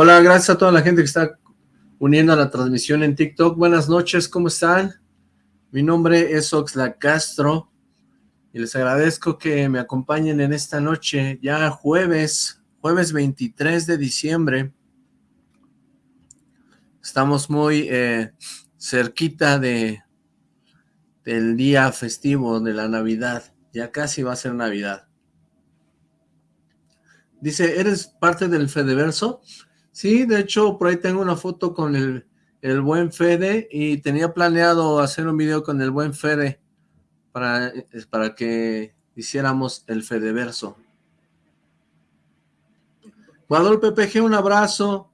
Hola, gracias a toda la gente que está uniendo a la transmisión en TikTok. Buenas noches, ¿cómo están? Mi nombre es Oxlack Castro y les agradezco que me acompañen en esta noche, ya jueves, jueves 23 de diciembre. Estamos muy eh, cerquita de del día festivo de la Navidad, ya casi va a ser Navidad. Dice, ¿eres parte del Fedeverso? Sí, de hecho, por ahí tengo una foto con el, el buen Fede y tenía planeado hacer un video con el buen Fede para, para que hiciéramos el Fedeverso. Guadalupe PG, un abrazo.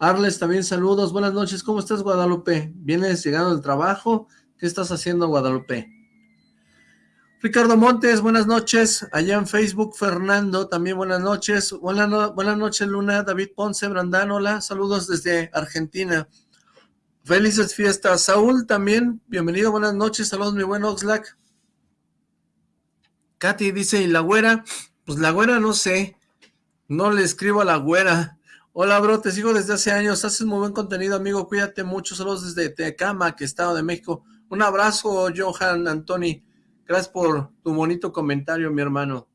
Arles, también saludos. Buenas noches. ¿Cómo estás, Guadalupe? ¿Vienes llegando del trabajo? ¿Qué estás haciendo, Guadalupe? Ricardo Montes, buenas noches. Allá en Facebook, Fernando, también buenas noches. Buenas, buenas noches, Luna. David Ponce, Brandán, hola. Saludos desde Argentina. Felices fiestas. Saúl, también, bienvenido, buenas noches. Saludos, mi buen Oxlack. Katy dice, ¿y la güera? Pues la güera no sé. No le escribo a la güera. Hola, bro, te sigo desde hace años. Haces muy buen contenido, amigo. Cuídate mucho. Saludos desde Tecama, que Estado de México. Un abrazo, Johan Antoni. Gracias por tu bonito comentario, mi hermano.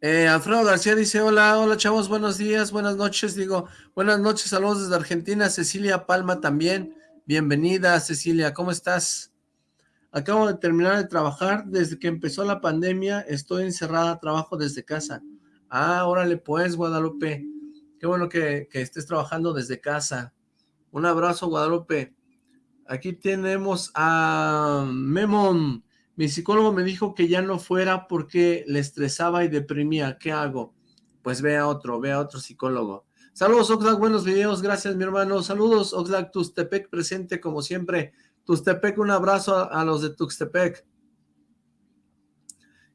Eh, Alfredo García dice, hola, hola chavos, buenos días, buenas noches, digo, buenas noches, saludos desde Argentina, Cecilia Palma también, bienvenida Cecilia, ¿cómo estás? Acabo de terminar de trabajar, desde que empezó la pandemia, estoy encerrada, trabajo desde casa. Ah, órale pues, Guadalupe, qué bueno que, que estés trabajando desde casa. Un abrazo, Guadalupe. Aquí tenemos a Memon. Mi psicólogo me dijo que ya no fuera porque le estresaba y deprimía. ¿Qué hago? Pues ve a otro, ve a otro psicólogo. Saludos, Oxlack, buenos videos. Gracias, mi hermano. Saludos, Oxlack, Tustepec presente como siempre. Tustepec, un abrazo a, los de Tuxtepec.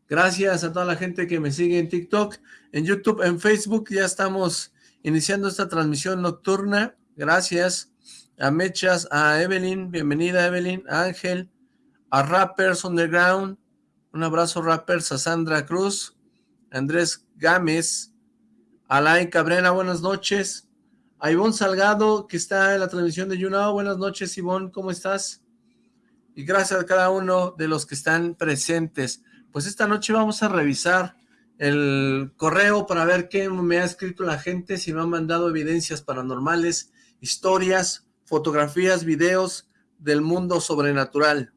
Gracias a toda la gente que me sigue en TikTok, en YouTube, en Facebook. Ya estamos iniciando esta transmisión nocturna. Gracias a Mechas, a Evelyn, bienvenida Evelyn, a Ángel, a Rappers Underground, un abrazo Rappers, a Sandra Cruz, Andrés Gámez, a Lai Cabrera, buenas noches, a Ivonne Salgado, que está en la transmisión de YouNow, buenas noches Ivonne, ¿cómo estás? Y gracias a cada uno de los que están presentes. Pues esta noche vamos a revisar el correo para ver qué me ha escrito la gente, si me han mandado evidencias paranormales, historias, fotografías, videos del mundo sobrenatural.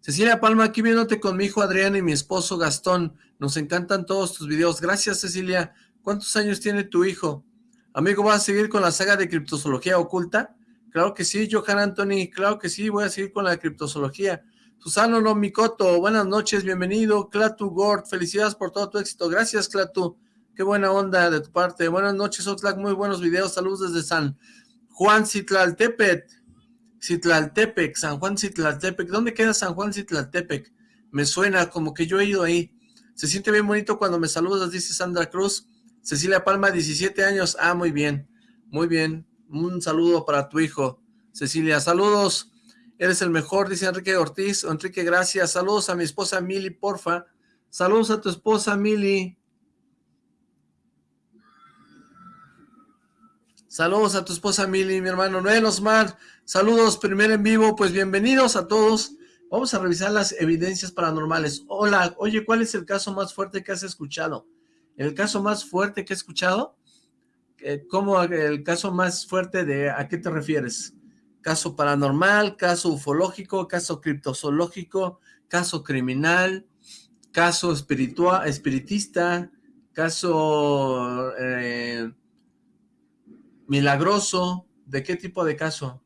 Cecilia Palma, aquí viéndote con mi hijo Adrián y mi esposo Gastón. Nos encantan todos tus videos. Gracias, Cecilia. ¿Cuántos años tiene tu hijo? Amigo, ¿vas a seguir con la saga de criptozoología oculta? Claro que sí, Johan Anthony. Claro que sí, voy a seguir con la criptozoología. Susano no Mikoto, buenas noches, bienvenido. Clatu Gord, felicidades por todo tu éxito. Gracias, Clatu. Qué buena onda de tu parte. Buenas noches, Oxlack. Muy buenos videos. Saludos desde San Juan Citlaltepec. Citlaltepec, San Juan Citlaltepec. ¿Dónde queda San Juan Citlaltepec? Me suena como que yo he ido ahí. Se siente bien bonito cuando me saludas, dice Sandra Cruz. Cecilia Palma, 17 años. Ah, muy bien. Muy bien. Un saludo para tu hijo. Cecilia, saludos. Eres el mejor, dice Enrique Ortiz. Enrique, gracias. Saludos a mi esposa Mili, porfa. Saludos a tu esposa Mili. Saludos a tu esposa Mili, mi hermano Noel Osmar. Saludos, primer en vivo. Pues bienvenidos a todos. Vamos a revisar las evidencias paranormales. Hola, oye, ¿cuál es el caso más fuerte que has escuchado? ¿El caso más fuerte que he escuchado? Eh, ¿Cómo el caso más fuerte de a qué te refieres? ¿Caso paranormal, caso ufológico, caso criptozoológico, caso criminal, caso espiritual, espiritista, caso... Eh, milagroso, ¿de qué tipo de caso?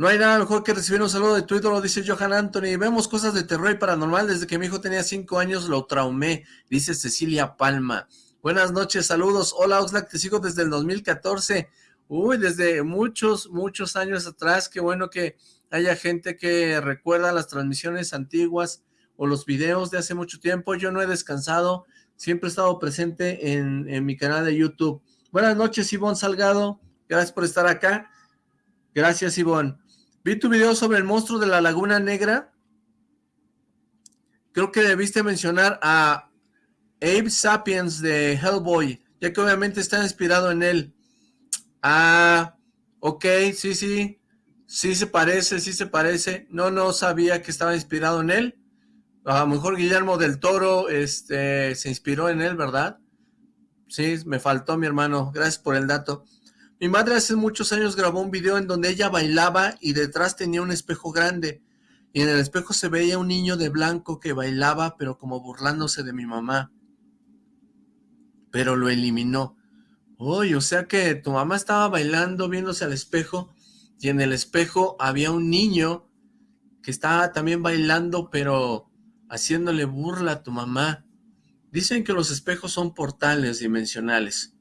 No hay nada mejor que recibir un saludo de tu ídolo, dice Johan Anthony. Vemos cosas de terror y paranormal. Desde que mi hijo tenía cinco años lo traumé, dice Cecilia Palma. Buenas noches, saludos. Hola Oxlack, te sigo desde el 2014. Uy, desde muchos, muchos años atrás. Qué bueno que haya gente que recuerda las transmisiones antiguas o los videos de hace mucho tiempo. Yo no he descansado, siempre he estado presente en, en mi canal de YouTube. Buenas noches, Ivonne Salgado. Gracias por estar acá. Gracias, Ivonne. Vi tu video sobre el monstruo de la Laguna Negra. Creo que debiste mencionar a Abe Sapiens de Hellboy, ya que obviamente está inspirado en él. Ah, ok, sí, sí. Sí se parece, sí se parece. No, no sabía que estaba inspirado en él. A lo mejor Guillermo del Toro este, se inspiró en él, ¿verdad? Sí, me faltó mi hermano. Gracias por el dato. Mi madre hace muchos años grabó un video en donde ella bailaba y detrás tenía un espejo grande. Y en el espejo se veía un niño de blanco que bailaba, pero como burlándose de mi mamá. Pero lo eliminó. Uy, o sea que tu mamá estaba bailando, viéndose al espejo, y en el espejo había un niño que estaba también bailando, pero haciéndole burla a tu mamá. Dicen que los espejos son portales dimensionales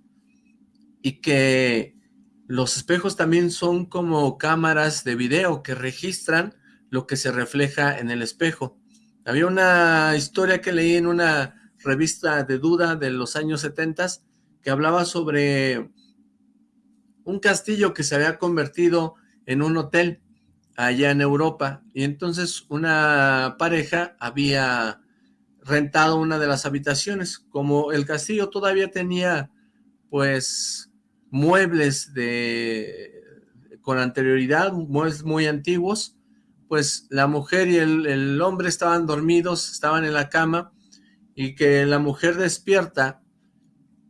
y que los espejos también son como cámaras de video que registran lo que se refleja en el espejo. Había una historia que leí en una revista de duda de los años 70 que hablaba sobre un castillo que se había convertido en un hotel allá en Europa y entonces una pareja había rentado una de las habitaciones como el castillo todavía tenía pues muebles de con anterioridad, muebles muy antiguos pues la mujer y el, el hombre estaban dormidos, estaban en la cama y que la mujer despierta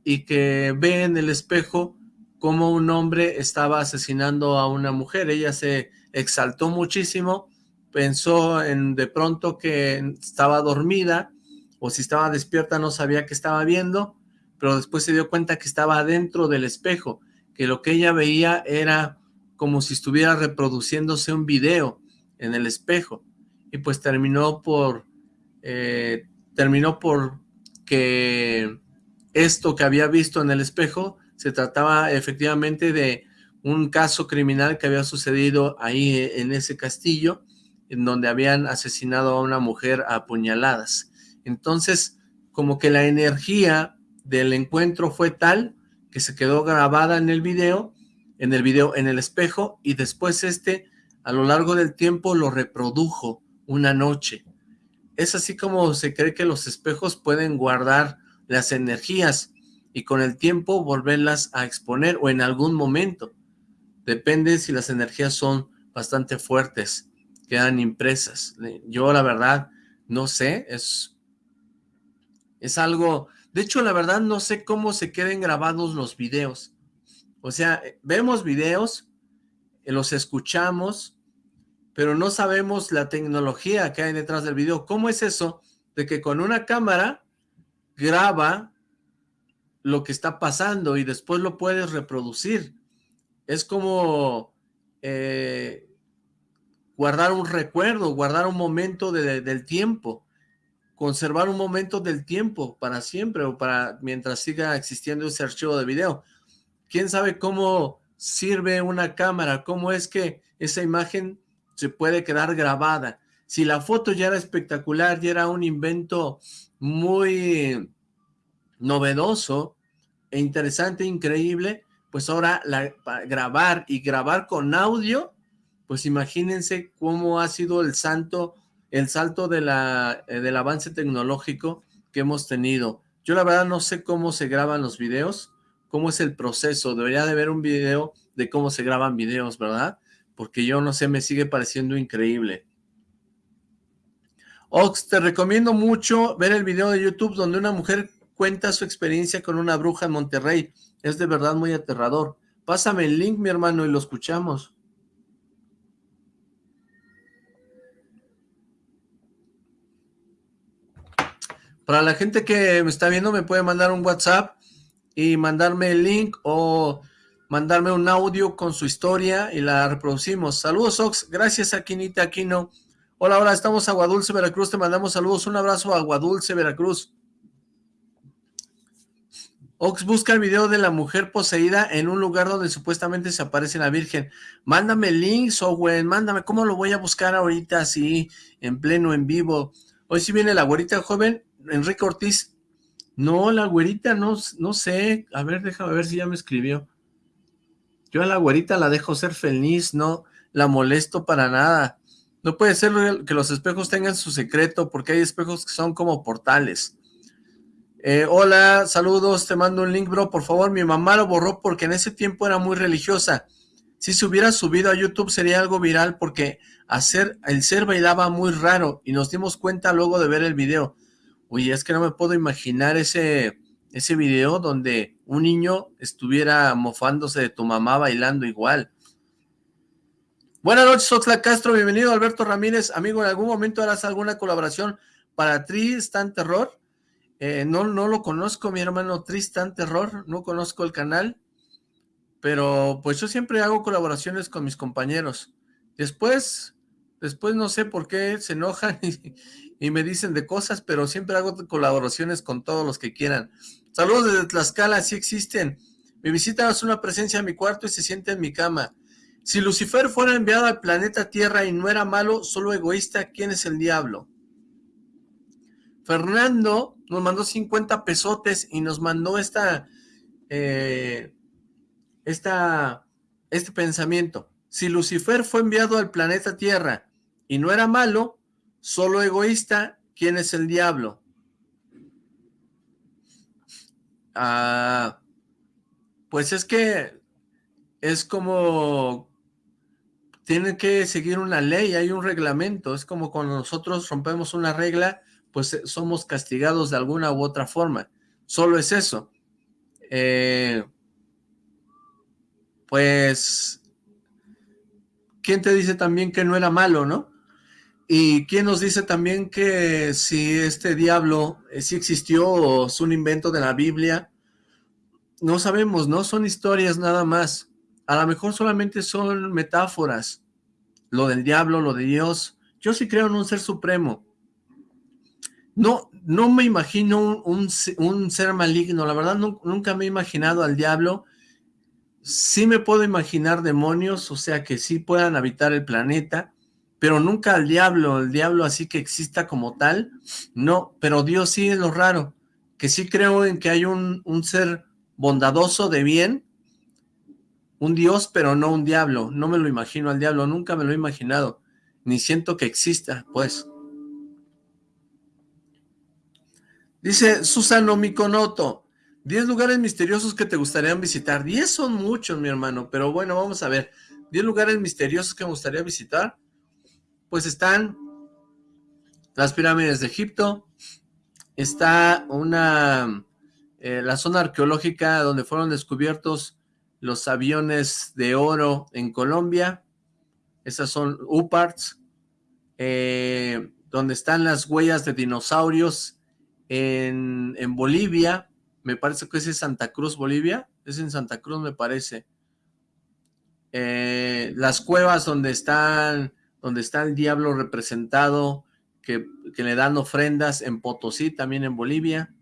y que ve en el espejo cómo un hombre estaba asesinando a una mujer. Ella se exaltó muchísimo, pensó en de pronto que estaba dormida o si estaba despierta no sabía que estaba viendo, pero después se dio cuenta que estaba dentro del espejo, que lo que ella veía era como si estuviera reproduciéndose un video en el espejo y pues terminó por eh, terminó por que esto que había visto en el espejo se trataba efectivamente de un caso criminal que había sucedido ahí en ese castillo, en donde habían asesinado a una mujer a puñaladas. Entonces, como que la energía del encuentro fue tal que se quedó grabada en el video, en el video en el espejo, y después este, a lo largo del tiempo, lo reprodujo una noche. Es así como se cree que los espejos pueden guardar las energías y con el tiempo volverlas a exponer o en algún momento. Depende si las energías son bastante fuertes, quedan impresas. Yo la verdad no sé, es, es algo... De hecho, la verdad no sé cómo se queden grabados los videos. O sea, vemos videos, eh, los escuchamos, pero no sabemos la tecnología que hay detrás del video. ¿Cómo es eso de que con una cámara graba lo que está pasando y después lo puedes reproducir. Es como eh, guardar un recuerdo, guardar un momento del tiempo, conservar un momento del tiempo para siempre o para mientras siga existiendo ese archivo de video. ¿Quién sabe cómo sirve una cámara? ¿Cómo es que esa imagen se puede quedar grabada? Si la foto ya era espectacular, ya era un invento muy novedoso e interesante, increíble, pues ahora grabar y grabar con audio, pues imagínense cómo ha sido el santo, el salto eh, del avance tecnológico que hemos tenido. Yo la verdad no sé cómo se graban los videos, cómo es el proceso, debería de ver un video de cómo se graban videos, ¿verdad? Porque yo no sé, me sigue pareciendo increíble. Ox, te recomiendo mucho ver el video de YouTube donde una mujer cuenta su experiencia con una bruja en Monterrey. Es de verdad muy aterrador. Pásame el link, mi hermano, y lo escuchamos. Para la gente que me está viendo, me puede mandar un WhatsApp y mandarme el link o mandarme un audio con su historia y la reproducimos. Saludos, Ox. Gracias, Aquinita Aquino. Hola, hola, estamos a Aguadulce, Veracruz. Te mandamos saludos. Un abrazo a Aguadulce, Veracruz. Ox busca el video de la mujer poseída en un lugar donde supuestamente se aparece la Virgen. Mándame el link, güey, mándame. ¿Cómo lo voy a buscar ahorita así, en pleno, en vivo? Hoy sí viene la güerita joven, Enrique Ortiz. No, la güerita, no, no sé. A ver, déjame ver si ya me escribió. Yo a la güerita la dejo ser feliz, no la molesto para nada. No puede ser que los espejos tengan su secreto, porque hay espejos que son como portales. Eh, hola, saludos, te mando un link, bro, por favor, mi mamá lo borró porque en ese tiempo era muy religiosa. Si se hubiera subido a YouTube sería algo viral porque hacer, el ser bailaba muy raro y nos dimos cuenta luego de ver el video. Oye, es que no me puedo imaginar ese, ese video donde un niño estuviera mofándose de tu mamá bailando igual. Buenas noches, Oxla Castro, bienvenido Alberto Ramírez. Amigo, ¿en algún momento harás alguna colaboración para Tristan Terror? Eh, no, no lo conozco, mi hermano Tristan Terror, no conozco el canal, pero pues yo siempre hago colaboraciones con mis compañeros. Después, después no sé por qué se enojan y, me dicen de cosas, pero siempre hago colaboraciones con todos los que quieran. Saludos desde Tlaxcala, sí existen. Mi visita es una presencia en mi cuarto y se siente en mi cama. Si Lucifer fuera enviado al planeta Tierra y no era malo, solo egoísta, ¿quién es el diablo? Fernando nos mandó 50 pesotes y nos mandó esta, eh, esta, este pensamiento. Si Lucifer fue enviado al planeta Tierra y no era malo, solo egoísta, ¿quién es el diablo? Ah, pues es que es como tienen que seguir una ley, hay un reglamento, es como cuando nosotros rompemos una regla, pues eh, somos castigados de alguna u otra forma. Solo es eso. Eh, pues, ¿quién te dice también que no era malo, no? Y quién nos dice también que si este diablo eh, sí existió o es un invento de la Biblia, no sabemos, ¿no? Son historias nada más. A lo mejor solamente son metáforas. Lo del diablo, lo de Dios. Yo sí creo en un ser supremo. No, no me imagino un, ser maligno, la verdad nunca me he imaginado al diablo. Sí me puedo imaginar demonios, o sea que sí puedan habitar el planeta, pero nunca al diablo, el diablo así que exista como tal, no, pero Dios sí es lo raro, que sí creo en que hay un, ser bondadoso de bien, un Dios, pero no un diablo, no me lo imagino al diablo, nunca me lo he imaginado, ni siento que exista, pues. Dice Susano Miconoto, 10 lugares misteriosos que te gustarían visitar. 10 son muchos, mi hermano, pero bueno, vamos a ver. 10 lugares misteriosos que me gustaría visitar. Pues están las pirámides de Egipto, está una, eh, la zona arqueológica donde fueron descubiertos los aviones de oro en Colombia, esas son UPARTS, eh, donde están las huellas de dinosaurios en, Bolivia, me parece que es en Santa Cruz, Bolivia, es en Santa Cruz me parece, eh, las cuevas donde están, donde está el diablo representado, que, le dan ofrendas en Potosí, también en Bolivia,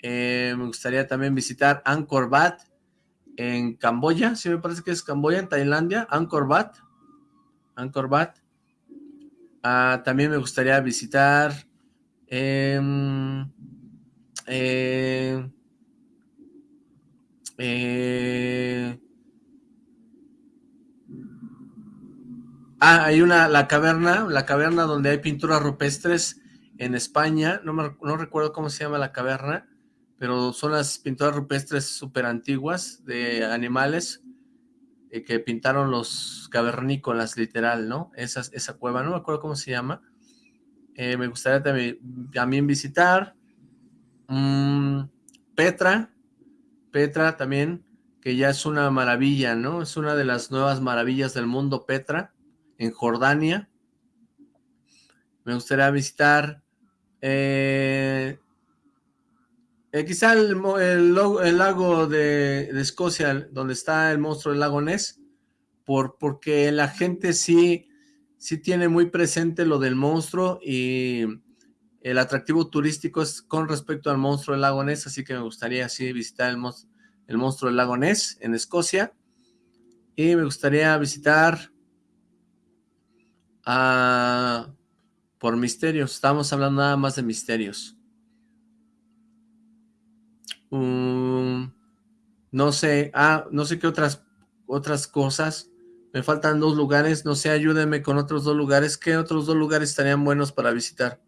eh, me gustaría también visitar Angkor Wat, en Camboya, sí me parece que es Camboya, en Tailandia, Angkor Wat, Angkor Wat, ah, también me gustaría visitar Em, eh, eh, ah, hay una, la caverna, la caverna donde hay pinturas rupestres en España, no, no recuerdo cómo se llama la caverna, pero son las pinturas rupestres súper antiguas de animales eh, que pintaron los cavernícolas, literal, ¿no? Esa, cueva, no me acuerdo cómo se llama, eh, me gustaría también, visitar. Mm, Petra, Petra también, que ya es una maravilla, ¿no? Es una de las nuevas maravillas del mundo, Petra, en Jordania. Me gustaría visitar eh, eh, quizá el, lago de, Escocia, donde está el monstruo del lago Ness, por, porque la gente sí sí tiene muy presente lo del monstruo y el atractivo turístico es con respecto al monstruo del lago Ness, así que me gustaría así visitar el, el monstruo del lago Ness en Escocia. Y me gustaría visitar a... por misterios, estamos hablando nada más de misterios. Mm, no sé, ah, no sé qué otras, otras cosas. Me faltan dos lugares, no sé, ayúdenme con otros dos lugares. ¿Qué otros dos lugares estarían buenos para visitar?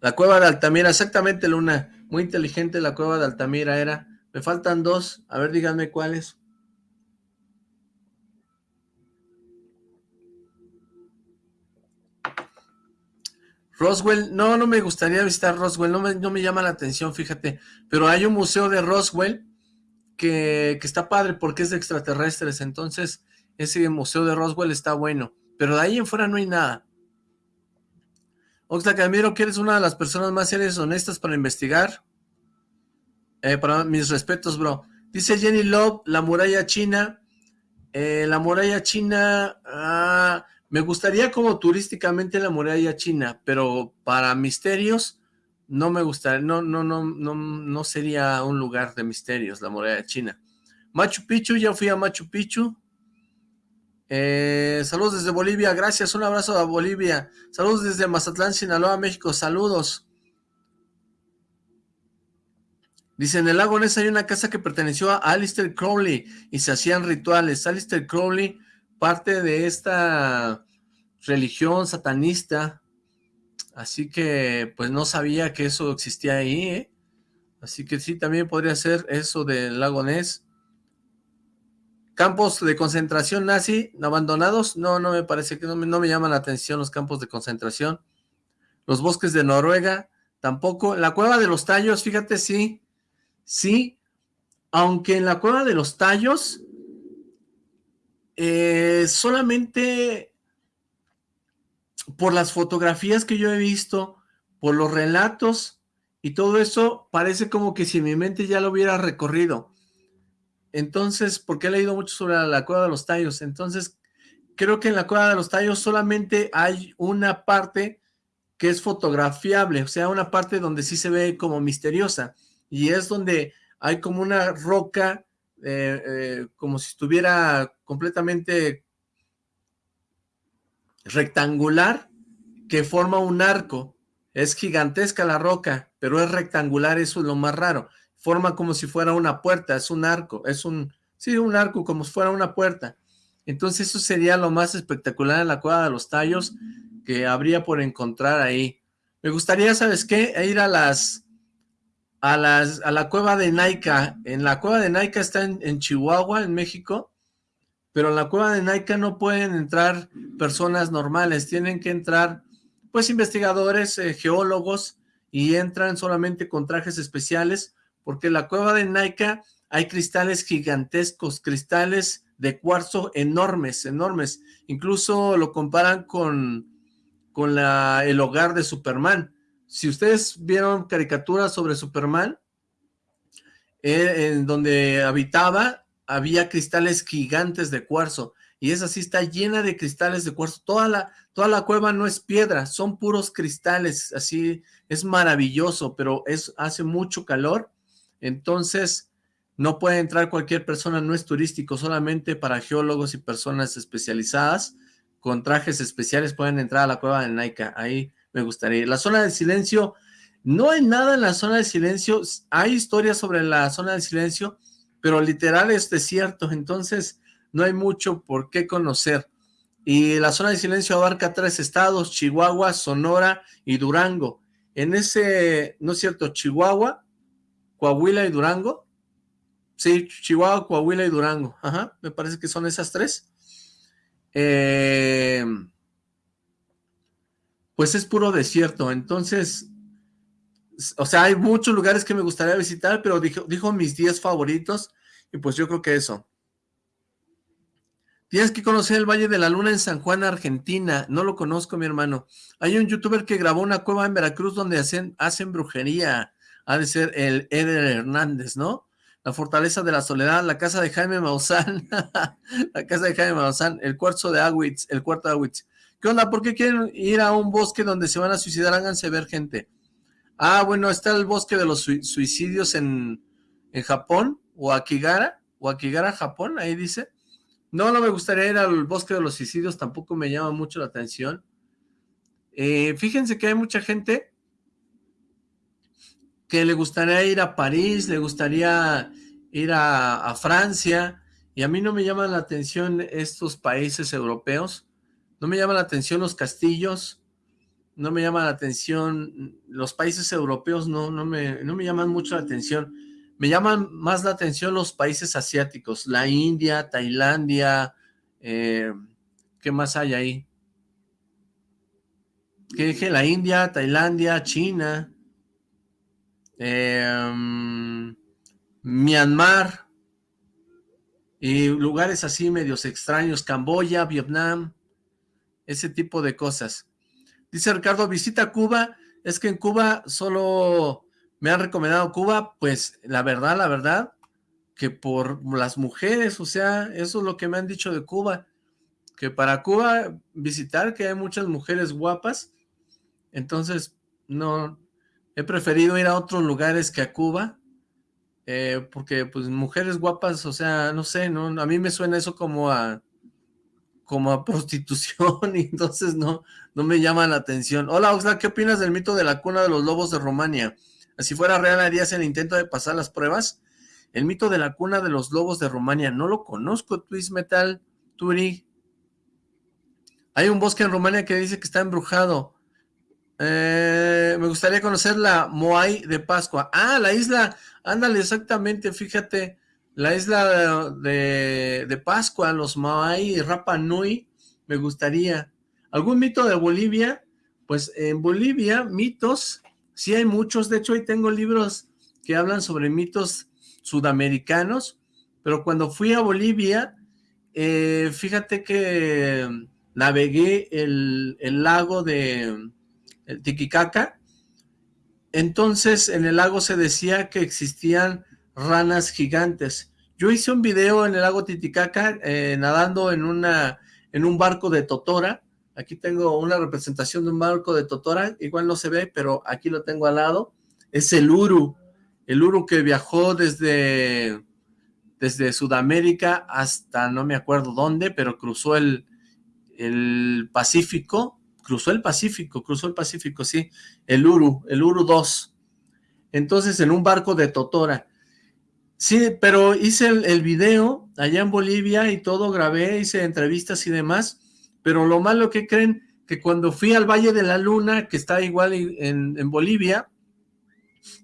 La cueva de Altamira, exactamente Luna, muy inteligente la cueva de Altamira era. Me faltan dos, a ver díganme cuáles. Roswell, no, no me gustaría visitar Roswell, no me, no me llama la atención, fíjate, pero hay un museo de Roswell que, que, está padre porque es de extraterrestres, entonces ese museo de Roswell está bueno, pero de ahí en fuera no hay nada. Oxlack, admiro que eres una de las personas más serias y honestas para investigar. Eh, para mis respetos, bro. Dice Jenny Love, la muralla china. Eh, la muralla china, ah, me gustaría como turísticamente la muralla china, pero para misterios no me gustaría, no, no, no, no, no sería un lugar de misterios la muralla china. Machu Picchu, ya fui a Machu Picchu. Eh, saludos desde Bolivia, gracias, un abrazo a Bolivia. Saludos desde Mazatlán, Sinaloa, México, saludos. Dice, en el lago Ness hay una casa que perteneció a Alistair Crowley y se hacían rituales. Alistair Crowley, parte de esta religión satanista, así que pues no sabía que eso existía ahí, ¿eh? Así que sí, también podría ser eso del lago Ness. Campos de concentración nazi abandonados, no, no me parece que no me, no me llaman la atención los campos de concentración. Los bosques de Noruega, tampoco. La cueva de los tallos, fíjate, sí, sí, aunque en la cueva de los tallos eh, solamente por las fotografías que yo he visto, por los relatos y todo eso, parece como que si mi mente ya lo hubiera recorrido. Entonces, porque he leído mucho sobre la, cueva de los tallos, entonces creo que en la cueva de los tallos solamente hay una parte que es fotografiable, o sea, una parte donde sí se ve como misteriosa, y es donde hay como una roca, eh, eh, como si estuviera completamente rectangular, que forma un arco, es gigantesca la roca, pero es rectangular, eso es lo más raro, forma como si fuera una puerta, es un arco, es un, sí, un arco como si fuera una puerta. Entonces eso sería lo más espectacular en la cueva de los tallos que habría por encontrar ahí. Me gustaría, ¿sabes qué? Ir a las, a las, a la cueva de Naica. En la cueva de Naica está en, Chihuahua, en México, pero en la cueva de Naica no pueden entrar personas normales, tienen que entrar, pues, investigadores, eh, geólogos, y entran solamente con trajes especiales, porque en la cueva de Naica hay cristales gigantescos, cristales de cuarzo enormes, enormes. Incluso lo comparan con, con la, el hogar de Superman. Si ustedes vieron caricaturas sobre Superman, eh, en donde habitaba, había cristales gigantes de cuarzo. Y esa sí está llena de cristales de cuarzo. Toda la, toda la cueva no es piedra, son puros cristales. Así es maravilloso, pero es, hace mucho calor entonces, no puede entrar cualquier persona, no es turístico, solamente para geólogos y personas especializadas con trajes especiales pueden entrar a la cueva de Naica, ahí me gustaría La zona del silencio, no hay nada en la zona del silencio, hay historias sobre la zona del silencio, pero literal es desierto, entonces no hay mucho por qué conocer. Y la zona del silencio abarca tres estados, Chihuahua, Sonora y Durango. En ese, no es cierto, Chihuahua, Coahuila y Durango. Sí, Chihuahua, Coahuila y Durango. Ajá, me parece que son esas tres. Eh, pues es puro desierto, entonces, o sea, hay muchos lugares que me gustaría visitar, pero dijo, dijo mis 10 favoritos, y pues yo creo que eso. Tienes que conocer el Valle de la Luna en San Juan, Argentina. No lo conozco, mi hermano. Hay un youtuber que grabó una cueva en Veracruz donde hacen, hacen brujería ha de ser el Eder Hernández, ¿no? la fortaleza de la soledad, la casa de Jaime Maussan, la casa de Jaime Maussan, el cuarzo de Awitz, el cuarto de Awitz. ¿Qué onda? ¿Por qué quieren ir a un bosque donde se van a suicidar? Háganse ver gente. Ah, bueno, está el bosque de los suicidios en, en Japón, o Akigara, o Akigara, Japón, ahí dice. No, no me gustaría ir al bosque de los suicidios, tampoco me llama mucho la atención. Eh, fíjense que hay mucha gente que le gustaría ir a París, le gustaría ir a, Francia, y a mí no me llaman la atención estos países europeos, no me llaman la atención los castillos, no me llama la atención, los países europeos no, no, me, no me llaman mucho la atención, me llaman más la atención los países asiáticos, la India, Tailandia, eh, ¿qué más hay ahí? ¿Qué dije? La India, Tailandia, China, eh, Myanmar, y lugares así medios extraños, Camboya, Vietnam, ese tipo de cosas. Dice Ricardo, visita Cuba, es que en Cuba solo me han recomendado Cuba, pues la verdad, la verdad, que por las mujeres, o sea, eso es lo que me han dicho de Cuba, que para Cuba visitar, que hay muchas mujeres guapas, entonces no, he preferido ir a otros lugares que a Cuba, eh, porque pues mujeres guapas, o sea, no sé, no, a mí me suena eso como a como a prostitución y entonces no, no me llama la atención. Hola Oxlack, ¿qué opinas del mito de la cuna de los lobos de Rumania? Si fuera real, ¿harías el intento de pasar las pruebas? El mito de la cuna de los lobos de Rumania, no lo conozco, Twist Metal, Turi. Hay un bosque en Rumania que dice que está embrujado. Eh, me gustaría conocer la Moai de Pascua. Ah, la isla, ándale, exactamente, fíjate, la isla de, de Pascua, los Moai Rapa Nui, me gustaría. ¿Algún mito de Bolivia? Pues en Bolivia, mitos, sí hay muchos, de hecho hoy tengo libros que hablan sobre mitos sudamericanos, pero cuando fui a Bolivia, eh, fíjate que navegué el, el lago de el Tiquicaca. Entonces en el lago se decía que existían ranas gigantes. Yo hice un video en el lago Titicaca eh, nadando en, una, en un barco de Totora. Aquí tengo una representación de un barco de Totora. Igual no se ve, pero aquí lo tengo al lado. Es el Uru. El Uru que viajó desde, desde Sudamérica hasta no me acuerdo dónde, pero cruzó el, el Pacífico cruzó el Pacífico, cruzó el Pacífico, sí, el Uru, el Uru 2. Entonces, en un barco de Totora. Sí, pero hice el, video allá en Bolivia y todo, grabé, hice entrevistas y demás, pero lo malo que creen, que cuando fui al Valle de la Luna, que está igual en, Bolivia,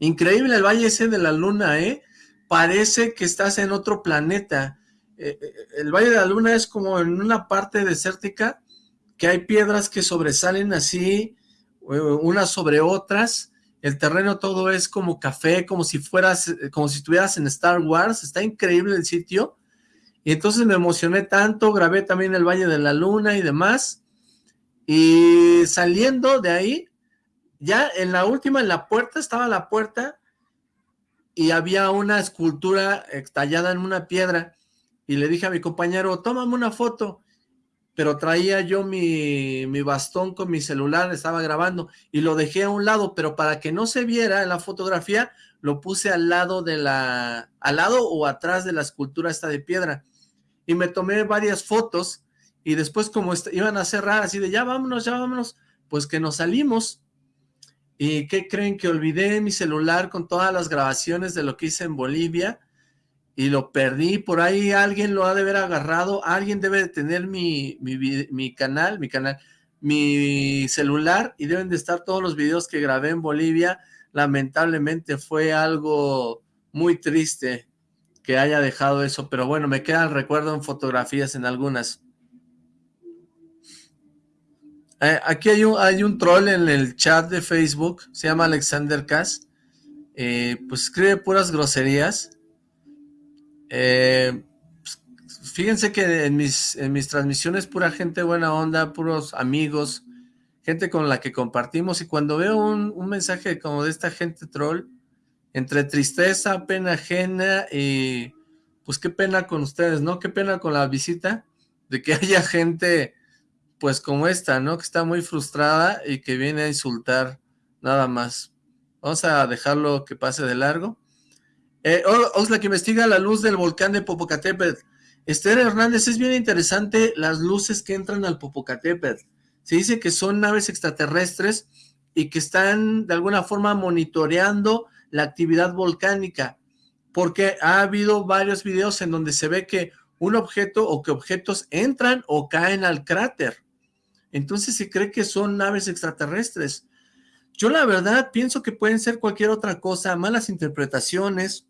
increíble el Valle ese de la Luna, ¿eh? Parece que estás en otro planeta. Eh, eh, el Valle de la Luna es como en una parte desértica, que hay piedras que sobresalen así, eh, unas sobre otras, el terreno todo es como café, como si fueras, eh, como si estuvieras en Star Wars, está increíble el sitio, y entonces me emocioné tanto, grabé también el Valle de la Luna y demás, y saliendo de ahí, ya en la última, en la puerta, estaba la puerta, y había una escultura tallada en una piedra, y le dije a mi compañero, tómame una foto, pero traía yo mi, bastón con mi celular, estaba grabando y lo dejé a un lado, pero para que no se viera en la fotografía, lo puse al lado de la, al lado o atrás de la escultura esta de piedra. Y me tomé varias fotos y después como iban a cerrar así de ya vámonos, ya vámonos, pues que nos salimos. ¿Y qué creen? Que olvidé mi celular con todas las grabaciones de lo que hice en Bolivia y lo perdí, por ahí alguien lo ha de haber agarrado, alguien debe de tener mi, mi, canal, mi canal, mi celular y deben de estar todos los videos que grabé en Bolivia, lamentablemente fue algo muy triste que haya dejado eso, pero bueno, me queda el recuerdo en fotografías en algunas. Eh, aquí hay un, hay un troll en el chat de Facebook, se llama Alexander Cass, eh, pues escribe puras groserías, eh, fíjense que en mis, en mis transmisiones pura gente buena onda, puros amigos, gente con la que compartimos y cuando veo un, mensaje como de esta gente troll, entre tristeza, pena ajena y pues qué pena con ustedes, ¿no? Qué pena con la visita de que haya gente pues como esta, ¿no? Que está muy frustrada y que viene a insultar nada más. Vamos a dejarlo que pase de largo. Eh, que investiga la luz del volcán de Popocatépetl. Esther Hernández, es bien interesante las luces que entran al Popocatépetl. Se dice que son naves extraterrestres y que están de alguna forma monitoreando la actividad volcánica, porque ha habido varios videos en donde se ve que un objeto o que objetos entran o caen al cráter. Entonces se cree que son naves extraterrestres. Yo la verdad pienso que pueden ser cualquier otra cosa, malas interpretaciones,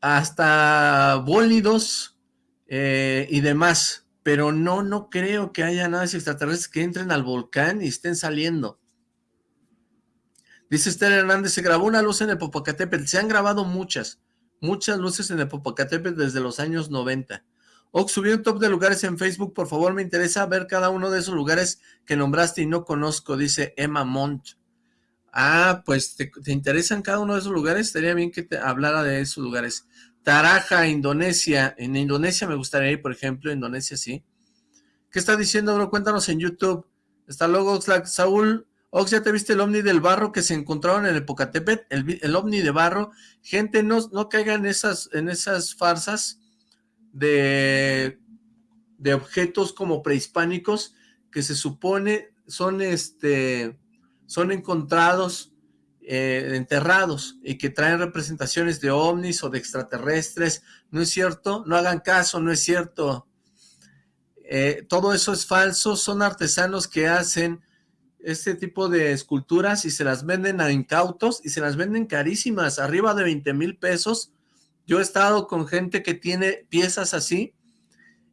hasta bólidos eh, y demás, pero no, no creo que haya naves extraterrestres que entren al volcán y estén saliendo. Dice Esther Hernández, se grabó una luz en el Popocatépetl, se han grabado muchas, muchas luces en el Popocatépetl desde los años 90. Ox, subí un top de lugares en Facebook, por favor, me interesa ver cada uno de esos lugares que nombraste y no conozco, dice Emma Montt. Ah, pues ¿te, interesan cada uno de esos lugares, estaría bien que te hablara de esos lugares. Taraja, Indonesia, en Indonesia me gustaría ir, por ejemplo, Indonesia sí. ¿Qué está diciendo, bro? Cuéntanos en YouTube. Está luego Oxlack, Saúl, Ox, ¿ya te viste el ovni del barro que se encontraron en el Pocatepet? El, ovni de barro. Gente, no, no caigan en esas, en esas farsas de, de objetos como prehispánicos que se supone son este son encontrados eh, enterrados y que traen representaciones de ovnis o de extraterrestres, ¿no es cierto? No hagan caso, no es cierto. Eh, todo eso es falso, son artesanos que hacen este tipo de esculturas y se las venden a incautos y se las venden carísimas, arriba de 20 mil pesos. Yo he estado con gente que tiene piezas así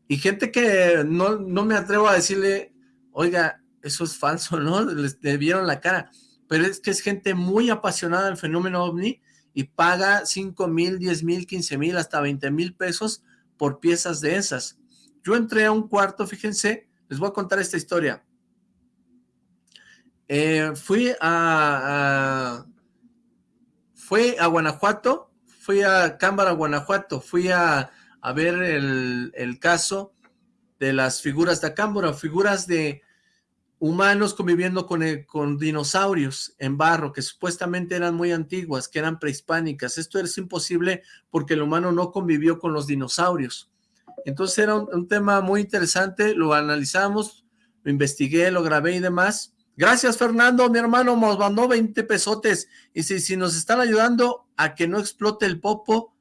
y gente que no, no me atrevo a decirle, oiga, eso es falso, ¿no? Les, vieron la cara. Pero es que es gente muy apasionada del fenómeno OVNI y paga 5 mil, 10 mil, 15 mil, hasta 20 mil pesos por piezas de esas. Yo entré a un cuarto, fíjense, les voy a contar esta historia. Eh, fui a, fui a Guanajuato, fui a Cámara, Guanajuato, fui a, a ver el, el, caso de las figuras de Acámbora, figuras de humanos conviviendo con, eh, con dinosaurios en barro, que supuestamente eran muy antiguas, que eran prehispánicas. Esto es imposible porque el humano no convivió con los dinosaurios. Entonces era un, tema muy interesante, lo analizamos, lo investigué, lo grabé y demás. Gracias, Fernando, mi hermano nos mandó 20 pesotes. Y si, si nos están ayudando a que no explote el popo,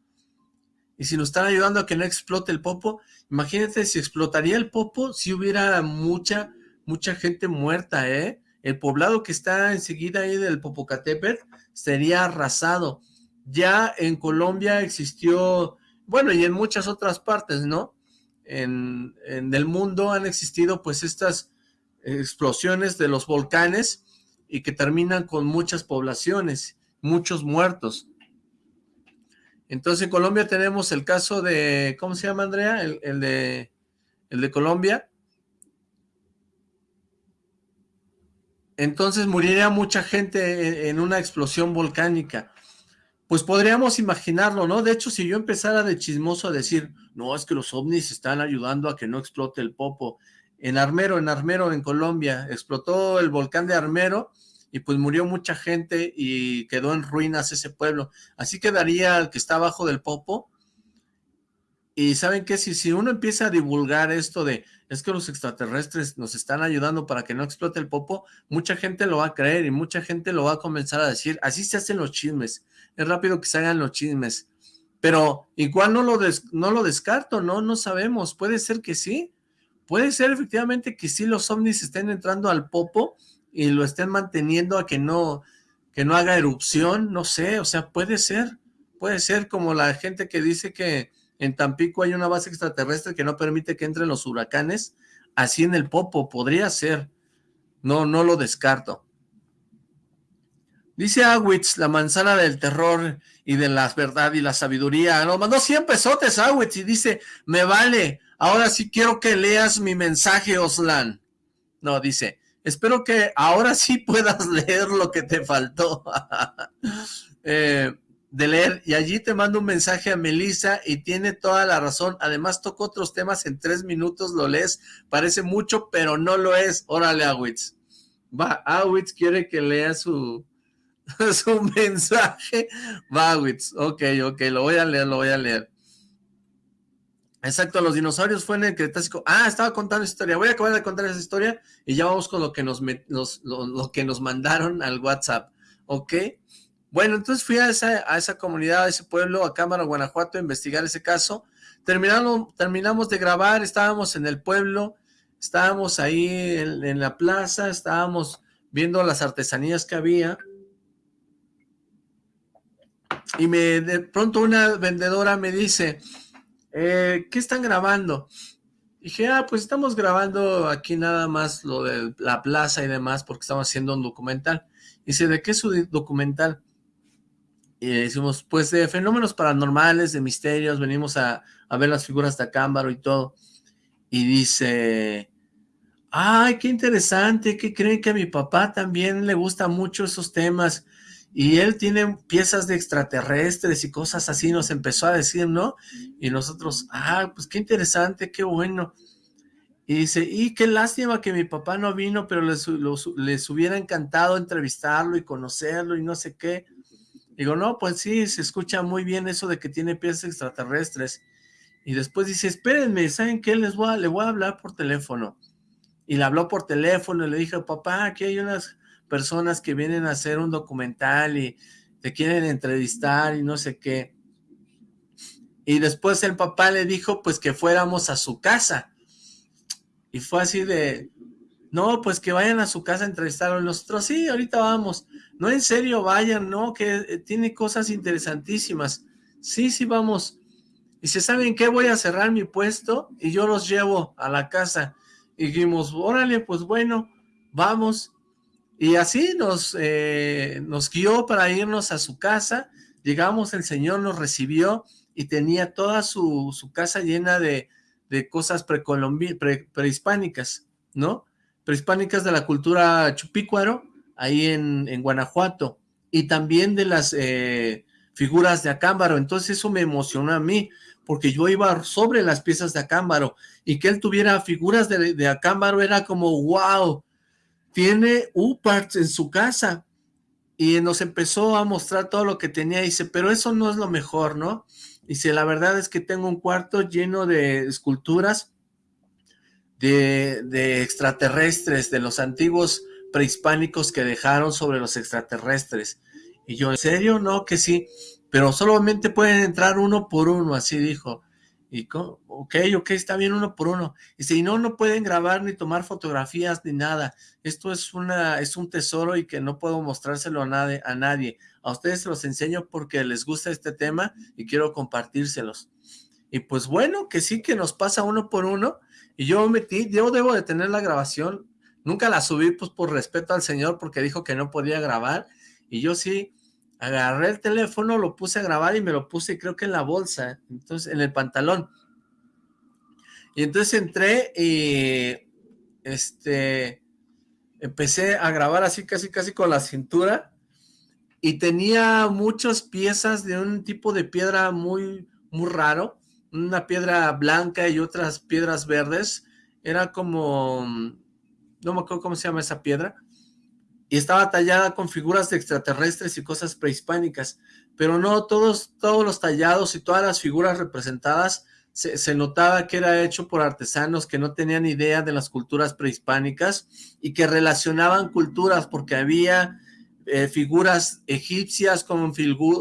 y si nos están ayudando a que no explote el popo, imagínate si explotaría el popo, si hubiera mucha mucha gente muerta, ¿eh? El poblado que está enseguida ahí del Popocatépetl sería arrasado. Ya en Colombia existió, bueno, y en muchas otras partes, ¿no? En, en el mundo han existido pues estas explosiones de los volcanes y que terminan con muchas poblaciones, muchos muertos. Entonces en Colombia tenemos el caso de, ¿cómo se llama Andrea? El, de, el de Colombia, entonces moriría mucha gente en una explosión volcánica. Pues podríamos imaginarlo, ¿no? De hecho, si yo empezara de chismoso a decir, no, es que los ovnis están ayudando a que no explote el Popo. En Armero, en Armero, en Colombia, explotó el volcán de Armero y pues murió mucha gente y quedó en ruinas ese pueblo. Así quedaría el que está abajo del Popo. Y ¿saben qué? Si, si uno empieza a divulgar esto de es que los extraterrestres nos están ayudando para que no explote el popo, mucha gente lo va a creer y mucha gente lo va a comenzar a decir, así se hacen los chismes, es rápido que se hagan los chismes, pero igual no lo, no lo descarto, no, no sabemos, puede ser que sí, puede ser efectivamente que sí los ovnis estén entrando al popo y lo estén manteniendo a que no, que no haga erupción, no sé, o sea, puede ser, puede ser como la gente que dice que en Tampico hay una base extraterrestre que no permite que entren los huracanes, así en el Popo, podría ser, no, no lo descarto. Dice Awitz, la manzana del terror y de la verdad y la sabiduría. Nos mandó 100 pesotes Awitz y dice, me vale, ahora sí quiero que leas mi mensaje, Oslan. No, dice, Espero que ahora sí puedas leer lo que te faltó eh, de leer. Y allí te mando un mensaje a Melissa y tiene toda la razón. Además toco otros temas en tres minutos, lo lees. Parece mucho, pero no lo es. Órale, Awitz. Va, Awitz quiere que lea su, su mensaje. Va, Awitz. Ok, ok, lo voy a leer, lo voy a leer. Exacto, los dinosaurios fue en el Cretácico. Ah, estaba contando historia. Voy a acabar de contar esa historia y ya vamos con lo que nos, lo, que nos mandaron al WhatsApp. ¿Ok? Bueno, entonces fui a esa, a esa comunidad, a ese pueblo, a Cámara, Guanajuato, a investigar ese caso. Terminamos, terminamos de grabar, estábamos en el pueblo, estábamos ahí en, en la plaza, estábamos viendo las artesanías que había. Y me de pronto una vendedora me dice eh, ¿qué están grabando? dije, ah, pues estamos grabando aquí nada más lo de la plaza y demás porque estamos haciendo un documental. dice, ¿de qué es su documental? Y decimos, pues de fenómenos paranormales, de misterios, venimos a, a ver las figuras de Acámbaro y todo. Y dice, ay, qué interesante, ¿qué creen que a mi papá también le gusta mucho esos temas? Y él tiene piezas de extraterrestres y cosas así, nos empezó a decir, ¿no? Y nosotros, ah, pues qué interesante, qué bueno. Y dice, y qué lástima que mi papá no vino, pero les, les hubiera encantado entrevistarlo y conocerlo y no sé qué. Digo, no, pues sí, se escucha muy bien eso de que tiene piezas extraterrestres. Y después dice, espérenme, ¿saben qué? Les voy a, le voy a hablar por teléfono. Y le habló por teléfono y le dije, papá, aquí hay unas personas que vienen a hacer un documental y te quieren entrevistar y no sé qué. Y después el papá le dijo pues que fuéramos a su casa. Y fue así de, no, pues que vayan a su casa a entrevistarlo. nosotros, sí, ahorita vamos. No, en serio, vayan, no, que eh, tiene cosas interesantísimas. Sí, sí, vamos. Y se ¿saben qué? Voy a cerrar mi puesto y yo los llevo a la casa. Y dijimos, órale, pues bueno, vamos. Y así nos, eh, nos guió para irnos a su casa, llegamos, el Señor nos recibió y tenía toda su, casa llena de, cosas prehispánicas, ¿no? Prehispánicas de la cultura chupícuaro, ahí en, Guanajuato, y también de las eh, figuras de Acámbaro, entonces eso me emocionó a mí, porque yo iba sobre las piezas de Acámbaro, y que él tuviera figuras de, de Acámbaro era como, wow, tiene U-Parts en su casa y nos empezó a mostrar todo lo que tenía, dice, pero eso no es lo mejor, ¿no? Dice, la verdad es que tengo un cuarto lleno de esculturas de, extraterrestres, de los antiguos prehispánicos que dejaron sobre los extraterrestres. Y yo, ¿en serio? No, que sí, pero solamente pueden entrar uno por uno, así dijo. Y, ok, ok, está bien uno por uno. Y si no, no pueden grabar ni tomar fotografías ni nada. Esto es una es un tesoro y que no puedo mostrárselo a nadie. A, nadie. a ustedes los enseño porque les gusta este tema y quiero compartírselos. Y pues bueno, que sí que nos pasa uno por uno. Y yo metí, yo debo de tener la grabación. Nunca la subí pues por respeto al señor porque dijo que no podía grabar. Y yo sí, agarré el teléfono, lo puse a grabar y me lo puse creo que en la bolsa, entonces en el pantalón. Y entonces entré y este empecé a grabar así casi casi con la cintura. Y tenía muchas piezas de un tipo de piedra muy muy raro, una piedra blanca y otras piedras verdes, era como no me acuerdo cómo se llama esa piedra, y estaba tallada con figuras de extraterrestres y cosas prehispánicas, pero no todos, todos los tallados y todas las figuras representadas se, notaba que era hecho por artesanos que no tenían idea de las culturas prehispánicas y que relacionaban culturas porque había eh, figuras egipcias con,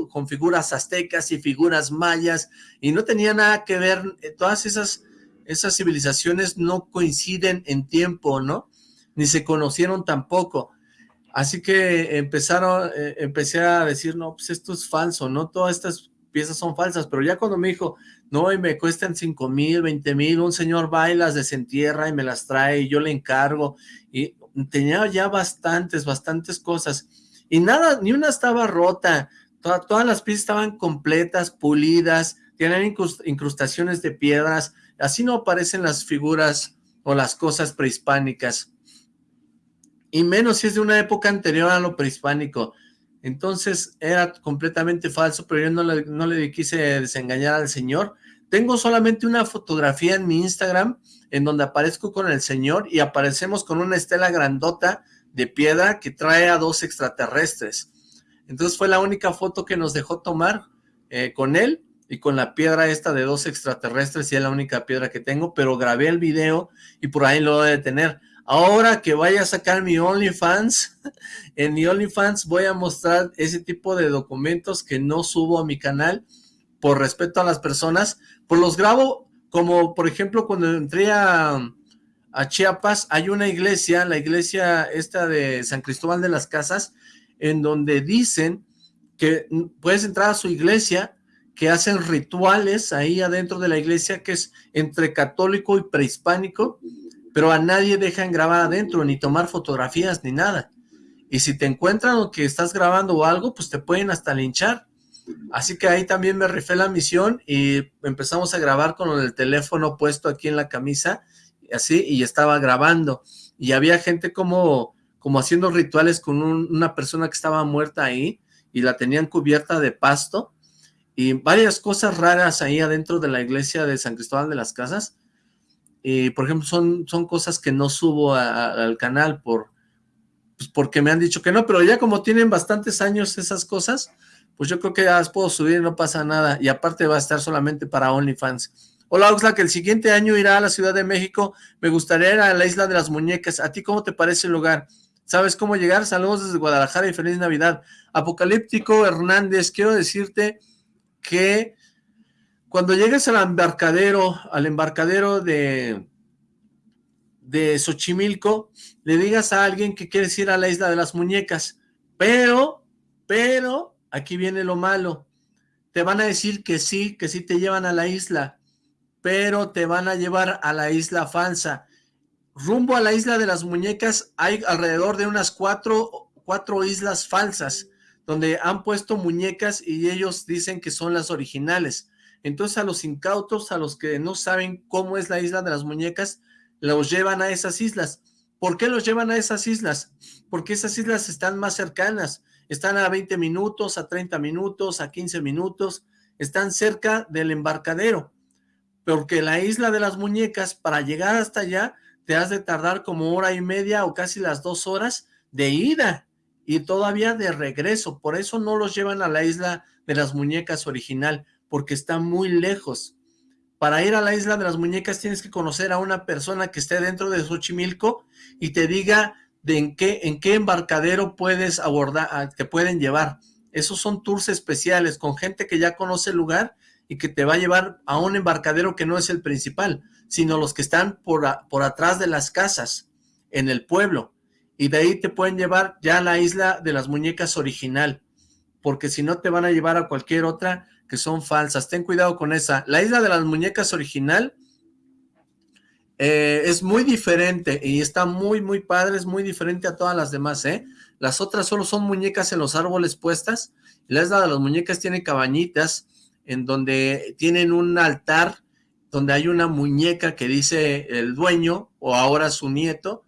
con figuras aztecas y figuras mayas y no tenía nada que ver, eh, todas esas, esas civilizaciones no coinciden en tiempo, ¿no? Ni se conocieron tampoco. Así que empezaron, eh, empecé a decir, no, pues esto es falso, no todas estas piezas son falsas, pero ya cuando me dijo, no, y me cuestan 5 mil, 20 mil, un señor va y las desentierra y me las trae y yo le encargo, y tenía ya bastantes, bastantes cosas, y nada, ni una estaba rota, todas las piezas estaban completas, pulidas, tienen incrustaciones de piedras, así no aparecen las figuras o las cosas prehispánicas, y menos si es de una época anterior a lo prehispánico. Entonces era completamente falso, pero yo no le, no le quise desengañar al señor. Tengo solamente una fotografía en mi Instagram en donde aparezco con el señor y aparecemos con una estela grandota de piedra que trae a dos extraterrestres. Entonces fue la única foto que nos dejó tomar eh, con él y con la piedra esta de dos extraterrestres y es la única piedra que tengo, pero grabé el video y por ahí lo voy a tener. Ahora que vaya a sacar mi OnlyFans, en mi OnlyFans voy a mostrar ese tipo de documentos que no subo a mi canal por respeto a las personas, pues los grabo como por ejemplo cuando entré a, Chiapas hay una iglesia, la iglesia esta de San Cristóbal de las Casas, en donde dicen que puedes entrar a su iglesia, que hacen rituales ahí adentro de la iglesia que es entre católico y prehispánico, pero a nadie dejan grabar adentro, ni tomar fotografías, ni nada. Y si te encuentran o que estás grabando o algo, pues te pueden hasta linchar. Así que ahí también me rifé la misión y empezamos a grabar con el teléfono puesto aquí en la camisa, así, y estaba grabando. Y había gente como, como haciendo rituales con una persona que estaba muerta ahí, y la tenían cubierta de pasto, y varias cosas raras ahí adentro de la iglesia de San Cristóbal de las Casas, y por ejemplo son, son cosas que no subo al canal por, pues porque me han dicho que no, pero ya como tienen bastantes años esas cosas, pues yo creo que ya las puedo subir, no pasa nada, y aparte va a estar solamente para OnlyFans. Hola Oxlack, el siguiente año irá a la Ciudad de México, me gustaría ir a la Isla de las Muñecas, ¿a ti cómo te parece el lugar? ¿Sabes cómo llegar? Saludos desde Guadalajara y feliz Navidad. Apocalíptico Hernández, quiero decirte que cuando llegues al embarcadero, al embarcadero de, de Xochimilco, le digas a alguien que quieres ir a la Isla de las Muñecas, pero, pero, aquí viene lo malo, te van a decir que sí, que sí te llevan a la isla, pero te van a llevar a la isla falsa, rumbo a la isla de las muñecas hay alrededor de unas cuatro, cuatro islas falsas, donde han puesto muñecas y ellos dicen que son las originales. Entonces a los incautos, a los que no saben cómo es la isla de las muñecas, los llevan a esas islas. ¿Por qué los llevan a esas islas? Porque esas islas están más cercanas, están a 20 minutos, a 30 minutos, a 15 minutos, están cerca del embarcadero. Porque la isla de las muñecas, para llegar hasta allá, te has de tardar como hora y media o casi las dos horas de ida y todavía de regreso. Por eso no los llevan a la isla de las muñecas original, porque está muy lejos. Para ir a la isla de las muñecas tienes que conocer a una persona que esté dentro de Xochimilco y te diga de en qué, en qué embarcadero puedes abordar, te pueden llevar. Esos son tours especiales con gente que ya conoce el lugar y que te va a llevar a un embarcadero que no es el principal sino los que están por, por atrás de las casas, en el pueblo, y de ahí te pueden llevar ya a la isla de las muñecas original, porque si no te van a llevar a cualquier otra que son falsas, ten cuidado con esa. La isla de las muñecas original eh, es muy diferente y está muy, muy padre, es muy diferente a todas las demás, ¿eh? Las otras solo son muñecas en los árboles puestas, la isla de las muñecas tiene cabañitas en donde tienen un altar donde hay una muñeca que dice el dueño, o ahora su nieto,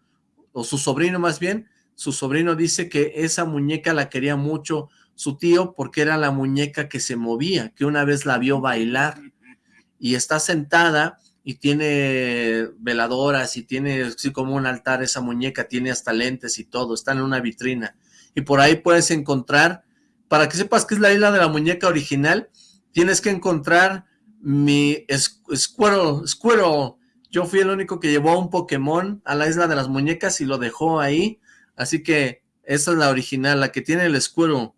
o su sobrino más bien, su sobrino dice que esa muñeca la quería mucho su tío porque era la muñeca que se movía, que una vez la vio bailar, y está sentada y tiene veladoras y tiene así como un altar esa muñeca, tiene hasta lentes y todo, está en una vitrina, y por ahí puedes encontrar, para que sepas que es la isla de la muñeca original, tienes que encontrar mi Squirrel, Squirrel, yo fui el único que llevó un Pokémon a la isla de las muñecas y lo dejó ahí, así que esa es la original, la que tiene el Squirrel.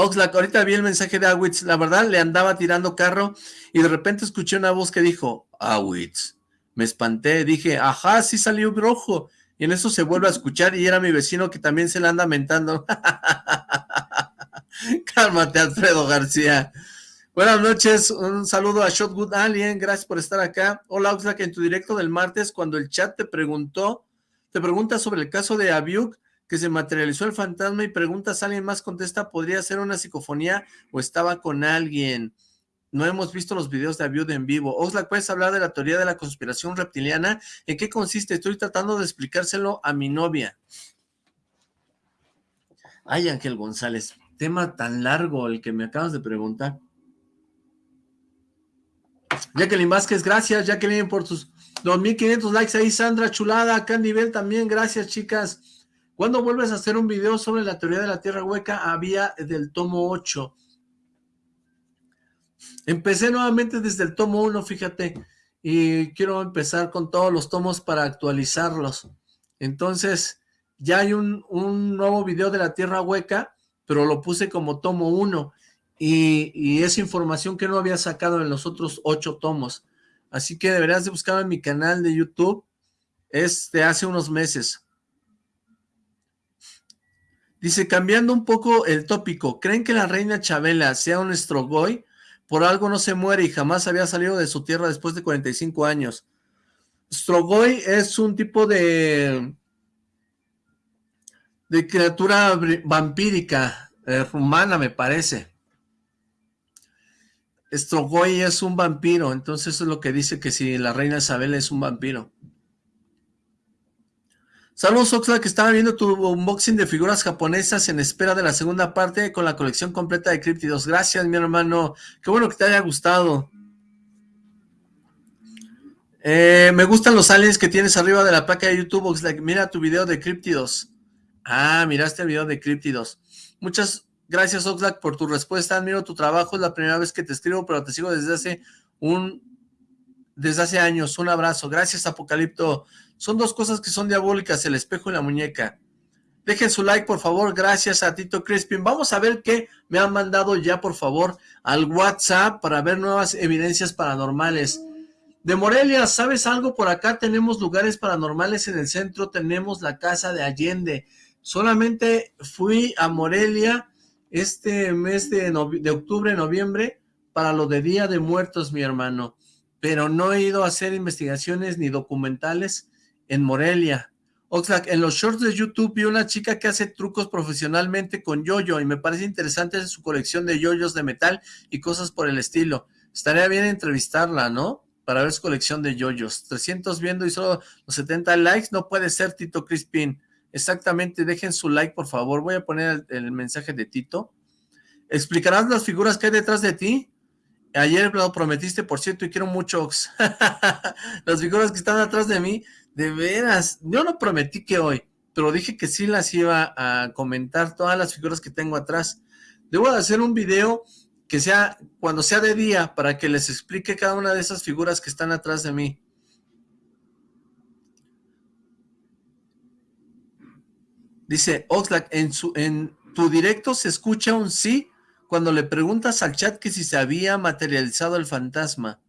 Oxlack, ahorita vi el mensaje de Awitz, la verdad le andaba tirando carro y de repente escuché una voz que dijo, Awitz, me espanté, dije, ajá, sí salió rojo, y en eso se vuelve a escuchar y era mi vecino que también se le anda mentando. Cálmate, Alfredo García. Buenas noches, un saludo a Shotwood Alien, gracias por estar acá. Hola Oxlack, en tu directo del martes, cuando el chat te preguntó, te pregunta sobre el caso de Abiuk, que se materializó el fantasma y preguntas alguien más, contesta, ¿podría ser una psicofonía o estaba con alguien? no hemos visto los videos de Aviud en vivo. Oxlack, ¿puedes hablar de la teoría de la conspiración reptiliana? ¿En qué consiste? Estoy tratando de explicárselo a mi novia. Ay, Ángel González, tema tan largo el que me acabas de preguntar. Jacqueline Vázquez, gracias Jacqueline por tus 2500 likes ahí, Sandra Chulada, Candy Bell también, gracias chicas. ¿Cuándo vuelves a hacer un video sobre la teoría de la Tierra Hueca? Había del tomo 8. Empecé nuevamente desde el tomo 1, fíjate, y quiero empezar con todos los tomos para actualizarlos. Entonces, ya hay un, nuevo video de la Tierra Hueca, pero lo puse como tomo 1, y, es información que no había sacado en los otros ocho tomos. Así que deberías de buscar en mi canal de YouTube, es de hace unos meses. Dice, cambiando un poco el tópico, ¿creen que la reina Chabela sea un estrogoy? Por algo no se muere y jamás había salido de su tierra después de 45 años. Strogoy es un tipo de de criatura vampírica eh, rumana, me parece. Strogoy es un vampiro, entonces es lo que dice que si la reina Isabel es un vampiro. Saludos Oxlack, que estaba viendo tu unboxing de figuras japonesas en espera de la segunda parte con la colección completa de críptidos. Gracias, mi hermano. Qué bueno que te haya gustado. Eh, me gustan los aliens que tienes arriba de la placa de YouTube, Oxlack. Mira tu video de críptidos. Ah, miraste el video de críptidos. Muchas gracias, Oxlack, por tu respuesta. Admiro tu trabajo. Es la primera vez que te escribo, pero te sigo desde hace un... Desde hace años. Un abrazo. Gracias, Apocalipto. Son dos cosas que son diabólicas, el espejo y la muñeca. Dejen su like, por favor. Gracias a Tito Crispin. Vamos a ver qué me han mandado ya, por favor, al WhatsApp para ver nuevas evidencias paranormales. De Morelia, ¿sabes algo? Por acá tenemos lugares paranormales en el centro. Tenemos la casa de Allende. Solamente fui a Morelia este mes de, de octubre, noviembre, para lo de Día de Muertos, mi hermano. Pero no he ido a hacer investigaciones ni documentales en Morelia. Oxlack, en los shorts de YouTube vi una chica que hace trucos profesionalmente con yoyo y me parece interesante su colección de yoyos de metal y cosas por el estilo. Estaría bien entrevistarla, ¿no? Para ver su colección de yoyos. 300 viendo y solo los 70 likes. No puede ser, Tito Crispin. Exactamente, dejen su like, por favor. Voy a poner el, mensaje de Tito. ¿Explicarás las figuras que hay detrás de ti? Ayer lo prometiste, por cierto, y quiero mucho. las figuras que están atrás de mí de veras, yo no prometí que hoy, pero dije que sí las iba a comentar, todas las figuras que tengo atrás. Debo de hacer un video que sea, cuando sea de día, para que les explique cada una de esas figuras que están atrás de mí. Dice Oxlack, en, su, en tu directo se escucha un sí cuando le preguntas al chat que si se había materializado el fantasma.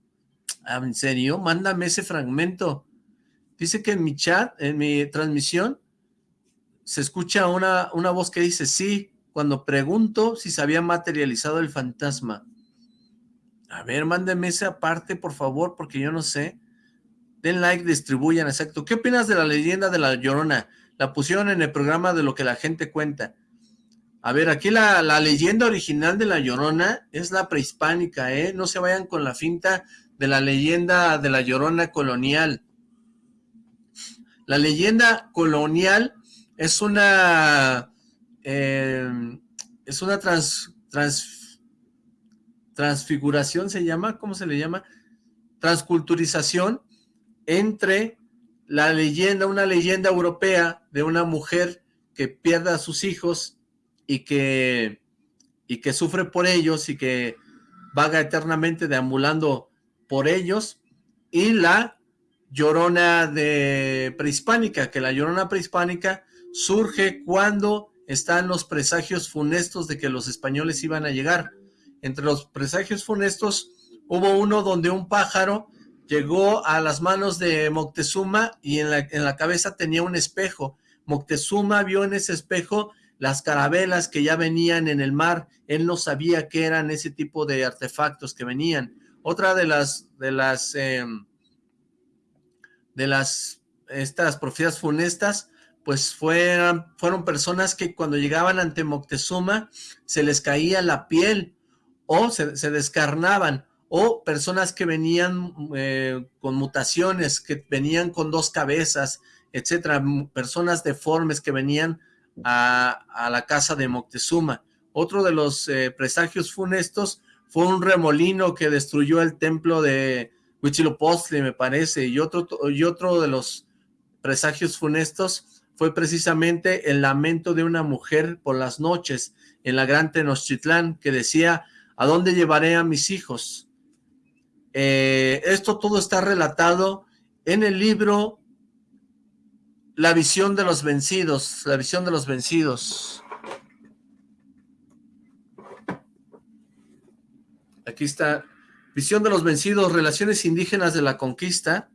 Ah, ¿En serio? Mándame ese fragmento. Dice que en mi chat, en mi transmisión, se escucha una, una voz que dice sí, cuando pregunto si se había materializado el fantasma. A ver, mándenme esa parte, por favor, porque yo no sé. Den like, distribuyan, exacto. ¿Qué opinas de la leyenda de la Llorona? La pusieron en el programa de lo que la gente cuenta. A ver, aquí la, la leyenda original de la Llorona es la prehispánica, ¿eh? No se vayan con la finta de la leyenda de la Llorona colonial. La leyenda colonial es una eh, es una trans, transfiguración, se llama, ¿cómo se le llama? Transculturización entre la leyenda, una leyenda europea de una mujer que pierde a sus hijos y que, y que sufre por ellos y que vaga eternamente deambulando por ellos, y la llorona de prehispánica, que la llorona prehispánica surge cuando están los presagios funestos de que los españoles iban a llegar. Entre los presagios funestos hubo uno donde un pájaro llegó a las manos de Moctezuma y en la, en la cabeza tenía un espejo. Moctezuma vio en ese espejo las carabelas que ya venían en el mar. Él no sabía qué eran ese tipo de artefactos que venían. Otra de las, de las em, de las estas profecías funestas, pues fueron, fueron personas que cuando llegaban ante Moctezuma se les caía la piel o se, descarnaban o personas que venían eh, con mutaciones, que venían con dos cabezas, etcétera, personas deformes que venían a, la casa de Moctezuma. Otro de los eh, presagios funestos fue un remolino que destruyó el templo de Huitzilopochtli, me parece, y otro, y otro de los presagios funestos fue precisamente el lamento de una mujer por las noches en la gran Tenochtitlán que decía, ¿a dónde llevaré a mis hijos? Eh, esto todo está relatado en el libro La visión de los vencidos, la visión de los vencidos. Aquí está, visión de los vencidos, relaciones indígenas de la conquista,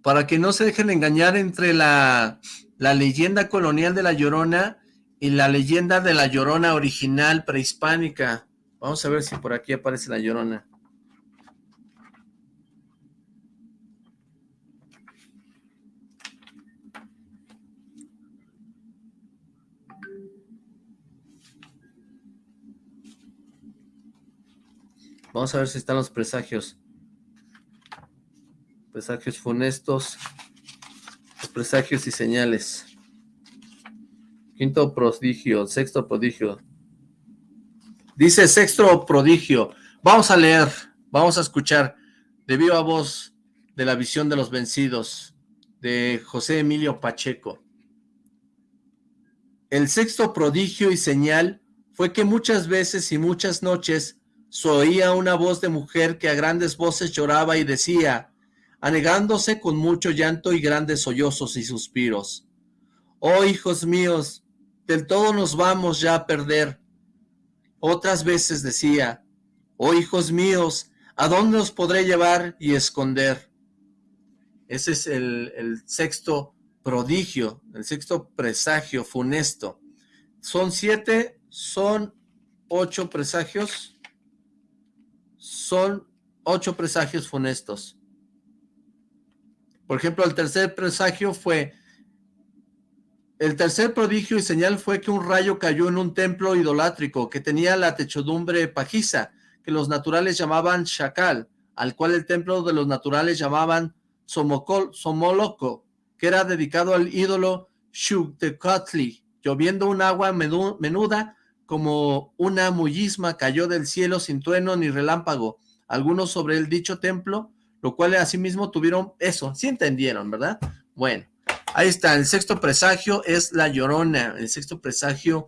para que no se dejen engañar entre la, la leyenda colonial de La Llorona y la leyenda de La Llorona original prehispánica. Vamos a ver si por aquí aparece La Llorona. Vamos a ver si están los presagios. Presagios funestos. Presagios y señales. Quinto prodigio, sexto prodigio. Dice sexto prodigio. Vamos a leer, vamos a escuchar de viva voz de la visión de los vencidos de José Emilio Pacheco. El sexto prodigio y señal fue que muchas veces y muchas noches oía una voz de mujer que a grandes voces lloraba y decía, anegándose con mucho llanto y grandes sollozos y suspiros, Oh hijos míos, del todo nos vamos ya a perder. Otras veces decía, Oh hijos míos, ¿a dónde os podré llevar y esconder? Ese es el, el sexto prodigio, el sexto presagio funesto. Son siete, son ocho presagios, son ocho presagios funestos. Por ejemplo, el tercer presagio fue, el tercer prodigio y señal fue que un rayo cayó en un templo idolátrico que tenía la techodumbre pajiza, que los naturales llamaban Shakal, al cual el templo de los naturales llamaban Somocol, Somoloco, que era dedicado al ídolo Shuktecatli, lloviendo un agua menuda como una mullisma cayó del cielo sin trueno ni relámpago, algunos sobre el dicho templo, lo cual asimismo tuvieron eso, sí entendieron, ¿verdad? Bueno, ahí está, el sexto presagio es la llorona, el sexto presagio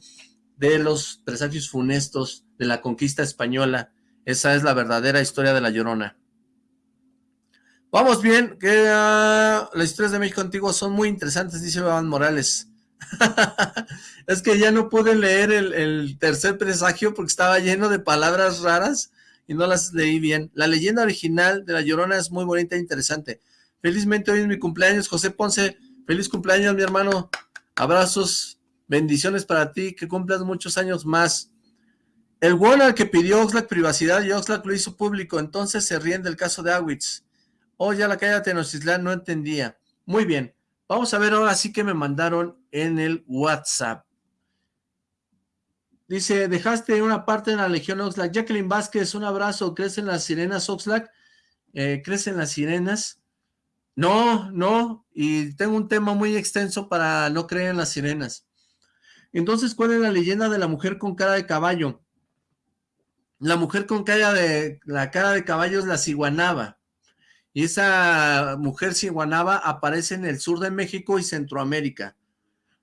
de los presagios funestos de la conquista española, esa es la verdadera historia de la llorona. Vamos bien, que uh, las historias de México antiguo son muy interesantes, dice Iván Morales. es que ya no pude leer el, tercer presagio porque estaba lleno de palabras raras y no las leí bien. La leyenda original de La Llorona es muy bonita e interesante. Felizmente hoy es mi cumpleaños, José Ponce. Feliz cumpleaños, mi hermano. Abrazos, bendiciones para ti, que cumplas muchos años más. El Warner que pidió Oxlack privacidad y Oxlack lo hizo público, entonces se ríen del caso de Awitz. Oh, ya la calle de Tenochtitlán no entendía. Muy bien. Vamos a ver ahora sí que me mandaron en el WhatsApp. Dice, dejaste una parte en la Legión Oxlack. Jacqueline Vázquez, un abrazo. ¿Crecen las sirenas Oxlack? Eh, ¿Crecen las sirenas? No, no. Y tengo un tema muy extenso para no creer en las sirenas. Entonces, ¿cuál es la leyenda de la mujer con cara de caballo? La mujer con cara de, la cara de caballo es la ciguanaba. Y esa mujer ciguanaba aparece en el sur de México y Centroamérica.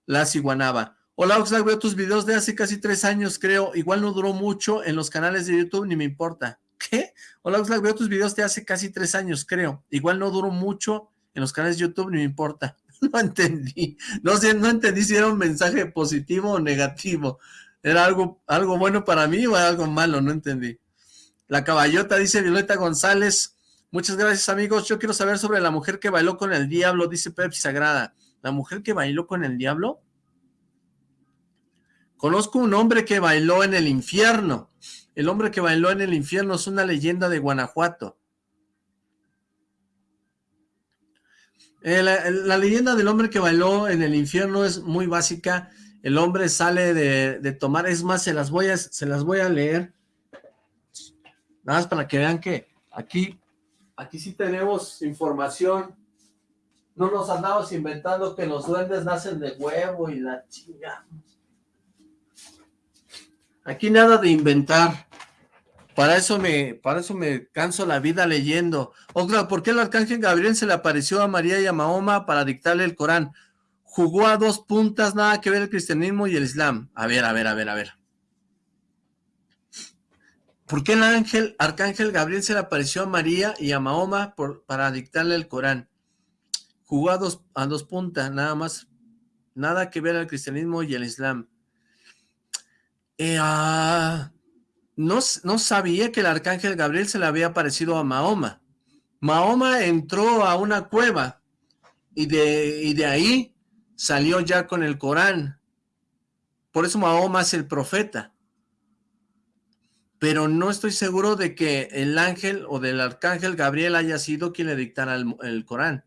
La ciguanaba. Hola Oxlack, veo tus videos de hace casi tres años, creo. Igual no duró mucho en los canales de YouTube, ni me importa. ¿Qué? Hola Oxlack, veo tus videos de hace casi tres años, creo. Igual no duró mucho en los canales de YouTube, ni me importa. No entendí. No sé, no entendí si era un mensaje positivo o negativo. ¿Era algo, algo bueno para mí o algo malo? No entendí. La caballota, dice Violeta González. Muchas gracias, amigos. Yo quiero saber sobre la mujer que bailó con el diablo, dice Pepsi Sagrada. ¿La mujer que bailó con el diablo? Conozco un hombre que bailó en el infierno. El hombre que bailó en el infierno es una leyenda de Guanajuato. Eh, la, leyenda del hombre que bailó en el infierno es muy básica. El hombre sale de, tomar, es más, se las voy a, se las voy a leer Nada más para que vean que aquí, aquí sí tenemos información. No nos andamos inventando que los duendes nacen de huevo y la chinga. Aquí nada de inventar. Para eso me, para eso me canso la vida leyendo. Otra, ¿por qué el arcángel Gabriel se le apareció a María y a Mahoma para dictarle el Corán? Jugó a dos puntas, nada que ver el cristianismo y el islam. A ver, a ver, a ver, a ver. ¿Por qué el ángel, arcángel Gabriel se le apareció a María y a Mahoma para dictarle el Corán? Jugó a dos, a dos puntas, nada más. Nada que ver el cristianismo y el islam. Eh, ah, no, no sabía que el arcángel Gabriel se le había aparecido a Mahoma. Mahoma entró a una cueva y de, y de ahí salió ya con el Corán. Por eso Mahoma es el profeta. Pero no estoy seguro de que el ángel o del arcángel Gabriel haya sido quien le dictara el, Corán.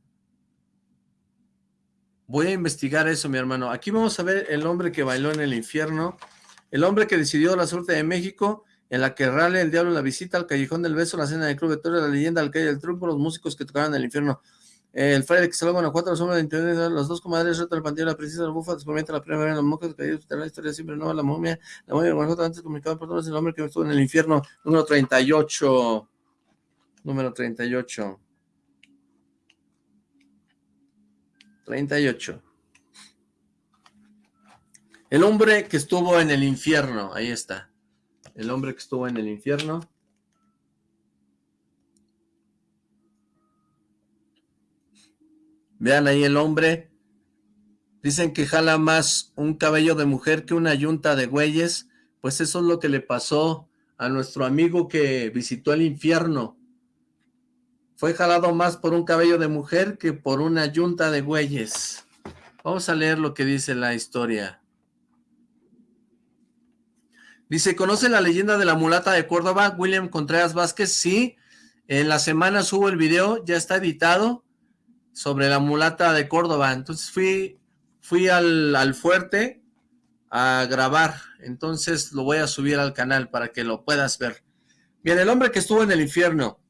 Voy a investigar eso, mi hermano. Aquí vamos a ver el hombre que bailó en el infierno. El hombre que decidió la suerte de México, en la que Rale, el diablo, la visita, al callejón del beso, la cena del club de Torre, la leyenda, al calle del truco, los músicos que tocaban en el infierno. El fraile que saló Guanajuato, los hombres de internet, los dos comadres, Rota, el panteón, la princesa, la bufa, descubrimiento, la primera, los mocos, la historia siempre nueva, la momia, la momia de Guanajuato, antes comunicado por todos, el hombre que estuvo en el infierno, número 38, número 38. 38. El hombre que estuvo en el infierno, ahí está. El hombre que estuvo en el infierno. Vean ahí el hombre. Dicen que jala más un cabello de mujer que una yunta de güeyes. Pues eso es lo que le pasó a nuestro amigo que visitó el infierno. Fue jalado más por un cabello de mujer que por una yunta de güeyes. Vamos a leer lo que dice la historia. Dice, ¿conoce la leyenda de la mulata de Córdoba? William Contreras Vázquez, sí. En la semana subo el video, ya está editado, sobre la mulata de Córdoba. Entonces fui, fui al, al fuerte a grabar. Entonces lo voy a subir al canal para que lo puedas ver. Bien, el hombre que estuvo en el infierno.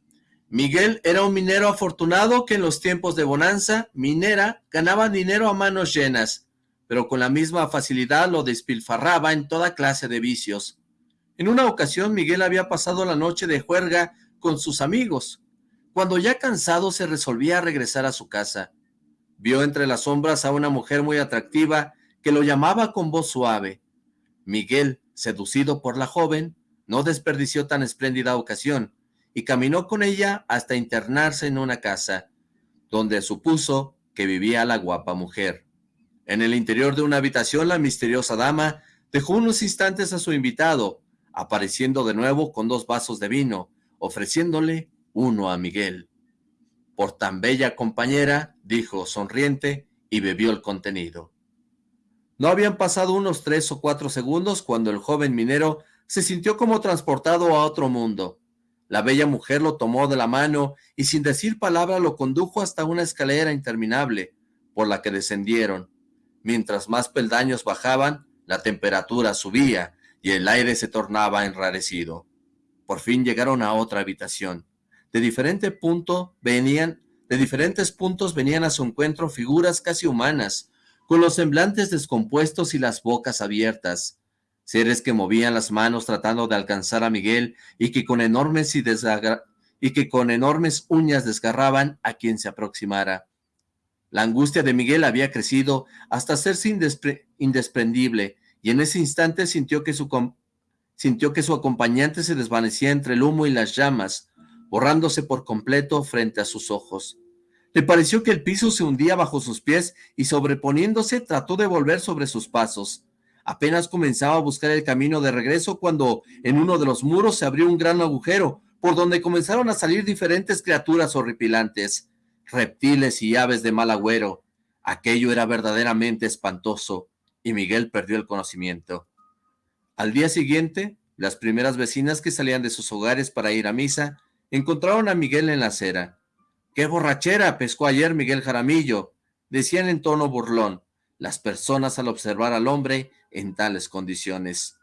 Miguel era un minero afortunado que en los tiempos de bonanza minera ganaba dinero a manos llenas pero con la misma facilidad lo despilfarraba en toda clase de vicios. En una ocasión Miguel había pasado la noche de juerga con sus amigos. Cuando ya cansado se resolvía a regresar a su casa. Vio entre las sombras a una mujer muy atractiva que lo llamaba con voz suave. Miguel, seducido por la joven, no desperdició tan espléndida ocasión y caminó con ella hasta internarse en una casa, donde supuso que vivía la guapa mujer. En el interior de una habitación, la misteriosa dama dejó unos instantes a su invitado, apareciendo de nuevo con dos vasos de vino, ofreciéndole uno a Miguel. Por tan bella compañera, dijo sonriente, y bebió el contenido. No habían pasado unos tres o cuatro segundos cuando el joven minero se sintió como transportado a otro mundo. La bella mujer lo tomó de la mano y sin decir palabra lo condujo hasta una escalera interminable, por la que descendieron, Mientras más peldaños bajaban, la temperatura subía y el aire se tornaba enrarecido. Por fin llegaron a otra habitación. De diferente punto venían, de diferentes puntos venían a su encuentro figuras casi humanas, con los semblantes descompuestos y las bocas abiertas. Seres que movían las manos tratando de alcanzar a Miguel y que con enormes y, y que con enormes uñas desgarraban a quien se aproximara. La angustia de Miguel había crecido hasta hacerse indesprendible, y en ese instante sintió que, su sintió que su acompañante se desvanecía entre el humo y las llamas, borrándose por completo frente a sus ojos. Le pareció que el piso se hundía bajo sus pies y sobreponiéndose trató de volver sobre sus pasos. Apenas comenzaba a buscar el camino de regreso cuando en uno de los muros se abrió un gran agujero, por donde comenzaron a salir diferentes criaturas horripilantes reptiles y aves de mal agüero. Aquello era verdaderamente espantoso, y Miguel perdió el conocimiento. Al día siguiente, las primeras vecinas que salían de sus hogares para ir a misa, encontraron a Miguel en la acera. ¡Qué borrachera pescó ayer Miguel Jaramillo! decían en tono burlón las personas al observar al hombre en tales condiciones.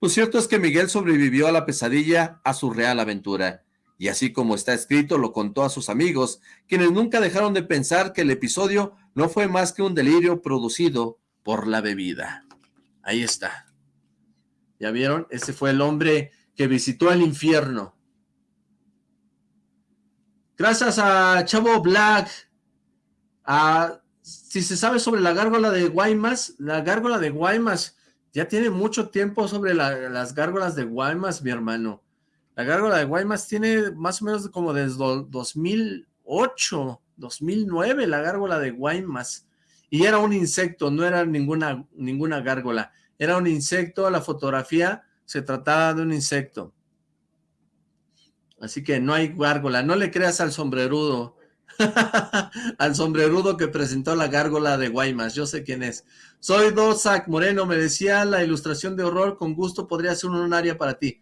Lo cierto es que Miguel sobrevivió a la pesadilla a su real aventura, y así como está escrito lo contó a sus amigos, quienes nunca dejaron de pensar que el episodio no fue más que un delirio producido por la bebida. Ahí está. ¿Ya vieron? Ese fue el hombre que visitó el infierno. Gracias a Chavo Black, si se sabe sobre la gárgola de Guaymas, la gárgola de Guaymas, ya tiene mucho tiempo sobre las gárgolas de Guaymas, mi hermano. La gárgola de Guaymas tiene más o menos como desde 2008, 2009, la gárgola de Guaymas. Y era un insecto, no era ninguna, ninguna gárgola. Era un insecto, la fotografía se trataba de un insecto. Así que no hay gárgola. No le creas al sombrerudo. al sombrerudo que presentó la gárgola de Guaymas. Yo sé quién es. Soy Dosac Moreno. Me decía la ilustración de horror. Con gusto podría ser un área para ti.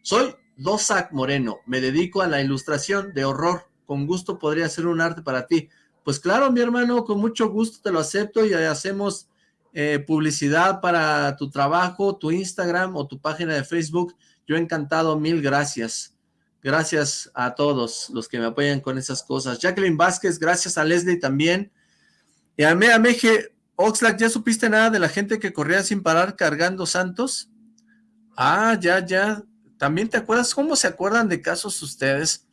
Soy Dosac Moreno. Me dedico a la ilustración de horror. Con gusto podría ser un arte para ti. Pues claro, mi hermano, con mucho gusto te lo acepto y hacemos eh, publicidad para tu trabajo, tu Instagram o tu página de Facebook. Yo encantado, mil gracias. Gracias a todos los que me apoyan con esas cosas. Jacqueline Vázquez, gracias a Leslie también. Y a Meje, Oxlack, ¿ya supiste nada de la gente que corría sin parar cargando santos? Ah, ya, ya. ¿También te acuerdas? ¿Cómo se acuerdan de casos ustedes?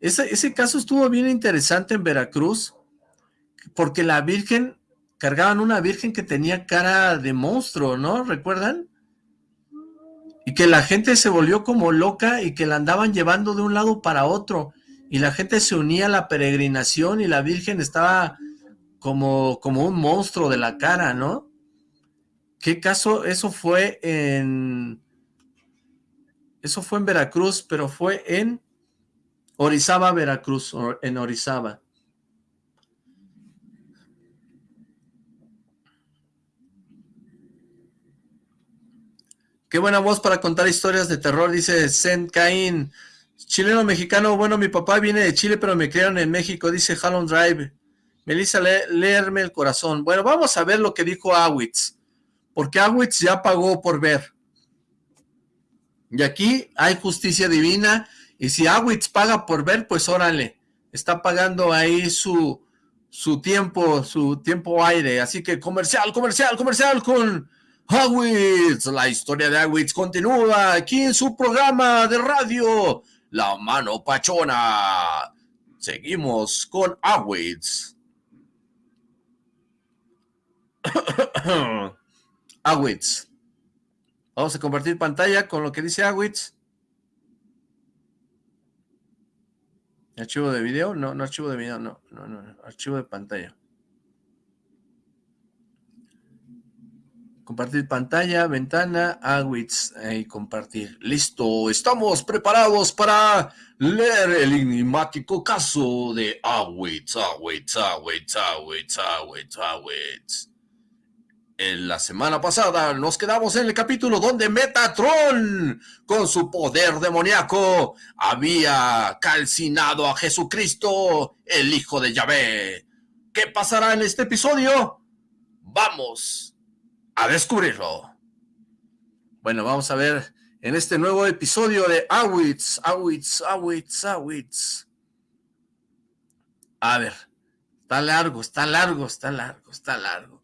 Ese, ese caso estuvo bien interesante en Veracruz, porque la Virgen, cargaban una Virgen que tenía cara de monstruo, ¿no? ¿Recuerdan? Y que la gente se volvió como loca y que la andaban llevando de un lado para otro y la gente se unía a la peregrinación y la Virgen estaba como, como un monstruo de la cara, ¿no? ¿Qué caso? Eso fue en... Eso fue en Veracruz, pero fue en Orizaba, Veracruz, en Orizaba. Qué buena voz para contar historias de terror, dice Zen Caín. Chileno mexicano, bueno, mi papá viene de Chile, pero me criaron en México, dice Hallon Drive. Melissa, leerme el corazón. Bueno, vamos a ver lo que dijo Awitz, porque Awitz ya pagó por ver. Y aquí hay justicia divina, y si Awitz paga por ver, pues órale, está pagando ahí su, su tiempo, su tiempo aire. Así que comercial, comercial, comercial con Awitz, la historia de Awitz continúa aquí en su programa de radio, La Mano Pachona. Seguimos con Awitz. Awitz. Vamos a compartir pantalla con lo que dice Awitz. ¿Archivo de video? No, no archivo de video, no, no, no, archivo de pantalla. Compartir pantalla, ventana, Awitz, y compartir. Listo, estamos preparados para leer el enigmático caso de Awitz, Awitz, Awitz, Awitz, Awitz, Awitz. En la semana pasada nos quedamos en el capítulo donde Metatron, con su poder demoníaco, había calcinado a Jesucristo, el hijo de Yahvé. ¿Qué pasará en este episodio? Vamos a descubrirlo. Bueno, vamos a ver en este nuevo episodio de Awitz, Awitz, Awitz, Awitz. A ver, está largo, está largo, está largo, está largo.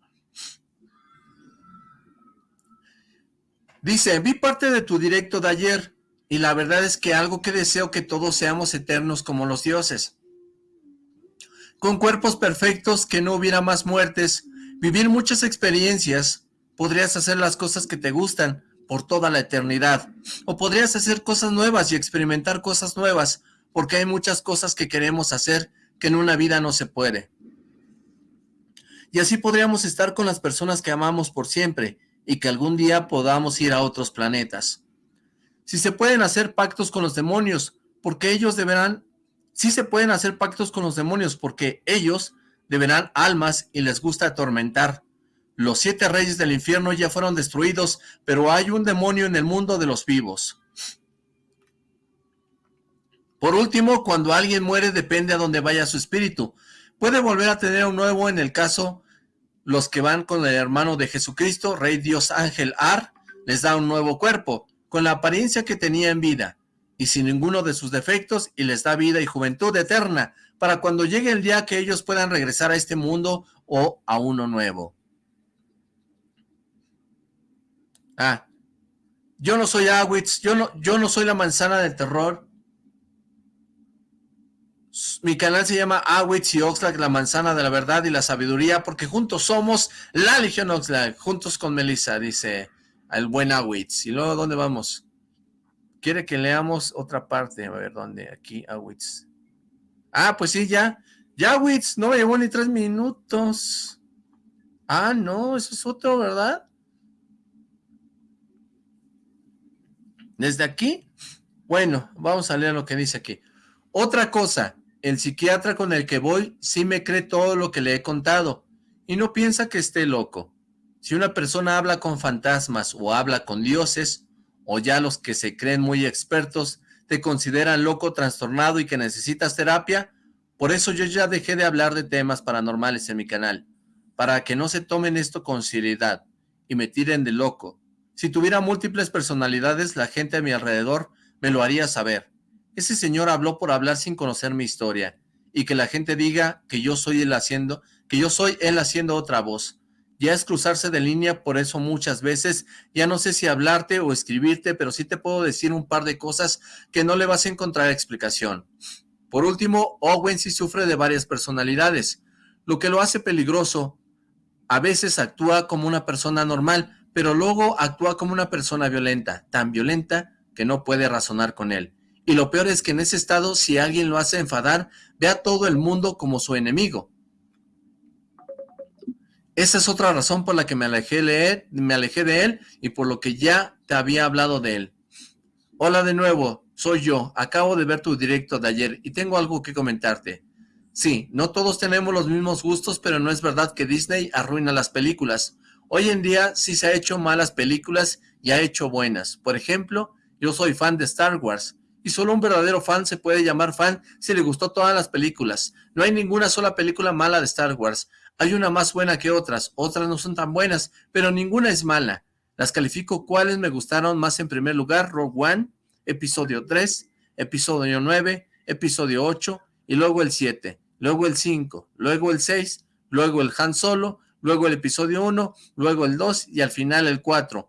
Dice, vi parte de tu directo de ayer y la verdad es que algo que deseo que todos seamos eternos como los dioses. Con cuerpos perfectos, que no hubiera más muertes, vivir muchas experiencias, podrías hacer las cosas que te gustan por toda la eternidad. O podrías hacer cosas nuevas y experimentar cosas nuevas, porque hay muchas cosas que queremos hacer que en una vida no se puede. Y así podríamos estar con las personas que amamos por siempre y que algún día podamos ir a otros planetas. Si se pueden hacer pactos con los demonios, porque ellos deberán... Si se pueden hacer pactos con los demonios, porque ellos deberán almas y les gusta atormentar. Los siete reyes del infierno ya fueron destruidos, pero hay un demonio en el mundo de los vivos. Por último, cuando alguien muere depende a dónde vaya su espíritu. Puede volver a tener un nuevo en el caso los que van con el hermano de Jesucristo, Rey Dios Ángel Ar, les da un nuevo cuerpo, con la apariencia que tenía en vida, y sin ninguno de sus defectos, y les da vida y juventud eterna, para cuando llegue el día que ellos puedan regresar a este mundo o a uno nuevo. Ah, yo no soy Awitz, yo no, yo no soy la manzana del terror. Mi canal se llama Awitz y Oxlack, la manzana de la verdad y la sabiduría, porque juntos somos la Legión Oxlack, juntos con Melissa, dice el buen Awitz. ¿Y luego dónde vamos? Quiere que leamos otra parte, a ver, ¿dónde? Aquí, Awitz. Ah, pues sí, ya. Ya, Awitz, no me llevó ni tres minutos. Ah, no, eso es otro, ¿verdad? Desde aquí, bueno, vamos a leer lo que dice aquí. Otra cosa, el psiquiatra con el que voy sí me cree todo lo que le he contado y no piensa que esté loco. Si una persona habla con fantasmas o habla con dioses, o ya los que se creen muy expertos te consideran loco, trastornado y que necesitas terapia, por eso yo ya dejé de hablar de temas paranormales en mi canal, para que no se tomen esto con seriedad y me tiren de loco. Si tuviera múltiples personalidades, la gente a mi alrededor me lo haría saber. Ese señor habló por hablar sin conocer mi historia, y que la gente diga que yo soy él haciendo, que yo soy él haciendo otra voz. Ya es cruzarse de línea, por eso muchas veces ya no sé si hablarte o escribirte, pero sí te puedo decir un par de cosas que no le vas a encontrar explicación. Por último, Owen sí sufre de varias personalidades, lo que lo hace peligroso. A veces actúa como una persona normal, pero luego actúa como una persona violenta, tan violenta que no puede razonar con él. Y lo peor es que en ese estado, si alguien lo hace enfadar, ve a todo el mundo como su enemigo. Esa es otra razón por la que me alejé, leer, me alejé de él y por lo que ya te había hablado de él. Hola de nuevo, soy yo. Acabo de ver tu directo de ayer y tengo algo que comentarte. Sí, no todos tenemos los mismos gustos, pero no es verdad que Disney arruina las películas. Hoy en día sí se ha hecho malas películas y ha hecho buenas. Por ejemplo, yo soy fan de Star Wars y solo un verdadero fan se puede llamar fan si le gustó todas las películas. No hay ninguna sola película mala de Star Wars. Hay una más buena que otras, otras no son tan buenas, pero ninguna es mala. Las califico cuáles me gustaron más en primer lugar, Rogue One, episodio 3, episodio 9, episodio 8 y luego el 7, luego el 5, luego el 6, luego el Han Solo, luego el episodio 1, luego el 2 y al final el 4.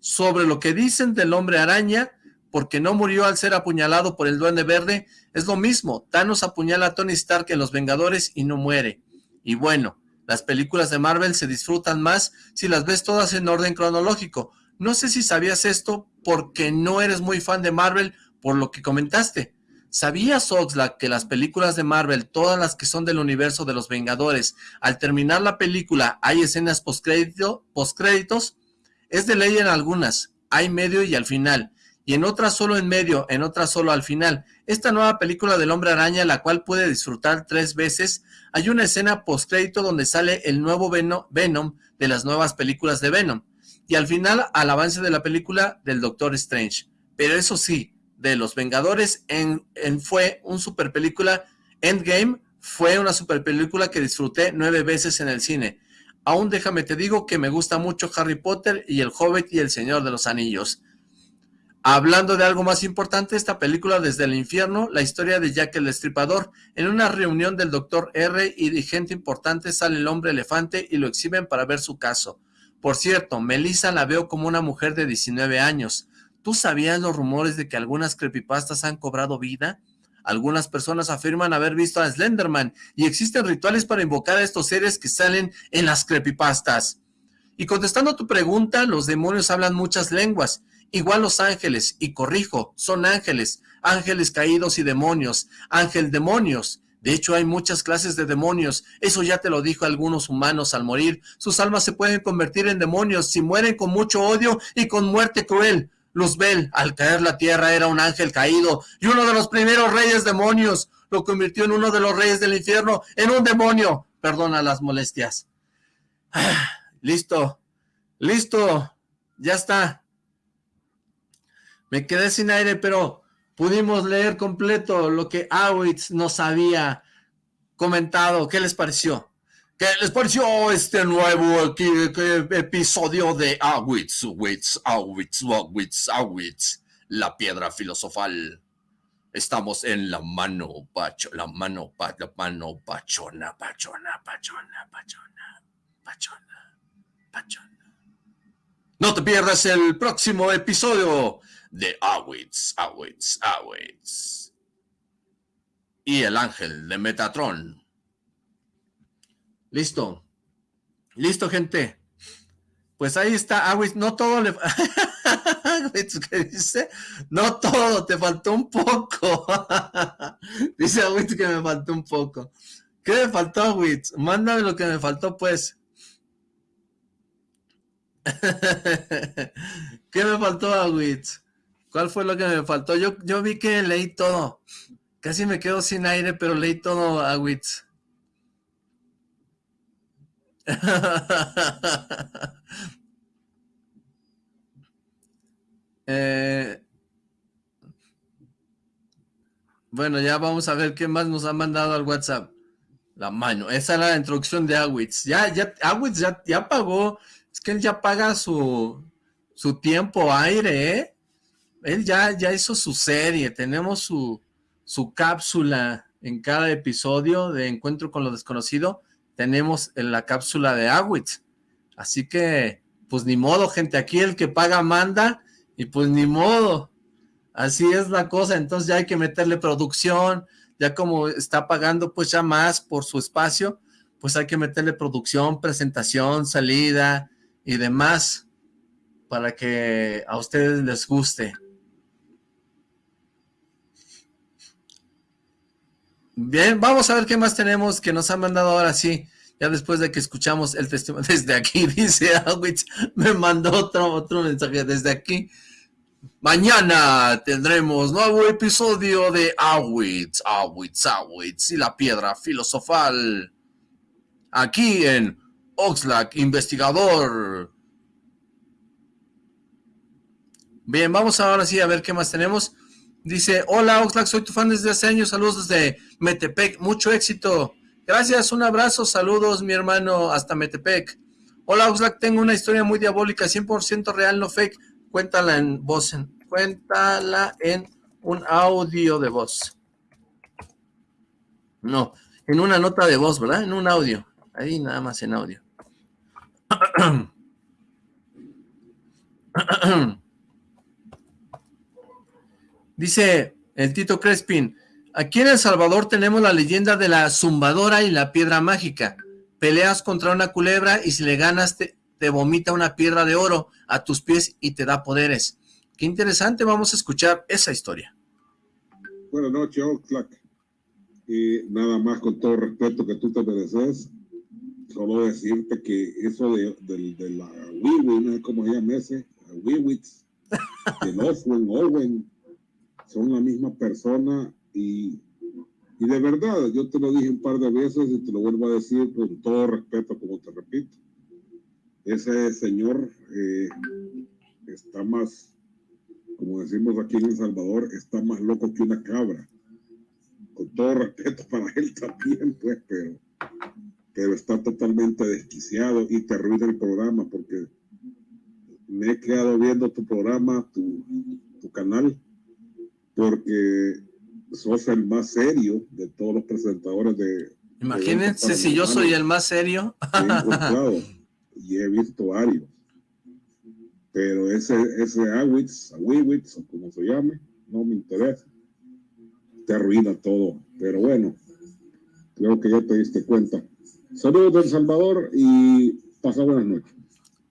Sobre lo que dicen del hombre araña, porque no murió al ser apuñalado por el duende verde, es lo mismo, Thanos apuñala a Tony Stark en Los Vengadores y no muere. Y bueno, las películas de Marvel se disfrutan más si las ves todas en orden cronológico. No sé si sabías esto porque no eres muy fan de Marvel por lo que comentaste, ¿Sabías, Oxlack, que las películas de Marvel, todas las que son del universo de los Vengadores, al terminar la película hay escenas postcréditos? Es de ley en algunas, hay medio y al final, y en otras solo en medio, en otras solo al final. Esta nueva película del Hombre Araña, la cual puede disfrutar tres veces, hay una escena postcrédito donde sale el nuevo Venom de las nuevas películas de Venom, y al final al avance de la película del Doctor Strange. Pero eso sí, de Los Vengadores en, fue un super película, Endgame fue una super película que disfruté nueve veces en el cine. Aún déjame te digo que me gusta mucho Harry Potter y El Hobbit y El Señor de los Anillos. Hablando de algo más importante, esta película Desde el Infierno, la historia de Jack el Destripador. En una reunión del Doctor R y de gente importante sale el hombre elefante y lo exhiben para ver su caso. Por cierto, Melissa la veo como una mujer de 19 años. ¿Tú sabías los rumores de que algunas creepypastas han cobrado vida? Algunas personas afirman haber visto a Slenderman y existen rituales para invocar a estos seres que salen en las creepypastas. Y contestando a tu pregunta, los demonios hablan muchas lenguas, igual los ángeles, y corrijo, son ángeles, ángeles caídos y demonios, ángel demonios. De hecho, hay muchas clases de demonios, eso ya te lo dijo algunos humanos al morir. Sus almas se pueden convertir en demonios si mueren con mucho odio y con muerte cruel. Luzbel, al caer la tierra, era un ángel caído y uno de los primeros reyes demonios. Lo convirtió en uno de los reyes del infierno, en un demonio. Perdona las molestias. Ah, listo, listo, ya está. Me quedé sin aire, pero pudimos leer completo lo que Awitz nos había comentado. ¿Qué les pareció? ¿Qué les pareció este nuevo episodio de Awitz, Awitz, Awitz, Awitz, Awitz, la piedra filosofal? Estamos en la mano, pacho, la mano, la mano, pachona, pachona, pachona, pachona, pachona, pachona. No te pierdas el próximo episodio de Awitz, Awitz, Awitz. Y el ángel de Metatron. Listo. Listo, gente. Pues ahí está, Awitz. No todo le... ¿qué dice? No todo, te faltó un poco. dice Awitz que me faltó un poco. ¿Qué me faltó, Awitz? Mándame lo que me faltó, pues. ¿Qué me faltó, Awitz? ¿Cuál fue lo que me faltó? Yo, yo vi que leí todo. Casi me quedo sin aire, pero leí todo, Awitz. Eh, bueno, ya vamos a ver qué más nos ha mandado al WhatsApp. La mano. Esa es la introducción de Awitz. Ya, ya, Awitz ya, ya pagó. Es que él ya paga su, su tiempo aire, ¿eh? Él ya, ya hizo su serie. Tenemos su, su cápsula en cada episodio de Encuentro con lo Desconocido tenemos en la cápsula de Awitz. Así que, pues ni modo, gente, aquí el que paga manda, y pues ni modo. Así es la cosa, entonces ya hay que meterle producción, ya como está pagando pues ya más por su espacio, pues hay que meterle producción, presentación, salida y demás para que a ustedes les guste. Bien, vamos a ver qué más tenemos que nos han mandado ahora sí. Ya después de que escuchamos el testimonio desde aquí, dice Awitz, me mandó otro, otro mensaje desde aquí. Mañana tendremos nuevo episodio de Awitz, Awitz, Awitz y la piedra filosofal. Aquí en Oxlack Investigador. Bien, vamos ahora sí a ver qué más tenemos. Dice, hola Oxlack, soy tu fan desde hace años, saludos desde Metepec, mucho éxito. Gracias, un abrazo, saludos mi hermano hasta Metepec. Hola Oxlack, tengo una historia muy diabólica, 100% real, no fake. Cuéntala en voz, cuéntala en un audio de voz. No, en una nota de voz, ¿verdad? En un audio. Ahí nada más en audio. Dice el Tito Crespin, aquí en El Salvador tenemos la leyenda de la zumbadora y la piedra mágica. Peleas contra una culebra y si le ganas te, vomita una piedra de oro a tus pies y te da poderes. Qué interesante, vamos a escuchar esa historia. Buenas noches, Oxlack. Y nada más con todo respeto que tú te mereces, solo decirte que eso de, la Wiwi, no sé cómo se llama ese, Wiwitz, de Oswen, Owen, son la misma persona y, y de verdad, yo te lo dije un par de veces y te lo vuelvo a decir con todo respeto, como te repito. Ese señor eh, está más, como decimos aquí en El Salvador, está más loco que una cabra. Con todo respeto para él también, pues, pero, pero está totalmente desquiciado y te arruina el programa porque me he quedado viendo tu programa, tu, tu canal, porque sos el más serio de todos los presentadores de... Imagínense si yo soy el más serio. y he visto varios. Pero ese, ese Awitz, Awiwitz, o como se llame, no me interesa. Te arruina todo. Pero bueno, creo que ya te diste cuenta. Saludos de El Salvador y pasa buenas noches.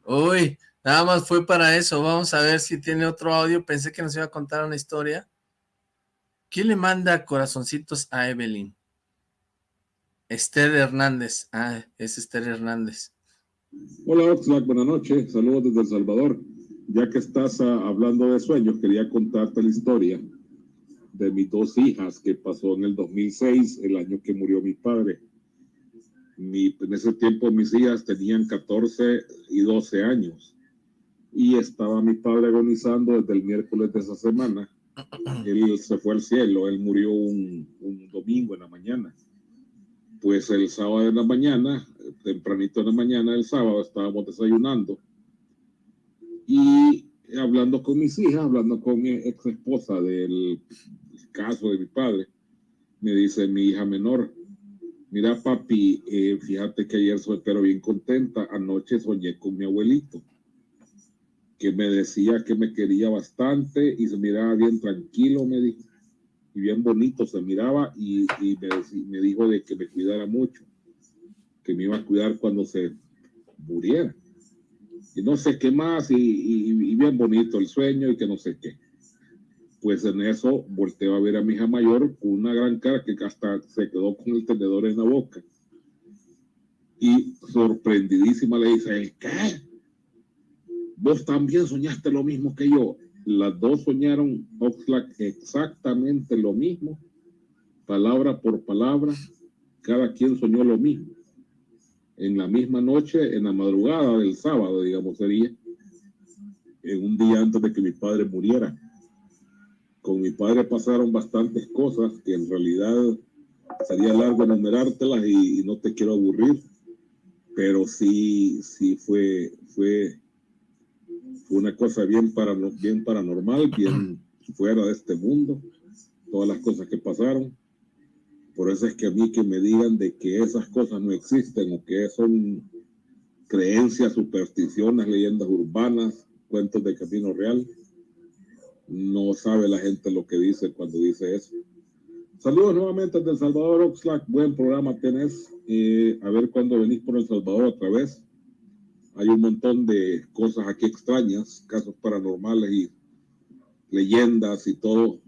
Uy, nada más fue para eso. Vamos a ver si tiene otro audio. Pensé que nos iba a contar una historia. ¿Quién le manda corazoncitos a Evelyn? Esther Hernández. Ah, es Esther Hernández. Hola Oxlack, buenas noches. Saludos desde El Salvador. Ya que estás ah, hablando de sueños, quería contarte la historia de mis dos hijas que pasó en el 2006, el año que murió mi padre. en ese tiempo mis hijas tenían 14 y 12 años y estaba mi padre agonizando desde el miércoles de esa semana él se fue al cielo, él murió un, domingo en la mañana. Pues el sábado de la mañana, tempranito de la mañana del sábado, estábamos desayunando y hablando con mis hijas, hablando con mi ex esposa del caso de mi padre, me dice mi hija menor, mira papi, eh, fíjate que ayer soy pero bien contenta, anoche soñé con mi abuelito, que me decía que me quería bastante y se miraba bien tranquilo, me dijo, y bien bonito se miraba y, me, me dijo de que me cuidara mucho, que me iba a cuidar cuando se muriera y no sé qué más, y, bien bonito el sueño y que no sé qué. Pues en eso volteo a ver a mi hija mayor con una gran cara que hasta se quedó con el tenedor en la boca. Y sorprendidísima le dice, ¿qué? Vos también soñaste lo mismo que yo. Las dos soñaron exactamente lo mismo, palabra por palabra, cada quien soñó lo mismo en la misma noche, en la madrugada del sábado, digamos, sería, en un día antes de que mi padre muriera. Con mi padre pasaron bastantes cosas que en realidad sería largo enumerártelas y, y no te quiero aburrir, pero sí, sí fue, fue una cosa bien, para, bien paranormal, bien fuera de este mundo, todas las cosas que pasaron por eso es que a mí que me digan de que esas cosas no existen o que son creencias, supersticiones, leyendas urbanas, cuentos de camino real, no sabe la gente lo que dice cuando dice eso. Saludos nuevamente desde El Salvador, Oxlack. Buen programa tenés. Eh, a ver cuándo venís por El Salvador otra vez. Hay un montón de cosas aquí extrañas, casos paranormales y leyendas y todo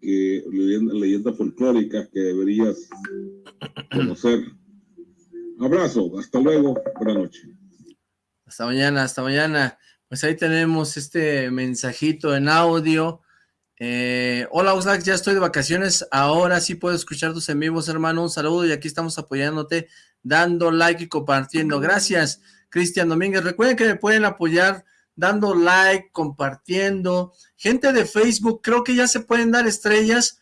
que leyendas folclóricas que deberías conocer. Abrazo, hasta luego, buenas noches. Hasta mañana, hasta mañana. Pues ahí tenemos este mensajito en audio. Eh, hola Oxlack, ya estoy de vacaciones, ahora sí puedo escuchar tus en vivos, hermano. Un saludo y aquí estamos apoyándote, dando like y compartiendo. Gracias, Cristian Domínguez. Recuerden que me pueden apoyar dando like, compartiendo. Gente de Facebook, creo que ya se pueden dar estrellas.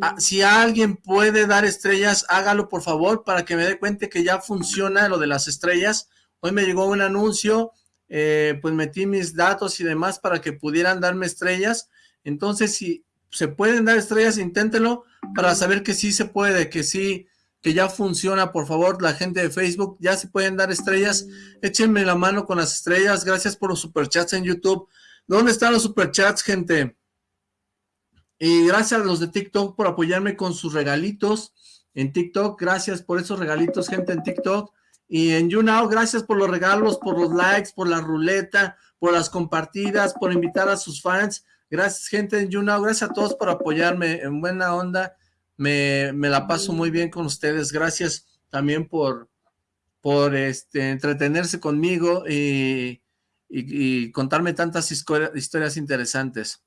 Ah, si alguien puede dar estrellas, hágalo por favor para que me dé cuenta que ya funciona lo de las estrellas. Hoy me llegó un anuncio, eh, pues metí mis datos y demás para que pudieran darme estrellas. Entonces, si se pueden dar estrellas, inténtelo para saber que sí se puede, que sí que ya funciona, por favor, la gente de Facebook, ya se pueden dar estrellas, échenme la mano con las estrellas, gracias por los superchats en YouTube, ¿dónde están los superchats, gente? Y gracias a los de TikTok por apoyarme con sus regalitos en TikTok, gracias por esos regalitos, gente, en TikTok, y en YouNow, gracias por los regalos, por los likes, por la ruleta, por las compartidas, por invitar a sus fans, gracias, gente, en YouNow, gracias a todos por apoyarme en buena onda, me, la paso muy bien con ustedes. Gracias también por, por este, entretenerse conmigo y, contarme tantas historias interesantes.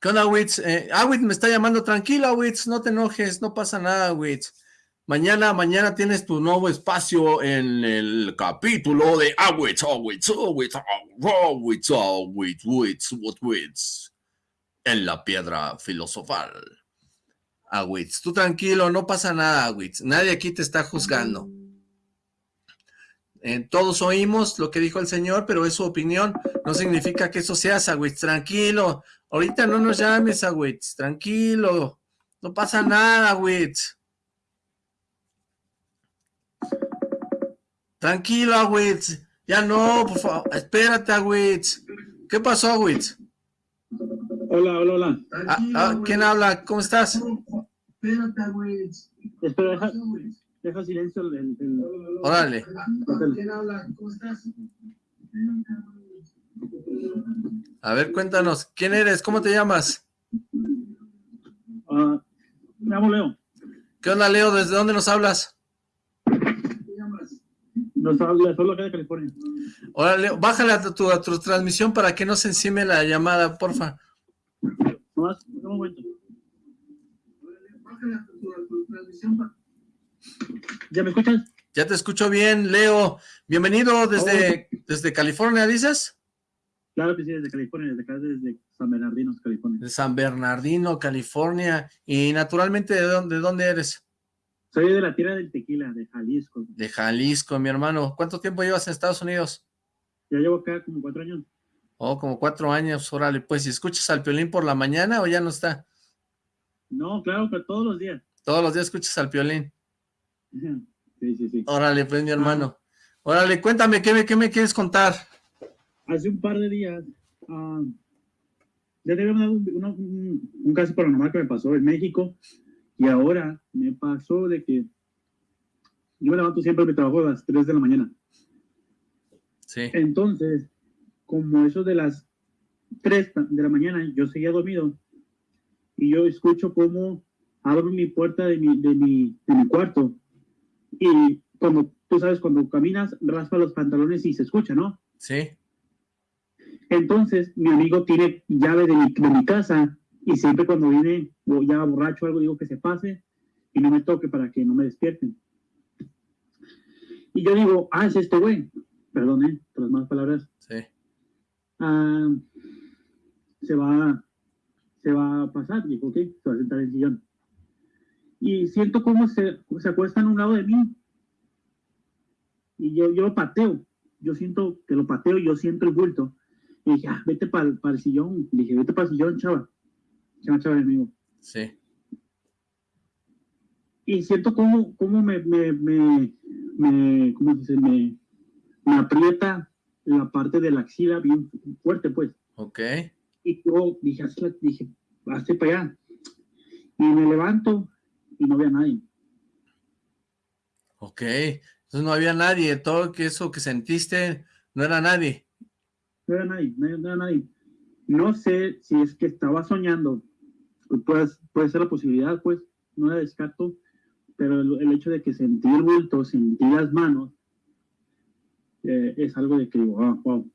¿Qué onda, Witz? Eh, ah, me está llamando. Tranquila, Witz, no te enojes, no pasa nada, Witz. Mañana, mañana tienes tu nuevo espacio en el capítulo de Awitz, Awitz, Awitz, Awitz, Awitz, Awitz, en la piedra filosofal. Awitz. Tú tranquilo, no pasa nada, Awitz. Nadie aquí te está juzgando. Eh, todos oímos lo que dijo el Señor, pero es su opinión. No significa que eso sea Awitz. Tranquilo. Ahorita no nos llames, Awitz. Tranquilo. No pasa nada, Awitz. Tranquilo, Awitz. Ya no, por favor. Espérate, Awitz. ¿Qué pasó, Awitz? Hola, hola, hola. Ah, ah, ¿Quién habla? ¿Cómo estás? Espérate, güey. Espera, deja, deja silencio el... el... Órale. ¿Quién habla? ¿Cómo estás? A ver, cuéntanos, ¿quién eres? ¿Cómo te llamas? Uh, me llamo Leo. ¿Qué onda, Leo? ¿Desde dónde nos hablas? Nos habla solo acá de California. Órale, Leo, bájale a tu, a tu transmisión para que no se encime la llamada, porfa. ¿Ya me escuchas? Ya te escucho bien, Leo. Bienvenido desde, oh. desde California, ¿dices? Claro que sí, desde California, desde acá, desde San Bernardino, California. De San Bernardino, California. Y naturalmente, ¿de dónde, de dónde eres? Soy de la tierra del tequila, de Jalisco. De Jalisco, mi hermano. ¿Cuánto tiempo llevas en Estados Unidos? Ya llevo acá como cuatro años. Oh, como cuatro años, órale. Pues, ¿y escuchas al Piolín por la mañana o ya no está? No, claro, pero todos los días. Todos los días escuchas al Piolín. Sí, sí, sí. Órale, pues, mi hermano. Órale, cuéntame, ¿qué me, qué me quieres contar? Hace un par de días, ah, ya te había dado un, un, un caso paranormal que me pasó en México y ahora me pasó de que yo me levanto siempre a mi trabajo a las 3 de la mañana. Sí. Entonces, como eso de las 3 de la mañana, yo seguía dormido y yo escucho cómo abro mi puerta de mi, de mi, de mi cuarto y como tú sabes, cuando caminas, raspa los pantalones y se escucha, ¿no? Sí. Entonces, mi amigo tiene llave de mi, de mi casa y siempre cuando viene o ya borracho o algo, digo que se pase y no me toque para que no me despierten. Y yo digo, ah, es este güey. Perdón, ¿eh? Por las malas palabras. Sí. Ah, se va, se va a pasar. Digo, ok, se va a sentar en el sillón. Y siento cómo se, se acuesta a un lado de mí. Y yo, yo lo pateo. Yo siento que lo pateo, yo siento el bulto. Y dije, ah, vete para el sillón. Le dije, vete para el sillón, chava. Chava, chava, amigo. Sí. Y siento cómo, cómo me, me, me, me, ¿cómo se dice? Me, me aprieta la parte de la axila bien fuerte, pues. Ok. Y yo dije, hazla, dije, hazte para allá. Y me levanto y no había nadie. Ok. Entonces no había nadie. Todo que eso que sentiste no era nadie. No era nadie, no era, no era nadie. No sé si es que estaba soñando. Puede, puede ser la posibilidad, pues. No la descarto. Pero el, el hecho de que sentí el bulto, sentí las manos, eh, es algo de que digo, ah, wow.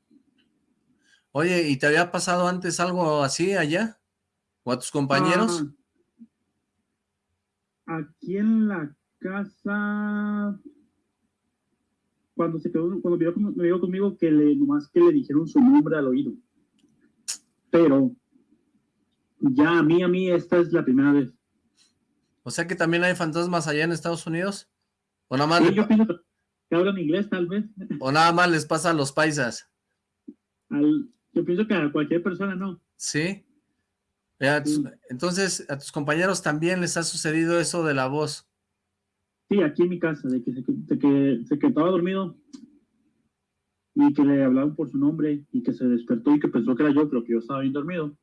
Oye, ¿y te había pasado antes algo así allá? ¿O a tus compañeros? Ah, aquí en la casa, cuando se quedó, cuando vivió, con- vivió conmigo, que le, nomás que le dijeron su nombre al oído. Pero ya a mí, a mí, esta es la primera vez. O sea que también hay fantasmas allá en Estados Unidos. ¿O nada más, Sí, le- yo pienso que hablan inglés, tal vez. o nada más les pasa a los paisas? Al- yo pienso que a cualquier persona no. ¿Sí? Eh, Sí. entonces, a tus compañeros también les ha sucedido eso de la voz. Sí, aquí en mi casa, de que se, de que se quedaba dormido y que le hablaban por su nombre y que se despertó y que pensó que era yo, pero que yo estaba bien dormido.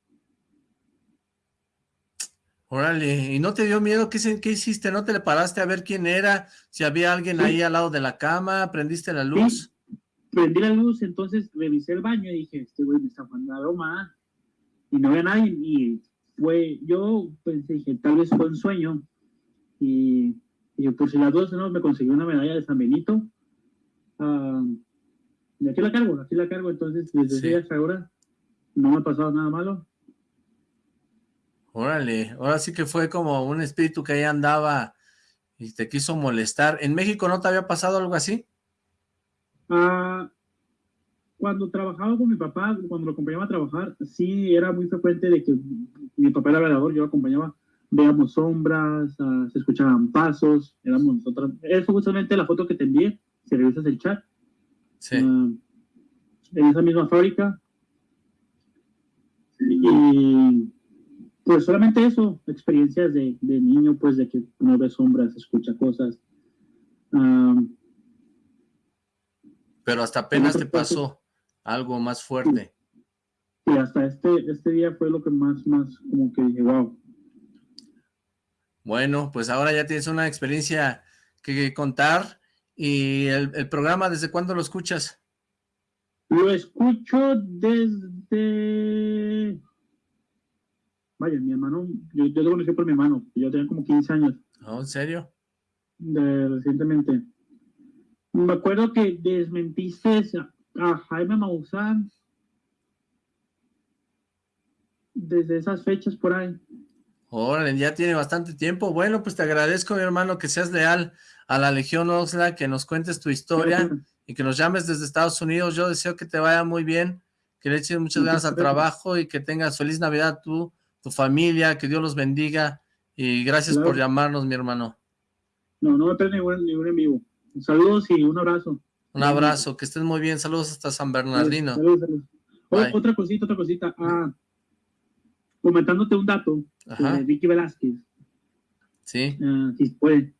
Órale, ¿y no te dio miedo? ¿Qué, qué hiciste? ¿No te le paraste a ver quién era? Si había alguien ahí al lado de la cama, ¿prendiste la luz? Prendí la luz, entonces revisé el baño y dije, este güey me está mandando a broma. Y no había nadie. Y fue, yo pensé, dije, tal vez fue un sueño. Y, y por si las dos, ¿no? Me conseguí una medalla de San Benito. Ah, y aquí la cargo, aquí la cargo. Entonces, desde Sí. ese hasta ahora, no me ha pasado nada malo. Órale, ahora sí que fue como un espíritu que ahí andaba y te quiso molestar. ¿En México no te había pasado algo así? Ah, cuando trabajaba con mi papá, cuando lo acompañaba a trabajar, sí era muy frecuente de que mi papá era velador, yo lo acompañaba, veíamos sombras, ah, se escuchaban pasos, éramos nosotros. Es justamente la foto que te envié, si revisas el chat, Sí. ah, en esa misma fábrica. Y pues solamente eso, experiencias de, de niño, pues de que uno ve sombras, escucha cosas. Ah, Pero hasta apenas te cosa- pasó algo más fuerte. Y hasta este, este día fue lo que más, más, como que dije, wow. Bueno, pues ahora ya tienes una experiencia que, que contar. ¿Y el, el programa desde cuándo lo escuchas? Lo escucho desde... Vaya, mi hermano, yo, yo lo conocí por mi hermano, yo tenía como 15 años ¿No? ¿En serio? de, recientemente. Me acuerdo que desmentiste a, Jaime Maussan desde esas fechas por ahí. Órale, ya tiene bastante tiempo. Bueno, pues te agradezco, mi hermano, que seas leal a la Legión Oxlack, que nos cuentes tu historia y que nos llames desde Estados Unidos. Yo deseo que te vaya muy bien, que le eches muchas ganas al trabajo y que tengas feliz Navidad tú, tu familia, que Dios los bendiga y gracias Claro. por llamarnos, mi hermano. No, no me pierdo ningún, ningún en vivo. Saludos y un abrazo. Un abrazo, que estés muy bien. Saludos hasta San Bernardino. Saludos, saludos. otra cosita, otra cosita. Ah, comentándote un dato de Vicky Velázquez. Sí. Ah, sí, puede.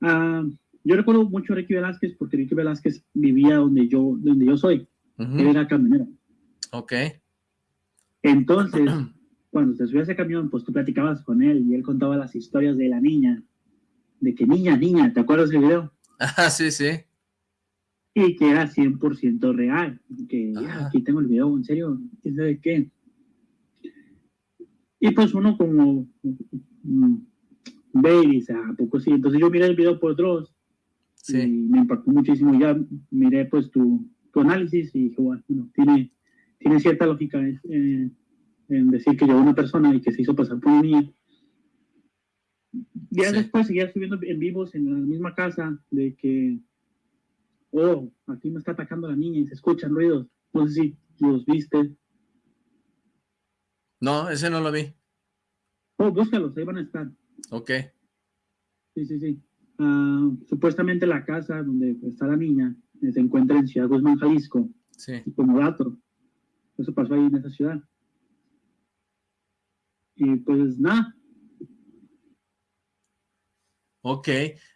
Ah, yo recuerdo mucho a Ricky Velázquez porque Ricky Velázquez vivía donde yo, donde yo soy. Él era camionero. Ok. Entonces, cuando se subía a ese camión, pues tú platicabas con él y él contaba las historias de la niña. De que niña, niña, ¿te acuerdas del video? Ah, sí, sí. Y que era 100% real. Que aquí tengo el video, en serio, ¿quién sabe qué? Y pues uno como mm, ve y dice, ¿a poco sí? Entonces yo miré el video por Dross sí. y me impactó muchísimo. Ya miré pues tu, tu análisis y dije, bueno, tiene, tiene cierta lógica eh, en decir que llegó una persona y que se hizo pasar por un niño. Ya después seguía subiendo en vivos en la misma casa de que, oh, aquí me está atacando la niña y se escuchan ruidos. No sé si los viste. No, ese no lo vi. Oh, búscalos, ahí van a estar. Ok. Sí, sí, sí. Ah, supuestamente la casa donde está la niña se encuentra en Ciudad Guzmán, Jalisco. Sí. Como dato. Eso pasó ahí en esa ciudad. Y pues nada. Ok.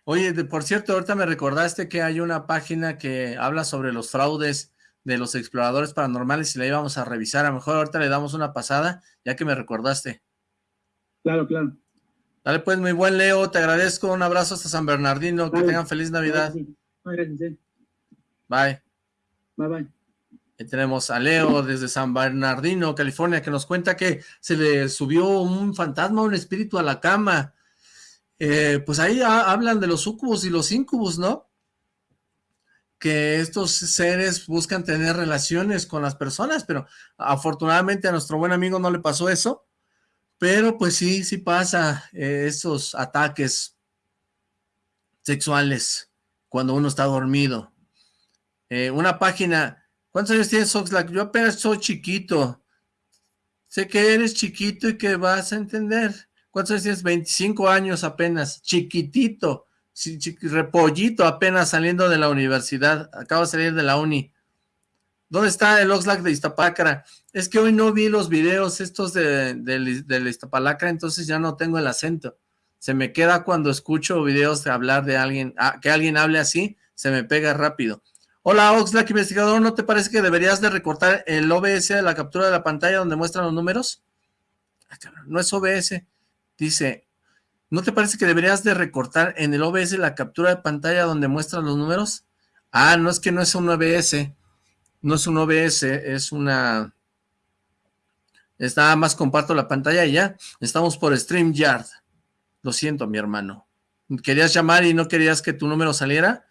Oye, por cierto, ahorita me recordaste que hay una página que habla sobre los fraudes de los exploradores paranormales y la íbamos a revisar. A lo mejor ahorita le damos una pasada, ya que me recordaste. Claro, claro. Dale pues, muy buen Leo, te agradezco, un abrazo hasta San Bernardino, que tengan feliz Navidad. Gracias. Eh. Bye. Bye, bye. Ahí tenemos a Leo desde San Bernardino, California, que nos cuenta que se le subió un fantasma, un espíritu a la cama. Eh, pues ahí hablan de los sucubos y los incubos, ¿no? que estos seres buscan tener relaciones con las personas, pero afortunadamente a nuestro buen amigo no le pasó eso, pero pues sí, sí pasa eh, esos ataques sexuales cuando uno está dormido. Eh, una página, ¿cuántos años tienes Oxlack? Yo apenas soy chiquito, sé que eres chiquito y que vas a entender. ¿Cuántos años tienes? 25 años apenas, chiquitito repollito apenas saliendo de la universidad, acabo de salir de la uni. ¿Dónde está el Oxlack de Iztapalacra? Es que hoy no vi los videos estos de, de, Iztapalacra, entonces ya no tengo el acento. Se me queda cuando escucho videos de hablar de alguien, ah, que alguien hable así, se me pega rápido. Hola Oxlack, investigador, ¿no te parece que deberías de recortar el OBS de la captura de la pantalla donde muestran los números? Ah, no es OBS, dice ¿No te parece que deberías de recortar en el OBS la captura de pantalla donde muestran los números? Ah, no es que no es un OBS, no es un OBS, es una... Es nada más comparto la pantalla y ya, estamos por StreamYard. Lo siento, mi hermano. ¿Querías llamar y no querías que tu número saliera?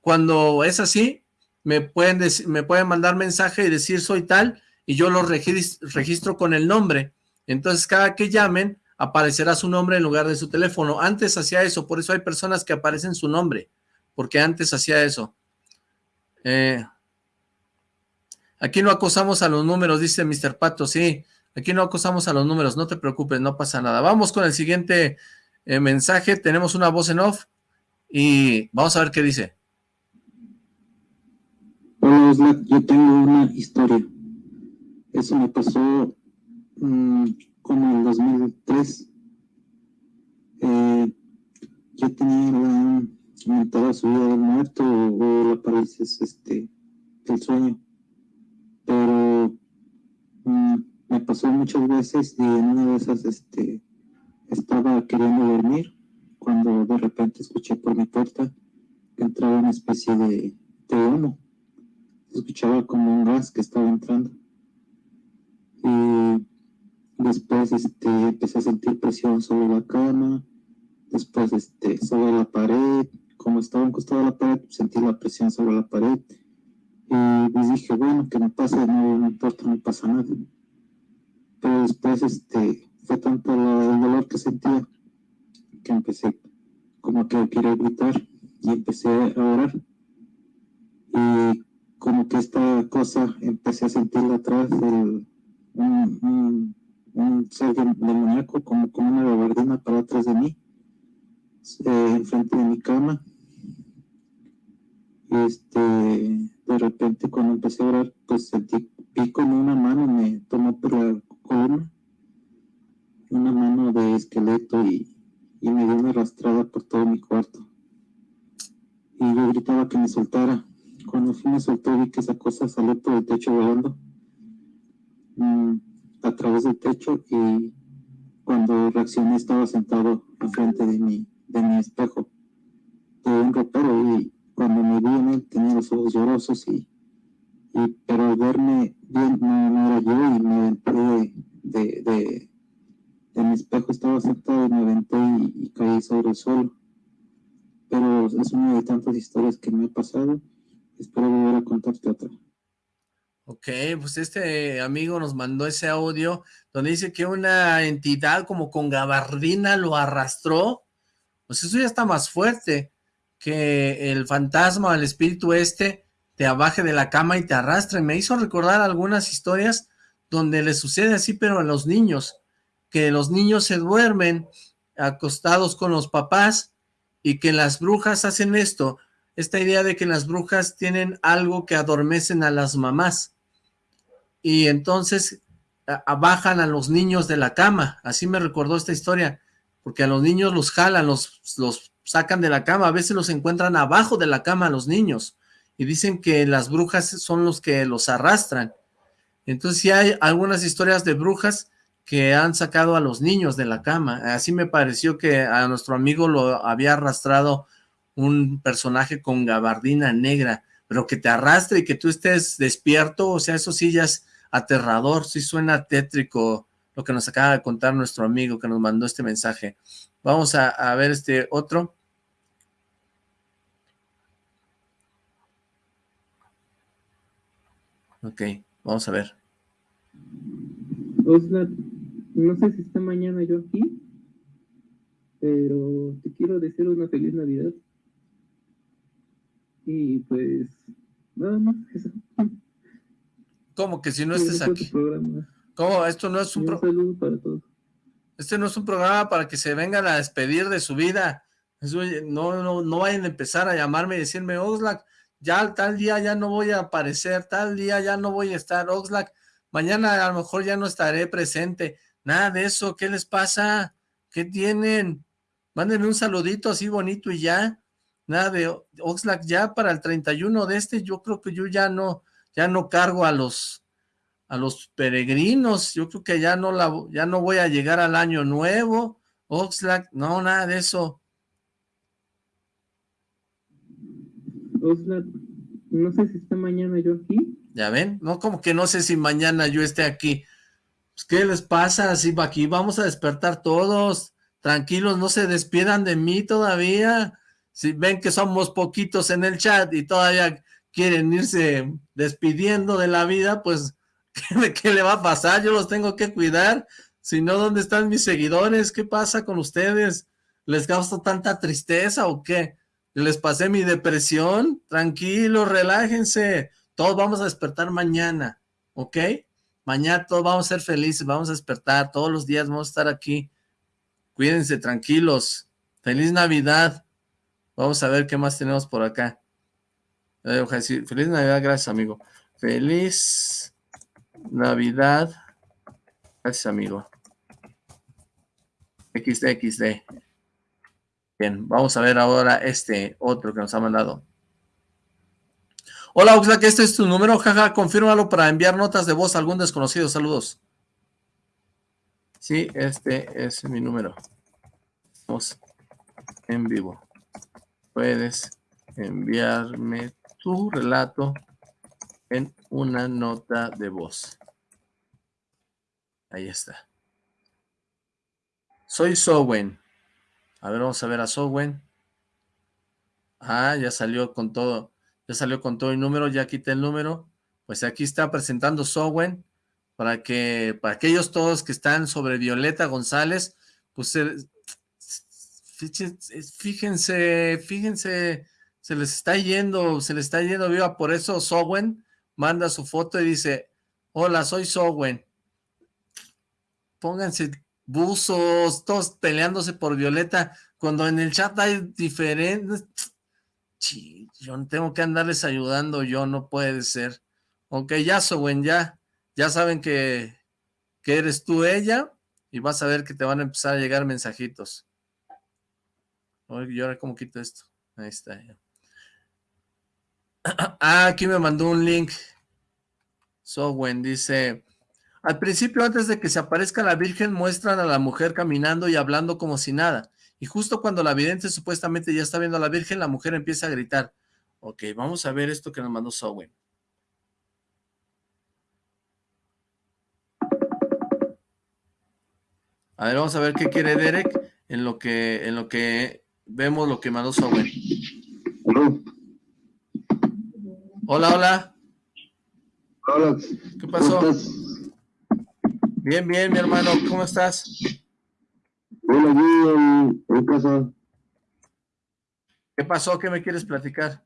Cuando es así, me pueden, me pueden mandar mensaje y decir soy tal, y yo lo registro con el nombre. Entonces, cada que llamen, aparecerá su nombre en lugar de su teléfono. Antes hacía eso, por eso hay personas que aparecen su nombre, porque antes hacía eso. Eh, aquí no acosamos a los números, dice Mr. Pato, sí, aquí no acosamos a los números, no te preocupes, no pasa nada. Vamos con el siguiente eh, mensaje, tenemos una voz en off y vamos a ver qué dice. Hola, yo tengo una historia. Eso me pasó... Mm, como el 2003, eh, yo tenía la aumentada subida del muerto o, la parálisis este, del sueño. Pero mm, me pasó muchas veces y en una de esas este, estaba queriendo dormir cuando de repente escuché por mi puerta que entraba una especie de, de humo. escuchaba como un gas que estaba entrando. Y Después este, empecé a sentir presión sobre la cama, después este, sobre la pared, como estaba encostado a la pared, sentí la presión sobre la pared y pues dije, bueno, que me pase, no, no importa, no pasa nada. Pero después este, fue tanto el dolor que sentía que empecé como que quería gritar y empecé a orar. Y como que esta cosa empecé a sentirla atrás, del un ser demoníaco como con una gabardina para atrás de mí. eh, enfrente de mi cama. Este, de repente cuando empecé a orar, pues sentí pico en una mano, me tomó por la columna, una mano de esqueleto y, y me dio una arrastrada por todo mi cuarto. Y yo gritaba que me soltara. Cuando fui me soltó vi que esa cosa salió por el techo volando mm, a través del techo y cuando reaccioné estaba sentado enfrente de mi, de mi espejo. De un ropero y cuando me vi en él tenía los ojos llorosos y, y pero verme bien no, era yo y me aventé de, de, de, mi espejo. Estaba sentado y me aventé y, caí sobre el suelo. Pero es una de tantas historias que me ha pasado. Espero volver a contarte otra Ok, pues este amigo nos mandó ese audio donde dice que una entidad como con gabardina lo arrastró. Pues eso ya está más fuerte que el fantasma o el espíritu este te abaje de la cama y te arrastre. Me hizo recordar algunas historias donde le sucede así, pero a los niños, que los niños se duermen acostados con los papás y que las brujas hacen esto, esta idea de que las brujas tienen algo que adormecen a las mamás. Y entonces bajan a los niños de la cama, así me recordó esta historia, porque a los niños los jalan, los, los sacan de la cama, a veces los encuentran abajo de la cama a los niños, y dicen que las brujas son los que los arrastran. Entonces sí hay algunas historias de brujas que han sacado a los niños de la cama, así me pareció que a nuestro amigo lo había arrastrado un personaje con gabardina negra, pero que te arrastre y que tú estés despierto, o sea, eso sí ya es aterrador, sí suena tétrico lo que nos acaba de contar nuestro amigo que nos mandó este mensaje. Vamos a, ver este otro. Ok, vamos a ver. Osla, no sé si está mañana yo aquí, pero te quiero decir una feliz Navidad. Y pues, nada más eso. ¿Cómo que si no estés aquí? ¿Cómo? Esto no es un programa. Este no es un programa para que se vengan a despedir de su vida. no, no, no vayan a empezar a llamarme y decirme, Oxlack, ya tal día ya no voy a aparecer, tal día ya no voy a estar, Oxlack, mañana a lo mejor ya no estaré presente. Nada de eso, ¿qué les pasa? ¿Qué tienen? Mándenme un saludito así bonito y ya. Nada de Oxlack, ya para el 31 de este, yo creo que yo ya no, ya no cargo a los, a los peregrinos, yo creo que ya no, la, ya no voy a llegar al año nuevo, Oxlack, no, nada de eso. Oxlack, no sé si está mañana yo aquí. Ya ven, no como que no sé si mañana yo esté aquí. Pues, ¿Qué les pasa? Así aquí vamos a despertar todos, tranquilos, no se despidan de mí todavía. Si ven que somos poquitos en el chat y todavía quieren irse despidiendo de la vida, pues, ¿qué, le va a pasar? Yo los tengo que cuidar. Si no, ¿dónde están mis seguidores? ¿Qué pasa con ustedes? ¿Les gasto tanta tristeza o qué? ¿Les pasé mi depresión? Tranquilos, relájense. Todos vamos a despertar mañana, ¿ok? Mañana todos vamos a ser felices, vamos a despertar. Todos los días vamos a estar aquí. Cuídense, tranquilos. Feliz Navidad. Vamos a ver qué más tenemos por acá. Feliz Navidad, gracias amigo. Feliz Navidad. Gracias amigo. XD. Bien, vamos a ver ahora este otro que nos ha mandado. Hola Oxlack, este es tu número, jaja, confírmalo para enviar notas de voz a algún desconocido, saludos. Sí, este es mi número. Vamos en vivo. Puedes enviarme tu relato en una nota de voz. Ahí está. Soy Sowen. A ver, vamos a ver a Sowen. Ah, ya salió con todo. Ya salió con todo el número, ya quité el número. Pues aquí está presentando Sowen para que, para aquellos todos que están sobre Violeta González, pues fíjense, fíjense se les está yendo, se les está yendo viva, por eso Sowen manda su foto y dice, hola, soy Sowen. Pónganse buzos, todos peleándose por Violeta, cuando en el chat hay diferentes... yo no tengo que andarles ayudando, yo no puede ser. Ok, ya, Sowen, ya. Ya saben que, que eres tú ella y vas a ver que te van a empezar a llegar mensajitos. ¿Y ahora cómo quito esto? Ahí está. Ah, aquí me mandó un link. Sowen dice, al principio antes de que se aparezca la Virgen muestran a la mujer caminando y hablando como si nada. Y justo cuando la vidente supuestamente ya está viendo a la Virgen, la mujer empieza a gritar. Ok, vamos a ver esto que nos mandó Sowen. A ver, vamos a ver qué quiere Derek en lo que, en lo que vemos lo que mandó Sowen. Hola, hola. Hola. ¿Qué pasó? Bien, bien, mi hermano. ¿Cómo estás? Hola, aquí en, casa. ¿Qué pasó? ¿Qué me quieres platicar?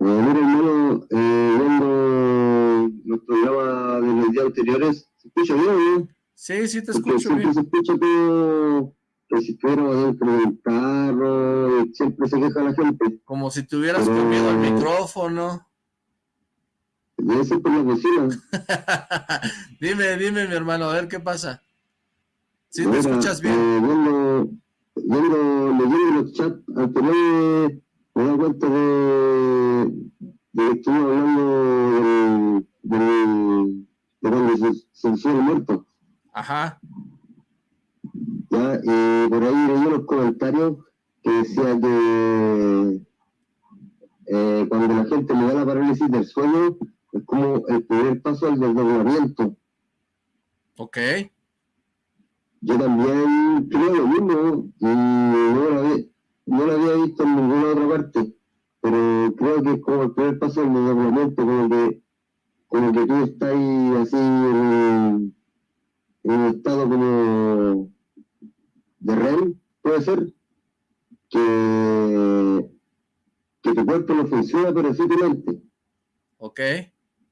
Eh, mira, hermano, eh, viendo los programas de los días anteriores, ¿se escucha bien o no? Sí, sí te escucho bien. se escucha todo que si fuera dentro del carro, siempre se queja la gente. Como si tuvieras comido el micrófono. Ser por la cocina. dime, dime, mi hermano, a ver qué pasa. ¿Sí te escuchas bien? Eh, viendo, viendo, leyendo los chats anteriores, me da cuenta de, de que estuve hablando de, de, de cuando se, se muerto. Ajá. Ya, y por ahí leí los comentarios que decía que eh, cuando la gente le da la parálisis del sueño, es como el primer paso al desdoblamiento. Ok. Yo también creo lo mismo y no lo, había, no lo había visto en ninguna otra parte, pero creo que es como el primer paso al desdoblamiento, como que, como que tú estás ahí así en, en un estado como de REM, puede ser, que, que tu cuerpo no funciona, pero sí tu mente. Ok.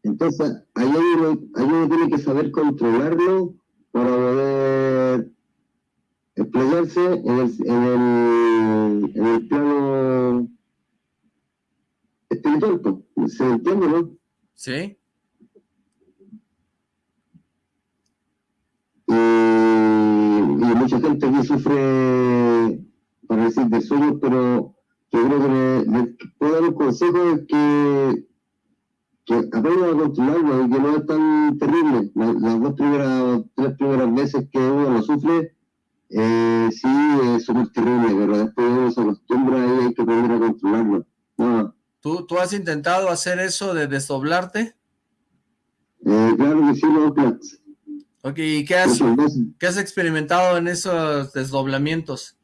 Entonces, ahí uno, uno tiene que saber controlarlo para poder explayarse en el, en el, en el plano espiritual. ¿Se entiende, no? Sí. Gente aquí sufre decir de sueño, pero yo creo que me, puedo dar un consejo que que aprendan a controlarlo y que no es tan terrible. las dos primeras, tres primeras veces que uno lo sufre, eh, sí es súper terrible, pero después uno se acostumbra y hay que aprender a controlarlo. ¿Tú, ¿Tú has intentado hacer eso de desdoblarte? Eh, claro que sí, no, Ok, ¿y qué has, ¿qué has experimentado en esos desdoblamientos?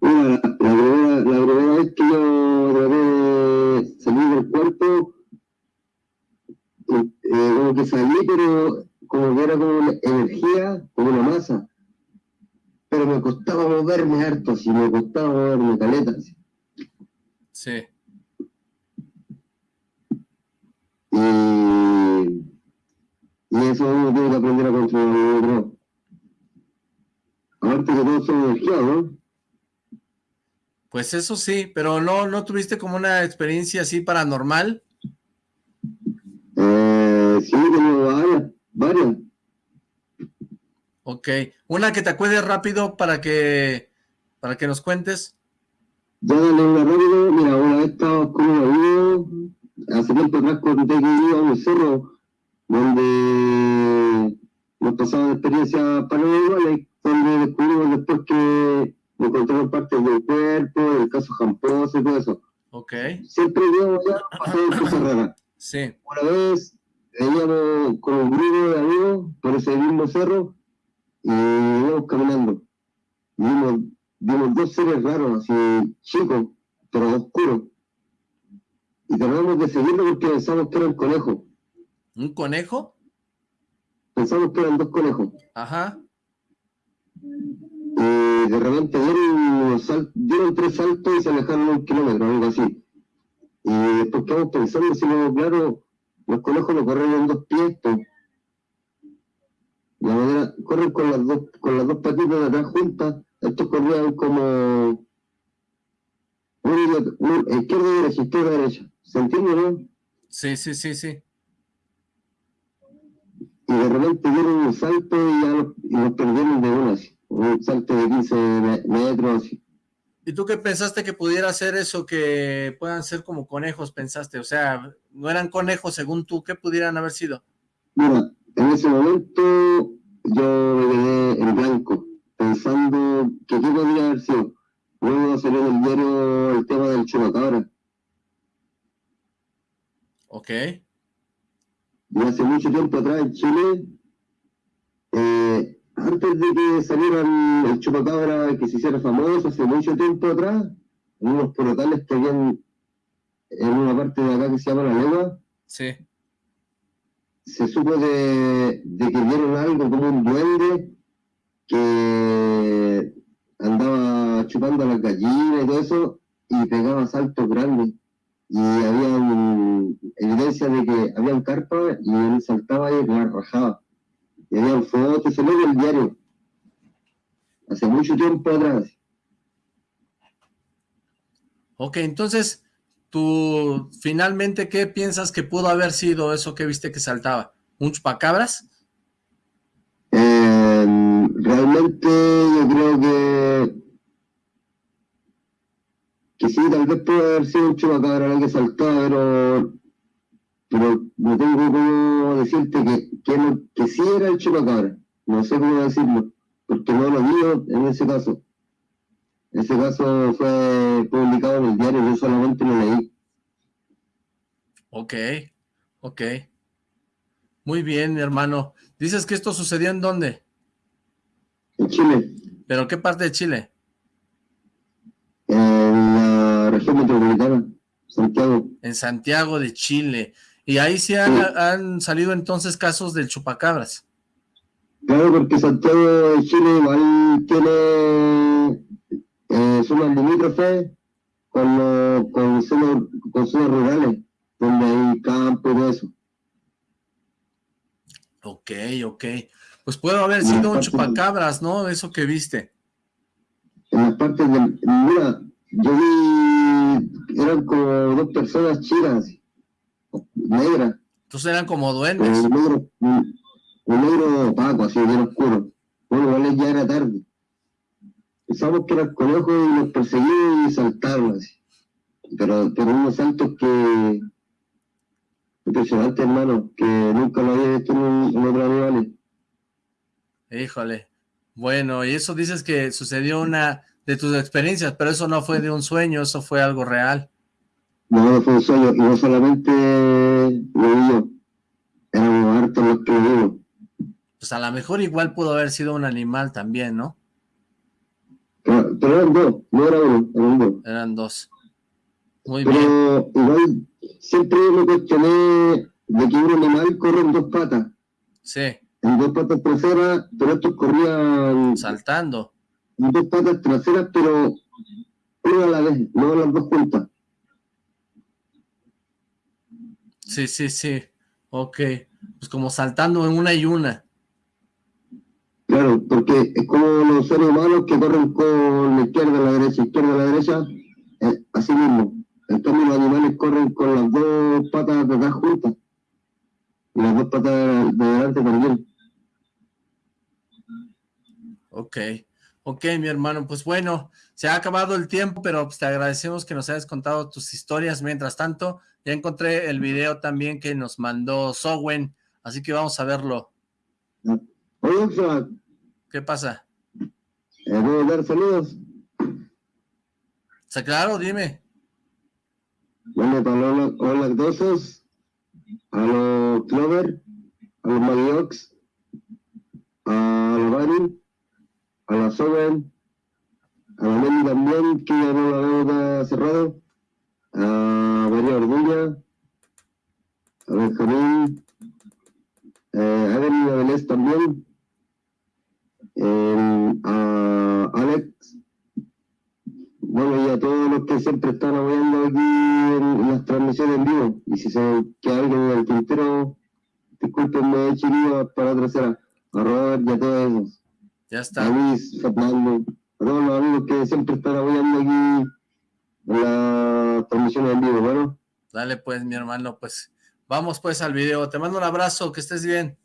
Bueno, la, primera, la primera vez que yo traté de salir del cuerpo, eh, como que salí, pero como que era como una energía, como una masa. Pero me costaba moverme harto, así me costaba moverme caleta. Sí. Y, y eso uno tiene que aprender a controlar Aparte que todos son. Pues eso sí, pero no, no tuviste como una experiencia así paranormal. Eh, sí, tengo varias, varias. Ok, una que te acuerdes rápido para que para que nos cuentes. Ya dale una rápido, mira, una vez estaba un amigo, hace tiempo atrás conté que iba a un cerro donde nos pasaban experiencias paranormales, donde descubrimos después que encontraron partes del cuerpo, el caso Jamposo y todo eso. Ok. Siempre yo ya cosas raras. Sí. Una vez veníamos con un grupo de amigos por ese mismo cerro y íbamos caminando. Vimos, vimos dos seres raros, así chicos, pero oscuros. Y tratamos de seguirlo porque pensamos que era un conejo. ¿Un conejo? Pensamos que eran dos conejos. Ajá. Y de repente dieron, dieron tres saltos y se alejaron un kilómetro, algo así. Y después quedamos pensando, si no, claro, los conejos no corren en dos pies, La manera, corren con las dos, con las dos patitas de atrás juntas, estos corrían como un, izquierda derecha, izquierda derecha. ¿Se entiende, no? Sí, sí, sí, sí. Y de repente dieron un salto y ya lo, y perdieron de una, un salto de 15 metros. ¿Y tú qué pensaste que pudiera ser eso, que puedan ser como conejos, pensaste? O sea, ¿no eran conejos según tú? ¿Qué pudieran haber sido? Mira, en ese momento yo me quedé en blanco, pensando que qué podría haber sido. Luego salió en el diario el tema del chupacabra. Ok. Y hace mucho tiempo atrás en Chile, eh, antes de que saliera el chupacabra, que se hiciera famoso, hace mucho tiempo atrás, en unos portales que habían en una parte de acá que se llama La Legua, sí. se supo de, de que vieron algo como un duende que andaba chupando las gallinas y todo eso, y pegaba saltos grandes. Y había evidencia de que había un carpa y él saltaba y la rajaba. Y había fotos, se lo el diario. Hace mucho tiempo atrás. Ok, entonces, tú finalmente, ¿qué piensas que pudo haber sido eso que viste que saltaba? ¿Un chupacabras? realmente yo creo que que sí, tal vez puede haber sido un chupacabra que saltó, pero pero no tengo cómo decirte que, que, que sí era el chupacabra, no sé cómo decirlo, porque no lo vi en ese caso. Ese caso fue publicado en el diario, yo solamente lo leí. Ok, ok. Muy bien, mi hermano. ¿Dices que esto sucedió en dónde? En Chile. ¿Pero qué parte de Chile? Metropolitana, Santiago. En Santiago de Chile. Y ahí sí han, salido entonces casos del chupacabras. Claro, porque Santiago de Chile igual tiene eh, zonas limítrofes con, con, zonas, con zonas rurales, donde hay campo y eso. Ok, ok. Pues puede haber sido un chupacabras, ¿no? Eso que viste. En las partes del... Mira, yo vi... Eran como dos personas chinas, negras. Entonces eran como duendes. Un negro, un, negro opaco, así bien oscuro. Bueno, igual ya era tarde. Pensamos que eran conejos y los perseguimos y saltaron así. Pero, pero unos saltos que... Impresionante, hermano, que nunca lo había visto en, en otros animales. Híjole. Bueno, y eso dices que sucedió una de tus experiencias, pero eso no fue de un sueño, eso fue algo real. No, no fue un sueño, y no solamente lo vi yo, éramos hartos los que Pues a lo mejor igual pudo haber sido un animal también, ¿no? Pero, eran dos, no era uno, eran dos. Eran dos. Muy pero bien. igual, siempre me cuestioné de que un animal corre en dos patas. Sí en dos patas traseras, pero estos corrían... Saltando. Dos patas traseras, pero una a la vez, no las dos juntas. Sí, sí, sí. Ok. Pues como saltando en una y una. Claro, porque es como los seres humanos que corren con la izquierda a la derecha, izquierda a la derecha, eh, así mismo. En cambio los animales corren con las dos patas de atrás juntas. Y las dos patas de adelante también. Ok, ok, mi hermano, pues bueno, se ha acabado el tiempo, pero pues te agradecemos que nos hayas contado tus historias. Mientras tanto, ya encontré el video también que nos mandó Sowen, así que vamos a verlo. ¿Qué pasa? ¿Puedo dar saludos? Claro, dime. Bueno, para los, lactosos, a los Clover, a los Maliox, a los a la Soben, a la Nelly también, que ya no la veo cerrado, a María Orduña, a Benjamín, eh, a Evelyn también, a Alex, bueno, y a todos los que siempre están apoyando aquí en, las transmisiones en vivo. Y si se queda alguien en el tintero, discúlpenme, he para la tercera. A Robert y a todos esos. Ya está. Luis, Fernando. todos los amigos que siempre están apoyando aquí en la transmisión en vivo, bueno. Dale pues, mi hermano, pues vamos pues al video. Te mando un abrazo, que estés bien.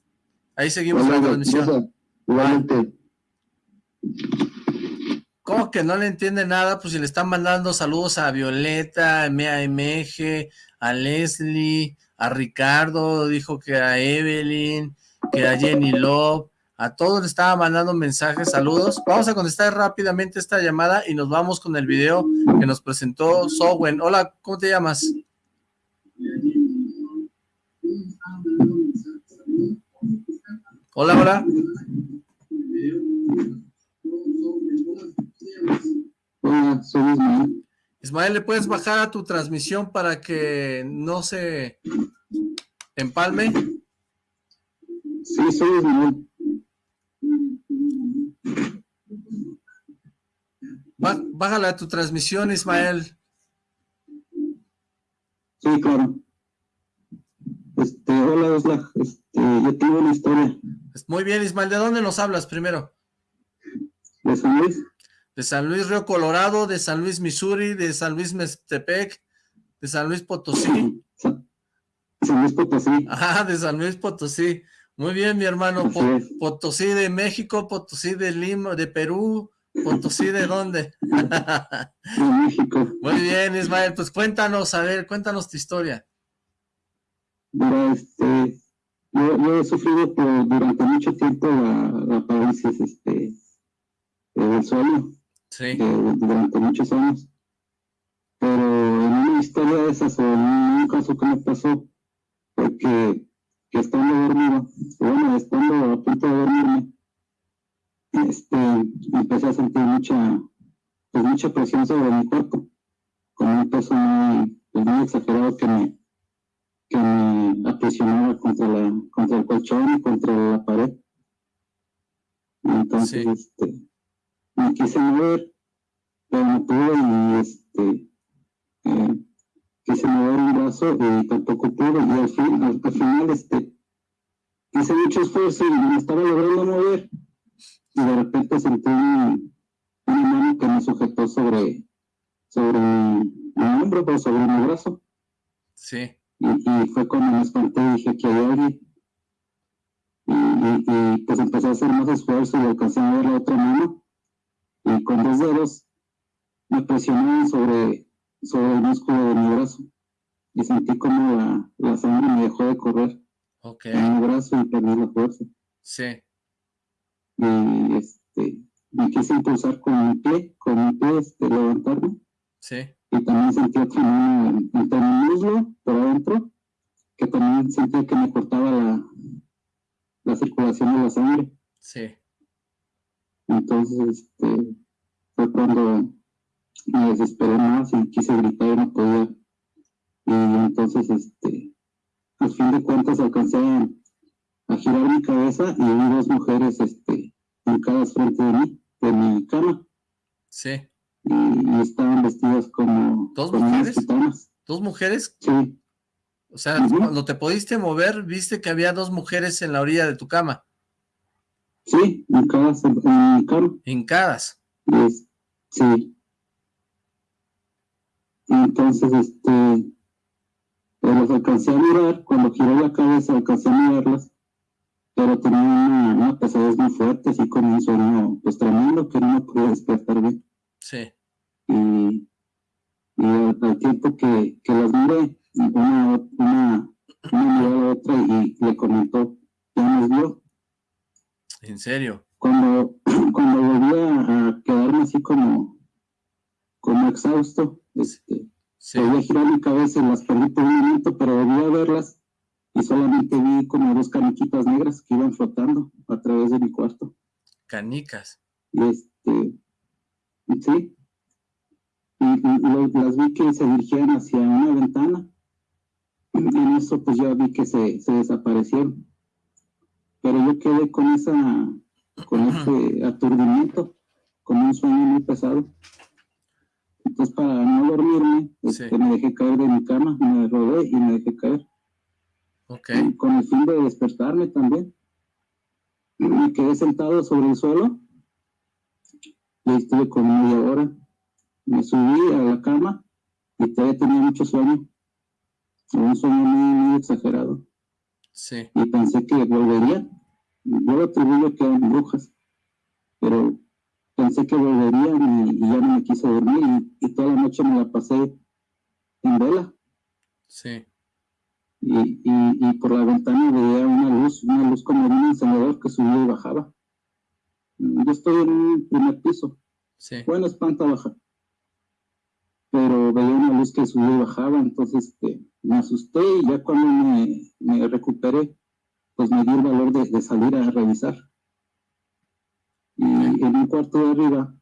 Ahí seguimos la transmisión. Igualmente. ¿Cómo que no le entiende nada? Pues si le están mandando saludos a Violeta, a MG, a Leslie, a Ricardo, dijo que a Evelyn, que a Jenny Love, a todos le estaba mandando mensajes, saludos. Vamos a contestar rápidamente esta llamada y nos vamos con el video que nos presentó Sowen. Hola, ¿cómo te llamas? Hola, hola. Hola, soy Ismael. Ismael, ¿le puedes bajar a tu transmisión para que no se empalme? Sí, soy Ismael. Bájale a tu transmisión, Ismael. Sí, claro. Este, hola, Osla. Este, yo tengo una historia. Muy bien, Ismael. ¿De dónde nos hablas primero? De San Luis. De San Luis Río Colorado, de San Luis Missouri, de San Luis Mestepec, de San Luis Potosí. San Luis Potosí. Ajá, de San Luis Potosí. Muy bien, mi hermano. Potosí de México, Potosí de Lima, de Perú, Potosí de dónde? De México. Muy bien, Ismael. Pues cuéntanos, a ver, cuéntanos tu historia. Mira, este, yo, he sufrido por, durante mucho tiempo la, la parálisis este, del sueño. Sí. Eh, durante muchos años. Pero en una historia de esas, o en un caso que me pasó, fue que, estando dormido, bueno, estando a punto de dormirme, este, empecé a sentir mucha, pues mucha presión sobre mi cuerpo, con un peso muy, pues muy exagerado que me, que me apresionaba contra, la, contra el colchón y contra la pared. Entonces, este, me quise mover, pero no pude y este, eh, quise mover un brazo y tampoco pude. Y al, fin, al, final, este, hice mucho esfuerzo y me estaba logrando mover. Y de repente sentí una, mano que me sujetó sobre, sobre mi, hombro, o pues, sobre mi brazo. Sí. Y, fue cuando me espanté y dije que hay alguien. Y, y, pues empecé a hacer más esfuerzo y alcancé a ver la otra mano. Y con dos dedos me presioné sobre, sobre el músculo de mi brazo. Y sentí como la, la sangre me dejó de correr okay. en mi brazo y perdí la fuerza. Sí. Y este, me quise impulsar con mi pie, con mi pie, este, levantarme. Sí y también sentía otra mano entre mi muslo por adentro, que también sentía que me cortaba la, la circulación de la sangre. Sí. Entonces, este, fue cuando me desesperé más y quise gritar y no podía. Y entonces, este, al fin de cuentas alcancé a, girar mi cabeza y vi dos mujeres, este, cada frente de mí, de mi cama. Sí y, estaban vestidas como, ¿Dos mujeres? ¿Dos mujeres? Sí. O sea, cuando te pudiste mover, viste que había dos mujeres en la orilla de tu cama. Sí, hincadas en, mi cama. Hincadas. sí. Entonces, este, pues los alcancé a mirar, cuando giré la cabeza alcancé a mirarlas, pero tenía una, una pesadez muy fuerte, así como un sueño pues tremendo que no me podía despertar bien. Sí. Y, y al, tiempo que, que, las miré, una, una, una miró a la otra y le comentó, ya nos vio. ¿En serio? Cuando, cuando volví a, quedarme así como, como exhausto, este, a girar mi cabeza y las perdí por un momento, pero volví a verlas y solamente vi como dos caniquitas negras que iban flotando a través de mi cuarto. Canicas. Y este, ¿sí? Y, y, las vi que se dirigían hacia una ventana. Y en eso pues ya vi que se, se desaparecieron. Pero yo quedé con esa, con ese aturdimiento, con un sueño muy pesado. Entonces para no dormirme, este, me dejé caer de mi cama, me rodé y me dejé caer. Okay. Con el fin de despertarme también. Me quedé sentado sobre el suelo y estuve con media hora. Me subí a la cama y todavía tenía mucho sueño. Un sueño muy, exagerado. Sí. Y pensé que volvería. Yo lo atribuyo que eran brujas, pero pensé que volverían y, ya no me quise dormir y, toda la noche me la pasé en vela. Sí. Y, y, por la ventana veía una luz, una luz como de un encendedor que subía y bajaba. Yo estoy en un primer piso. Sí. Bueno, es planta baja. Pero veía una luz que subía y bajaba, entonces este, me asusté y ya cuando me, me recuperé, pues me dio el valor de, de salir a revisar. Y en un cuarto de arriba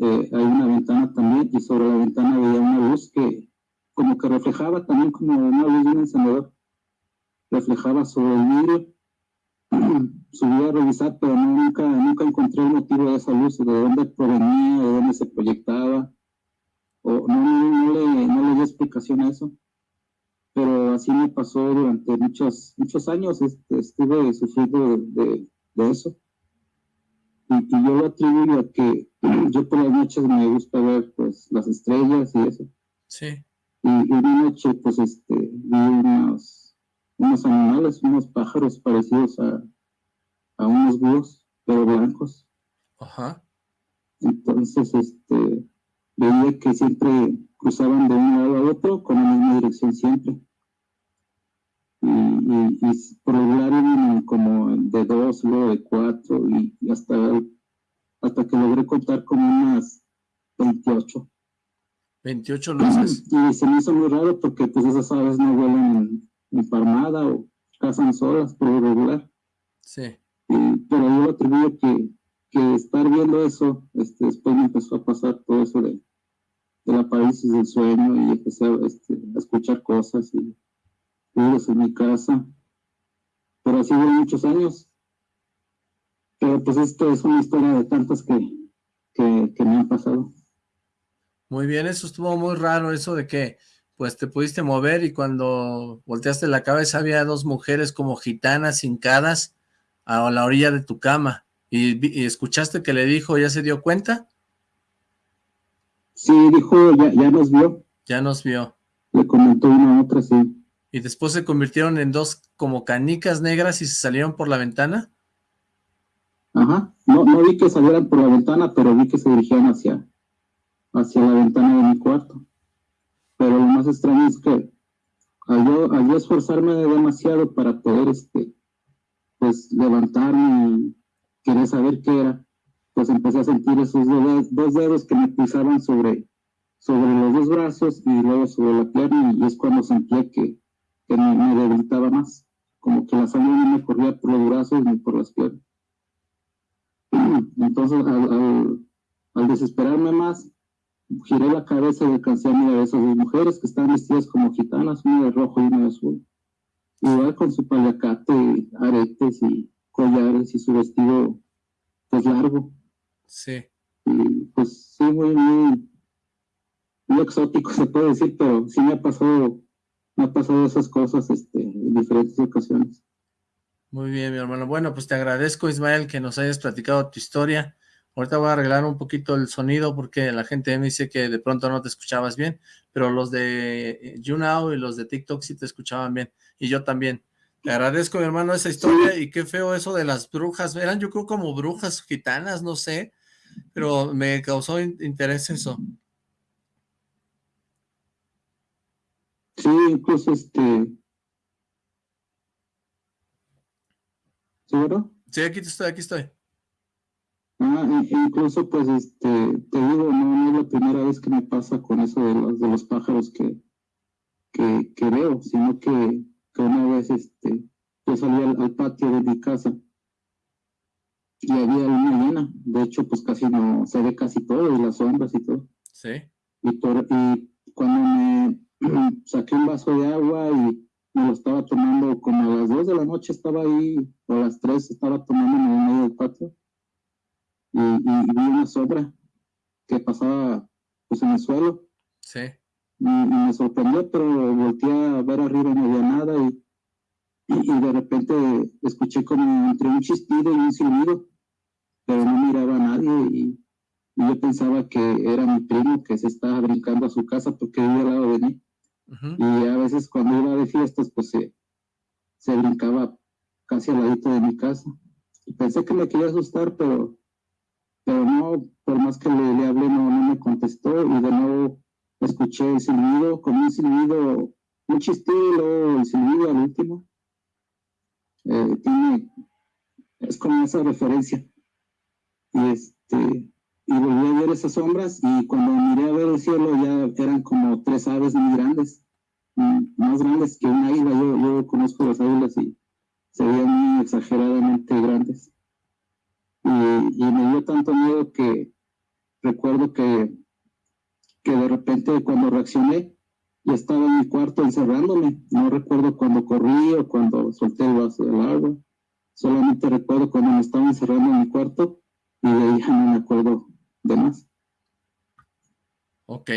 eh, hay una ventana también y sobre la ventana veía una luz que como que reflejaba también como una luz de un encendedor. Reflejaba sobre el vidrio. Subí a revisar, pero nunca, nunca encontré el motivo de esa luz, de dónde provenía, de dónde se proyectaba. O, no, no, le, no le di explicación a eso. Pero así me pasó durante muchos, muchos años. Este, estuve sufriendo de eso. Y, yo lo atribuyo a que yo por las noches me gusta ver pues las estrellas y eso. Sí. Y, una noche pues este vi unos, unos animales, unos pájaros parecidos a, a unos búhos, pero blancos. Ajá. Entonces este veía que siempre cruzaban de un lado a otro con la misma dirección siempre y, y, y por regular como de dos, luego de cuatro y, hasta, hasta que logré contar como unas 28. 28 luces. Y se me hizo muy raro porque pues esas aves no vuelan parmada o cazan solas por lo regular. Sí. pero yo lo atribuyo que, que estar viendo eso, este, después me empezó a pasar todo eso de, de la parálisis del sueño y empecé a, este, a escuchar cosas y en mi casa, pero así sido muchos años. Pero pues esto es una historia de tantas que, que, me han pasado. Muy bien, eso estuvo muy raro, eso de que pues te pudiste mover y cuando volteaste la cabeza había dos mujeres como gitanas hincadas a la orilla de tu cama. ¿Y, escuchaste que le dijo, ya se dio cuenta? Sí, dijo, ya, ya nos vio. Ya nos vio. Le comentó una a otra, sí y después se convirtieron en dos como canicas negras y se salieron por la ventana. Ajá, no, no vi que salieran por la ventana, pero vi que se dirigían hacia, hacia la ventana de mi cuarto. Pero lo más extraño es que al yo, esforzarme demasiado para poder este, pues levantarme y querer saber qué era, pues empecé a sentir esos dos, dos dedos que me pisaban sobre, sobre los dos brazos y luego sobre la pierna y es cuando sentía que, que me, debilitaba más, como que la sangre no me corría por los brazos ni por las piernas. Entonces, al, desesperarme más, giré la cabeza y alcancé a mirar a esas dos mujeres que estaban vestidas como gitanas, una de rojo y una de azul. Igual con su paliacate, aretes y collares y su vestido pues largo. Sí. Y pues sí, muy, muy, muy exótico se puede decir, pero sí me ha pasado me ha pasado esas cosas este, en diferentes ocasiones. Muy bien, mi hermano. Bueno, pues te agradezco, Ismael, que nos hayas platicado tu historia. Ahorita voy a arreglar un poquito el sonido porque la gente me dice que de pronto no te escuchabas bien, pero los de YouNow y los de TikTok sí te escuchaban bien, y yo también. Te agradezco, mi hermano, esa historia, y qué feo eso de las brujas. Eran yo creo como brujas gitanas, no sé, pero me causó interés eso. Sí, incluso este... ¿Seguro? Sí, aquí estoy, aquí estoy. Ah, incluso pues este, te digo, no, es la primera vez que me pasa con eso de los, de los pájaros que, que, veo, sino que, una vez este, yo salí al, patio de mi casa y había una llena, de hecho pues casi no, se ve casi todo, y las sombras y todo. Sí. Y, por, y cuando me, saqué un vaso de agua y me lo estaba tomando como a las dos de la noche estaba ahí, o a las tres estaba tomando en el medio del patio y, vi una sobra que pasaba pues en el suelo. Sí. Y, me sorprendió, pero volteé a ver arriba y no había nada y, y, de repente escuché como entre un chistido y un silbido, pero no miraba a nadie y, y yo pensaba que era mi primo que se estaba brincando a su casa porque vivía al lado de mí. Y a veces cuando iba de fiestas, pues se, se brincaba casi al ladito de mi casa. Y pensé que me quería asustar, pero, pero no, por más que le, hablé, no, me contestó y de nuevo escuché el silbido, con un silbido, un chistilo, el silbido al último. Eh, tiene, es como esa referencia. Y este, y volví a ver esas sombras y cuando miré a ver el cielo ya eran como tres aves muy grandes, más grandes que una águila. Yo, yo conozco las águilas y se veían muy exageradamente grandes. Y, me dio tanto miedo que recuerdo que que de repente cuando reaccioné ya estaba en mi cuarto encerrándome. No recuerdo cuando corrí o cuando solté el vaso del agua. Solamente recuerdo cuando me estaba encerrando en mi cuarto y de ahí ya no me acuerdo de más. Ok.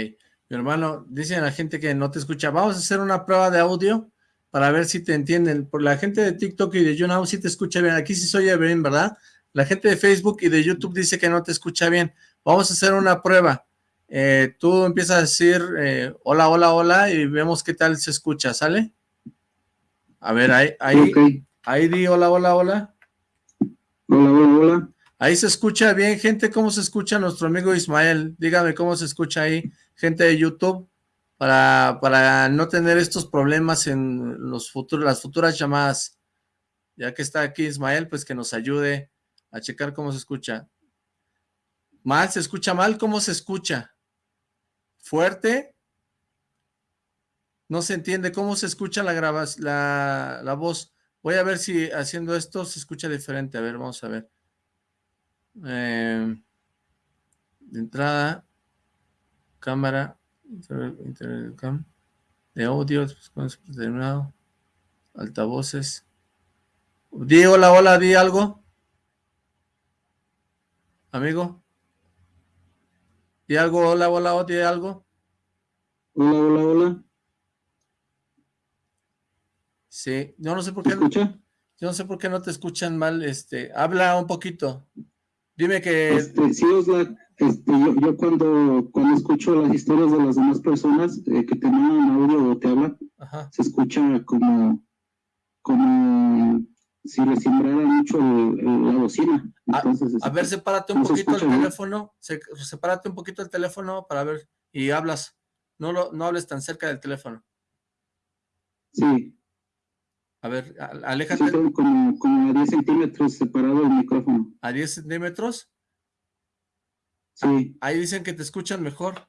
Mi hermano, dice la gente que no te escucha. Vamos a hacer una prueba de audio para ver si te entienden. Por la gente de TikTok y de YouNow sí te escucha bien. Aquí sí se oye bien, ¿verdad? La gente de Facebook y de YouTube dice que no te escucha bien. Vamos a hacer una prueba. Eh, tú empiezas a decir eh, hola, hola, hola y vemos qué tal se escucha, ¿sale? A ver, ahí, ahí, ahí di hola, hola, hola. Hola, hola, hola. Ahí se escucha bien, gente, ¿cómo se escucha nuestro amigo Ismael? Dígame cómo se escucha ahí, gente de YouTube, para, para no tener estos problemas en los futuros, las futuras llamadas. Ya que está aquí Ismael, pues que nos ayude a checar cómo se escucha. Mal, se escucha mal, ¿cómo se escucha? fuerte. No se entiende cómo se escucha la, grabas, la, la voz. Voy a ver si haciendo esto se escucha diferente. A ver, vamos a ver. Eh, de entrada, cámara, de audio, determinado, altavoces. Di hola, hola, di algo. Amigo. ¿Y algo? Hola, hola, hola, algo? Hola, hola, hola. Sí, yo no sé por qué. escucha? Yo no sé por qué no te escuchan mal. Este, habla un poquito. Dime que. Este, sí, Osla, este, yo, cuando, cuando escucho las historias de las demás personas eh, que te mandan audio o te hablan, se escucha como, como si le sembrara mucho la bocina. a, este, ver, sepárate un poquito el teléfono, sepárate un poquito el teléfono para ver, y hablas, no, lo, no hables tan cerca del teléfono. Sí. A ver, aléjate. como, como a 10 centímetros separado el micrófono. ¿A 10 centímetros? Sí. Ahí dicen que te escuchan mejor.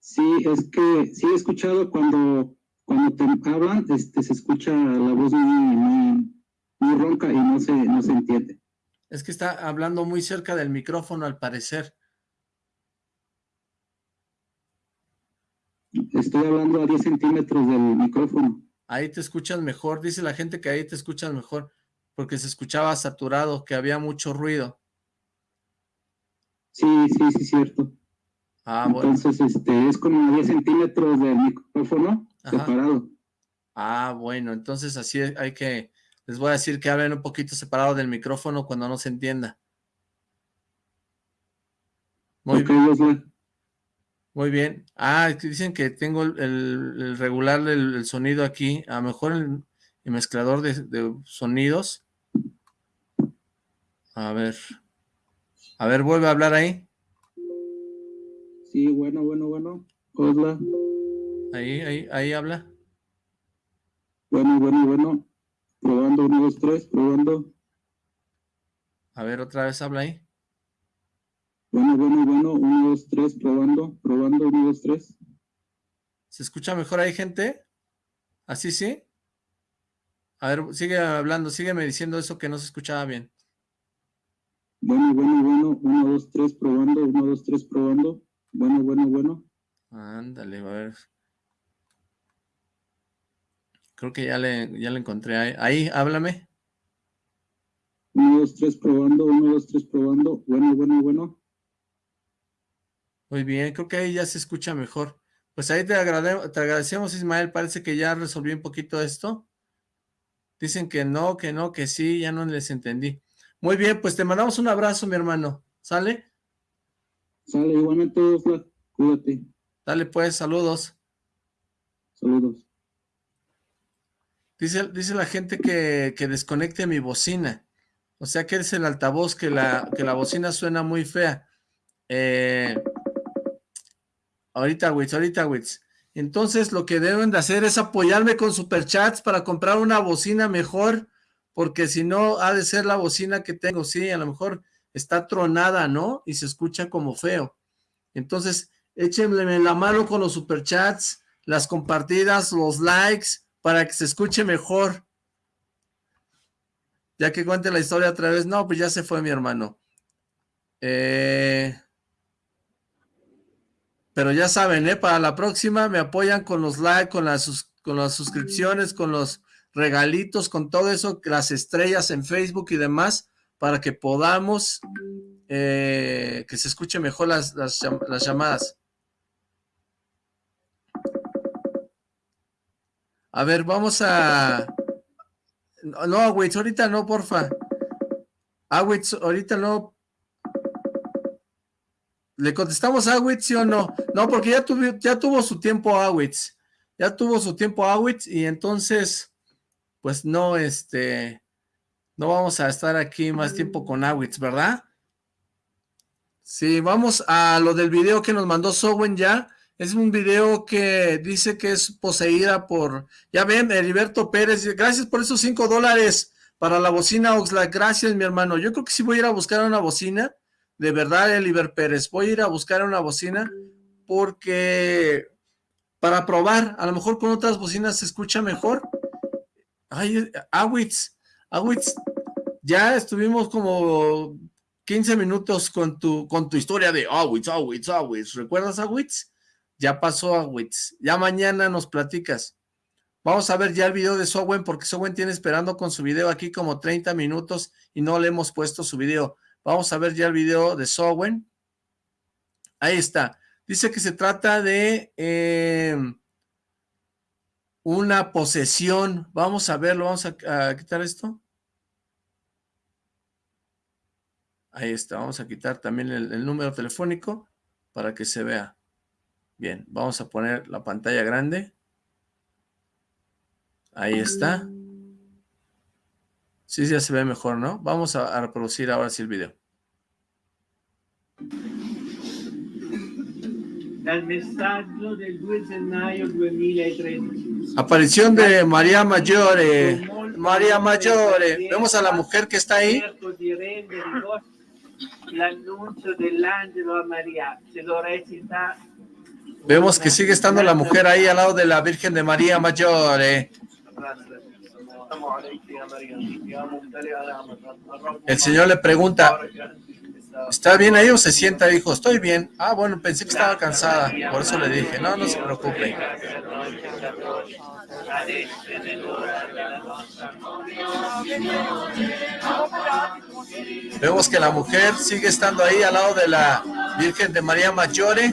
Sí, es que sí he escuchado cuando cuando te hablan, este, se escucha la voz muy, muy, ronca y no se, no se entiende. Es que está hablando muy cerca del micrófono, al parecer. Estoy hablando a 10 centímetros del micrófono. Ahí te escuchas mejor, dice la gente que ahí te escuchas mejor, porque se escuchaba saturado, que había mucho ruido. Sí, sí, sí, cierto. Ah, bueno. Entonces, este, es como a 10 centímetros del micrófono separado. Ah, bueno, entonces así hay que, les voy a decir que hablen un poquito separado del micrófono cuando no se entienda. Muy bien. Muy bien. Ah, dicen que tengo el, regular del sonido aquí, a lo mejor el, mezclador de, de, sonidos. A ver. A ver, vuelve a hablar ahí. Sí, bueno, bueno, bueno. Hola. Ahí, ahí, ahí habla. Bueno, bueno, bueno. Probando, uno, dos, tres, probando. A ver, otra vez habla ahí. Bueno, bueno, bueno, uno, dos, tres, probando, probando, uno, dos, tres. ¿Se escucha mejor ahí, gente? ¿Así sí? A ver, sigue hablando, sígueme diciendo eso que no se escuchaba bien. Bueno, bueno, bueno, uno, dos, tres, probando, uno, dos, tres, probando. Bueno, bueno, bueno. Ándale, a ver. Creo que ya le, ya le encontré ahí. Ahí, háblame. Uno, dos, tres, probando. Uno, dos, tres, probando. Bueno, bueno, bueno. Muy bien, creo que ahí ya se escucha mejor. Pues ahí te, te agradecemos, Ismael. Parece que ya resolví un poquito esto. Dicen que no, que no, que sí, ya no les entendí. Muy bien, pues te mandamos un abrazo, mi hermano. ¿Sale? Sale, igualmente, cuídate. Dale pues, saludos. Saludos. Dice, dice la gente que, que, desconecte mi bocina. O sea que es el altavoz que la, que la bocina suena muy fea. Eh, ahorita, Wits, ahorita, Wits. Entonces lo que deben de hacer es apoyarme con superchats para comprar una bocina mejor, porque si no ha de ser la bocina que tengo, sí, a lo mejor está tronada, ¿no? Y se escucha como feo. Entonces, échenme la mano con los superchats, las compartidas, los likes, para que se escuche mejor. Ya que cuente la historia otra vez. No, pues ya se fue mi hermano. Eh, pero ya saben, ¿eh? Para la próxima me apoyan con los likes, con las, con las suscripciones, con los regalitos, con todo eso, las estrellas en Facebook y demás, para que podamos eh, que se escuche mejor las, las, llamadas. A ver, vamos a... No, Awitz, ahorita no, porfa. Awitz, ahorita no. ¿Le contestamos a Awitz, sí o no? No, porque ya, tuvo, ya tuvo su tiempo Awitz. Ya tuvo su tiempo Awitz y entonces, pues no, este... No vamos a estar aquí más tiempo con Awitz, ¿verdad? Sí, vamos a lo del video que nos mandó Sowen ya. Es un video que dice que es poseída por... Ya ven, Heriberto Pérez, gracias por esos cinco dólares para la bocina Oxlack. Gracias, mi hermano. Yo creo que sí voy a ir a buscar una bocina. De verdad, Heriberto Pérez. Voy a ir a buscar una bocina porque... Para probar, a lo mejor con otras bocinas se escucha mejor. Ay, Awitz, Awitz, ya estuvimos como 15 minutos con tu, con tu historia de Awitz, Awitz, Awitz. ¿Recuerdas Awitz? Ya pasó a Wits. Ya mañana nos platicas. Vamos a ver ya el video de Sowen porque Sowen tiene esperando con su video aquí como 30 minutos y no le hemos puesto su video. Vamos a ver ya el video de Sowen. Ahí está. Dice que se trata de eh, una posesión. Vamos a verlo. Vamos a, quitar esto. Ahí está. Vamos a quitar también el número telefónico para que se vea. Bien, vamos a poner la pantalla grande. Ahí está. Sí, ya se ve mejor, ¿no? Vamos a, reproducir ahora sí el video. Aparición de María Mayore. María Mayore. Vemos a la mujer que está ahí. Vemos que sigue estando la mujer ahí al lado de la Virgen de María Mayor. El Señor le pregunta, ¿está bien ahí o se sienta? Dijo, estoy bien. Ah, bueno, pensé que estaba cansada, por eso le dije, no, no se preocupe. Vemos que la mujer sigue estando ahí al lado de la Virgen de María Mayore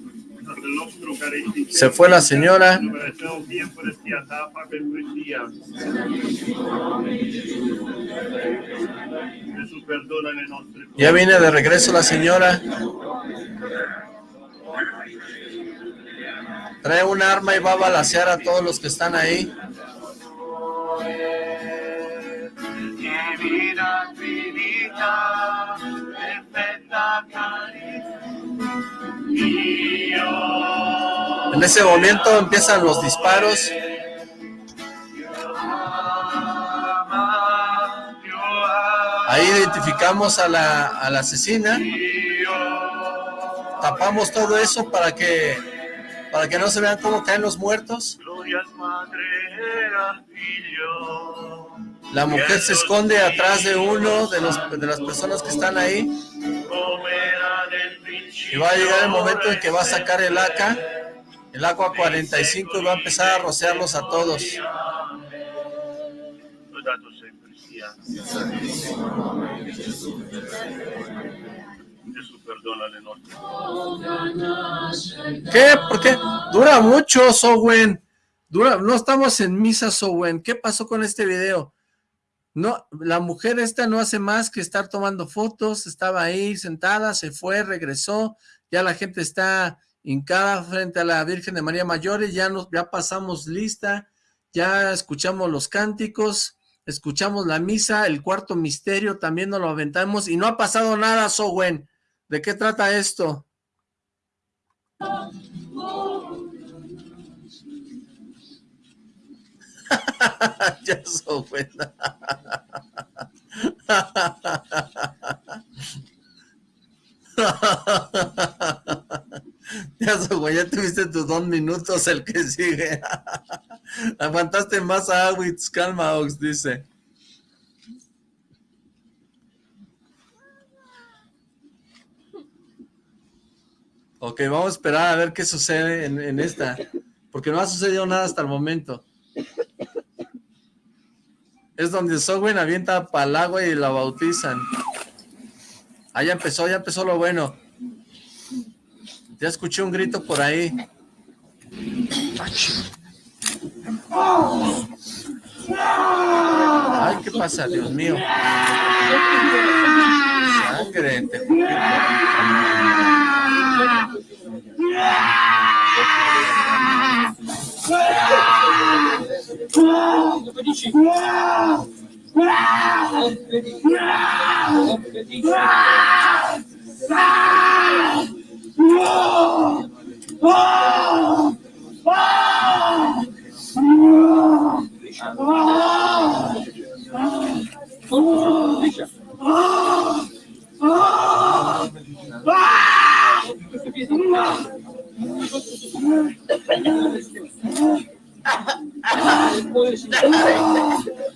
Se fue la señora. Ya viene de regreso la señora. Trae un arma y va a balasear a todos los que están ahí. En ese momento empiezan los disparos. Ahí identificamos a la, a la asesina. Tapamos todo eso para que para que no se vean cómo caen los muertos. La mujer se esconde atrás de uno de, los, de las personas que están ahí. Y va a llegar el momento en que va a sacar el AK, el AK-45 y va a empezar a rociarlos a todos. ¿Qué? ¿Por qué? Dura mucho, Sowen. Dura, no estamos en misa, Sowen. ¿Qué pasó con este video? No, la mujer esta no hace más que estar tomando fotos, estaba ahí sentada, se fue, regresó, ya la gente está hincada frente a la Virgen de María Mayor y ya, nos, ya pasamos lista, ya escuchamos los cánticos, escuchamos la misa, el cuarto misterio también nos lo aventamos y no ha pasado nada, Sowen. ¿De qué trata esto? ya Sowen. ya Sowen, ya tuviste tus dos minutos, el que sigue. Aguantaste más a Awitz, calma Ox, dice. Ok, vamos a esperar a ver qué sucede en, esta, porque no ha sucedido nada hasta el momento. Es donde Sogwen avienta para el agua y la bautizan. Ah, ya empezó, ya empezó lo bueno. Ya escuché un grito por ahí. Ay, ¿qué pasa? Dios mío. Sangre, te Muito bonitinho. Ah!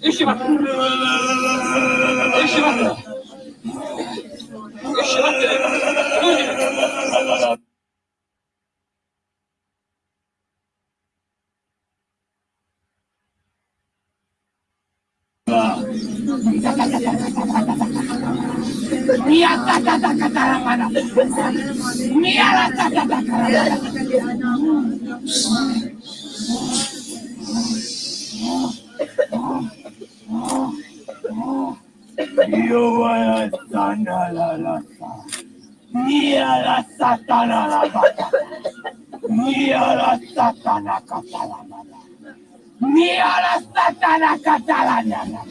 اشرب la satana la bata. Mia la satana catalana. Mia la satana catalana.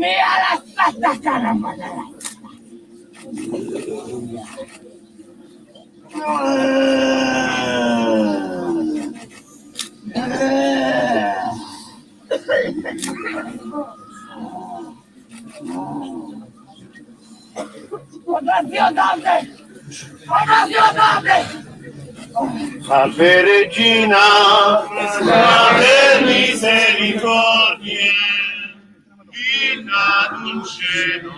Mia la satana catalana. Oddio Dante! Oddio Dante! Salve Regina, salve misericordie, vita dulcedo,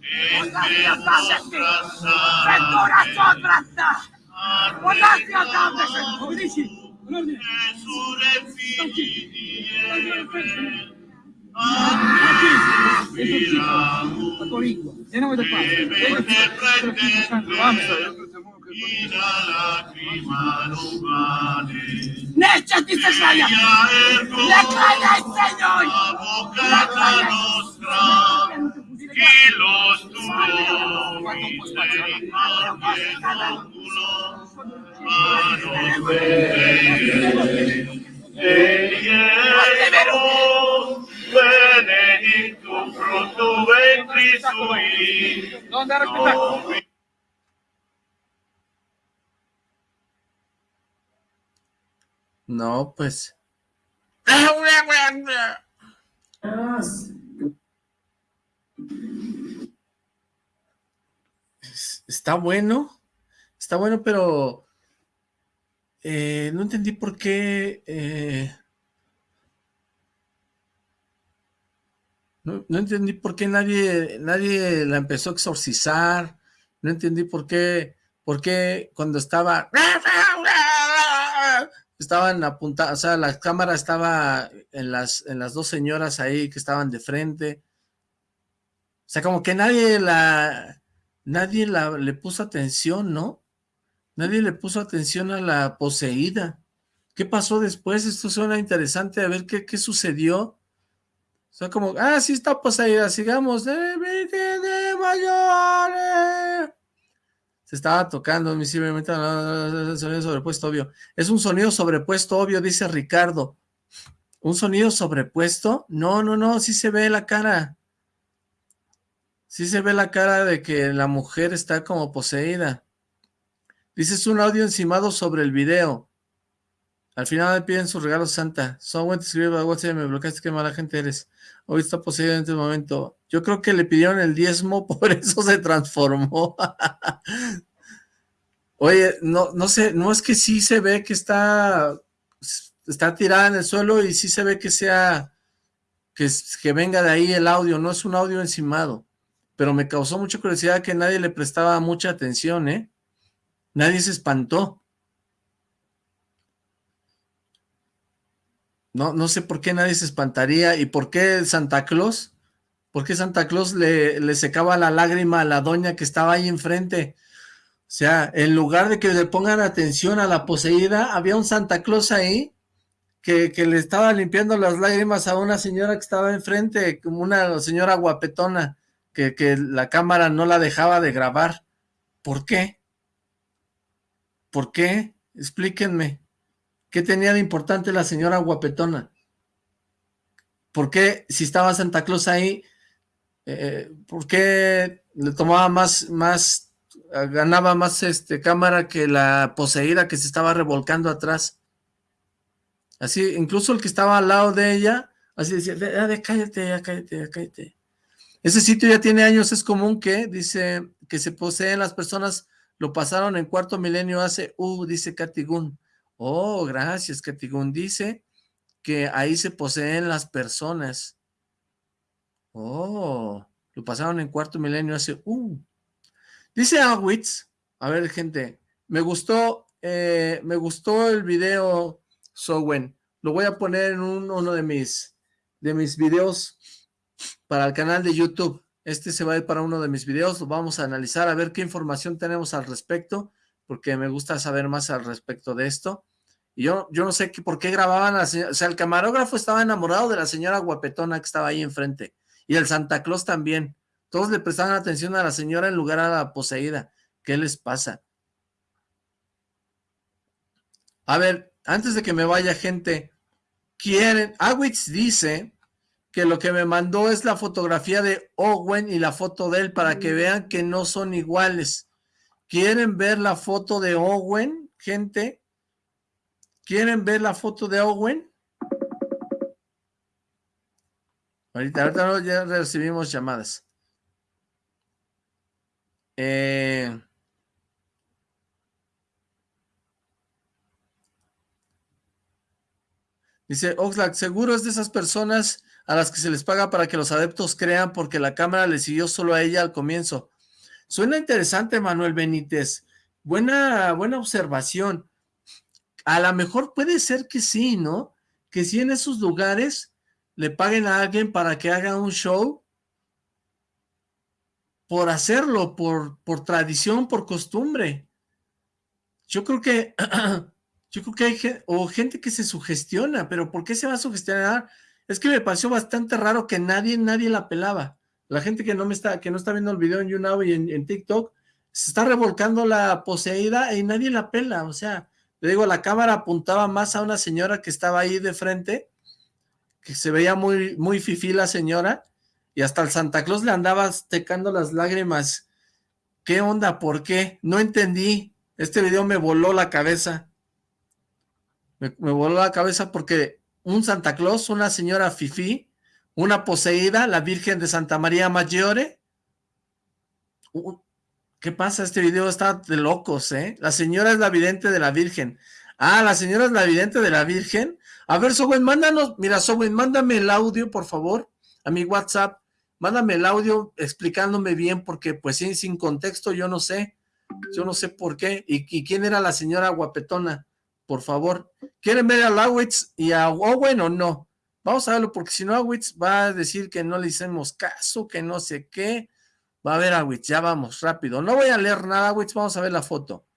e sopra sopra. Oddio Dante, come dici? sulle figli di Eber, a te si ispirano, la tua lingua, nel nome del Padre, del Figlio e del Santo. Amen. Eve, Necia ti se sbaglia. Le claga il Signore. Le claga nostra, y los misericordia benedictus fructus ventris sui. No, pues. Está bueno, está bueno, pero eh, no entendí por qué... eh, no, no entendí por qué nadie, nadie la empezó a exorcizar, no entendí por qué, por qué cuando estaba estaban apuntadas, o sea, la cámara estaba en las, en las dos señoras ahí que estaban de frente. O sea, como que nadie la, nadie la, le puso atención, ¿no? Nadie le puso atención a la poseída. ¿Qué pasó después? Esto suena interesante, a ver qué, qué sucedió. O sea, como, ah, sí está poseída, sigamos. De mayores. Se estaba tocando visiblemente sonido sobrepuesto obvio. Es un sonido sobrepuesto obvio, dice Ricardo. ¿Un sonido sobrepuesto? No, no, no, sí se ve la cara. Sí se ve la cara de que la mujer está como poseída. Dice, es un audio encimado sobre el video. Al final piden su regalo santa. Someone te escribe a WhatsApp me bloqueaste, qué mala gente eres. Hoy está poseído en este momento. Yo creo que le pidieron el diezmo, por eso se transformó. Oye, no, no sé, no es que sí se ve que está, está tirada en el suelo y sí se ve que sea, que, que venga de ahí el audio, no es un audio encimado. Pero me causó mucha curiosidad que nadie le prestaba mucha atención, ¿eh? Nadie se espantó. No, no sé por qué nadie se espantaría y por qué Santa Claus, por qué Santa Claus le, secaba la lágrima a la doña que estaba ahí enfrente. O sea, en lugar de que le pongan atención a la poseída, había un Santa Claus ahí que, que, le estaba limpiando las lágrimas a una señora que estaba enfrente, como una señora guapetona, que, que la cámara no la dejaba de grabar. ¿Por qué? ¿Por qué? Explíquenme. ¿Qué tenía de importante la señora guapetona? ¿Por qué, si estaba Santa Claus ahí, eh, por qué le tomaba más, más, ganaba más este cámara que la poseída que se estaba revolcando atrás? Así, incluso el que estaba al lado de ella, así decía, de, cállate, ya cállate, ya cállate. Ese sitio ya tiene años, es común que, dice, que se poseen las personas lo pasaron en cuarto milenio hace, uh, dice Katigun. Oh, gracias, Katigun. Dice que ahí se poseen las personas. Oh, lo pasaron en cuarto milenio hace, uh. Dice Awitz, a ver, gente, me gustó, eh, me gustó el video, Sowen. Lo voy a poner en uno de mis, de mis videos para el canal de YouTube. Este se va a ir para uno de mis videos, lo vamos a analizar, a ver qué información tenemos al respecto, porque me gusta saber más al respecto de esto. Y yo, yo no sé qué, por qué grababan a la señora, o sea, el camarógrafo estaba enamorado de la señora guapetona que estaba ahí enfrente, y el Santa Claus también. Todos le prestaban atención a la señora en lugar a la poseída. ¿Qué les pasa? A ver, antes de que me vaya gente, quieren, Awitz dice que lo que me mandó es la fotografía de Owen y la foto de él para que vean que no son iguales. ¿Quieren ver la foto de Owen, gente? ¿Quieren ver la foto de Owen? Ahorita, ahorita ya recibimos llamadas. Eh... Dice Oxlack, seguro es de esas personas a las que se les paga para que los adeptos crean porque la cámara le siguió solo a ella al comienzo. Suena interesante, Manuel Benítez. Buena, buena observación. A lo mejor puede ser que sí, ¿no? Que sí en esos lugares le paguen a alguien para que haga un show por hacerlo, por, por tradición, por costumbre. Yo creo que, yo creo que hay o gente que se sugestiona, pero ¿por qué se va a sugestionar? Es que me pareció bastante raro que nadie, nadie la pelaba. La gente que no me está, que no está viendo el video en YouNow y en, TikTok, se está revolcando la poseída y nadie la pela. O sea, le digo, la cámara apuntaba más a una señora que estaba ahí de frente, que se veía muy, muy fifí la señora, y hasta el Santa Claus le andaba tecando las lágrimas. ¿Qué onda? ¿Por qué? No entendí. Este video me voló la cabeza. Me, me voló la cabeza porque un Santa Claus, una señora Fifi, una poseída, la Virgen de Santa María Maggiore. ¿Qué pasa? Este video está de locos, ¿eh? La señora es la vidente de la Virgen. Ah, la señora es la vidente de la Virgen. A ver, Sowen, mándanos, mira, Sowen, mándame el audio, por favor, a mi WhatsApp. Mándame el audio explicándome bien, porque pues sin, sin contexto yo no sé. Yo no sé por qué. ¿Y, ¿Y quién era la señora guapetona? por favor. ¿Quieren ver a Lawitz y a Owen o no? Vamos a verlo, porque si no Awitz va a decir que no le hicimos caso, que no sé qué. Va a ver Awitz, ya vamos, rápido. No voy a leer nada, Awitz, vamos a ver la foto.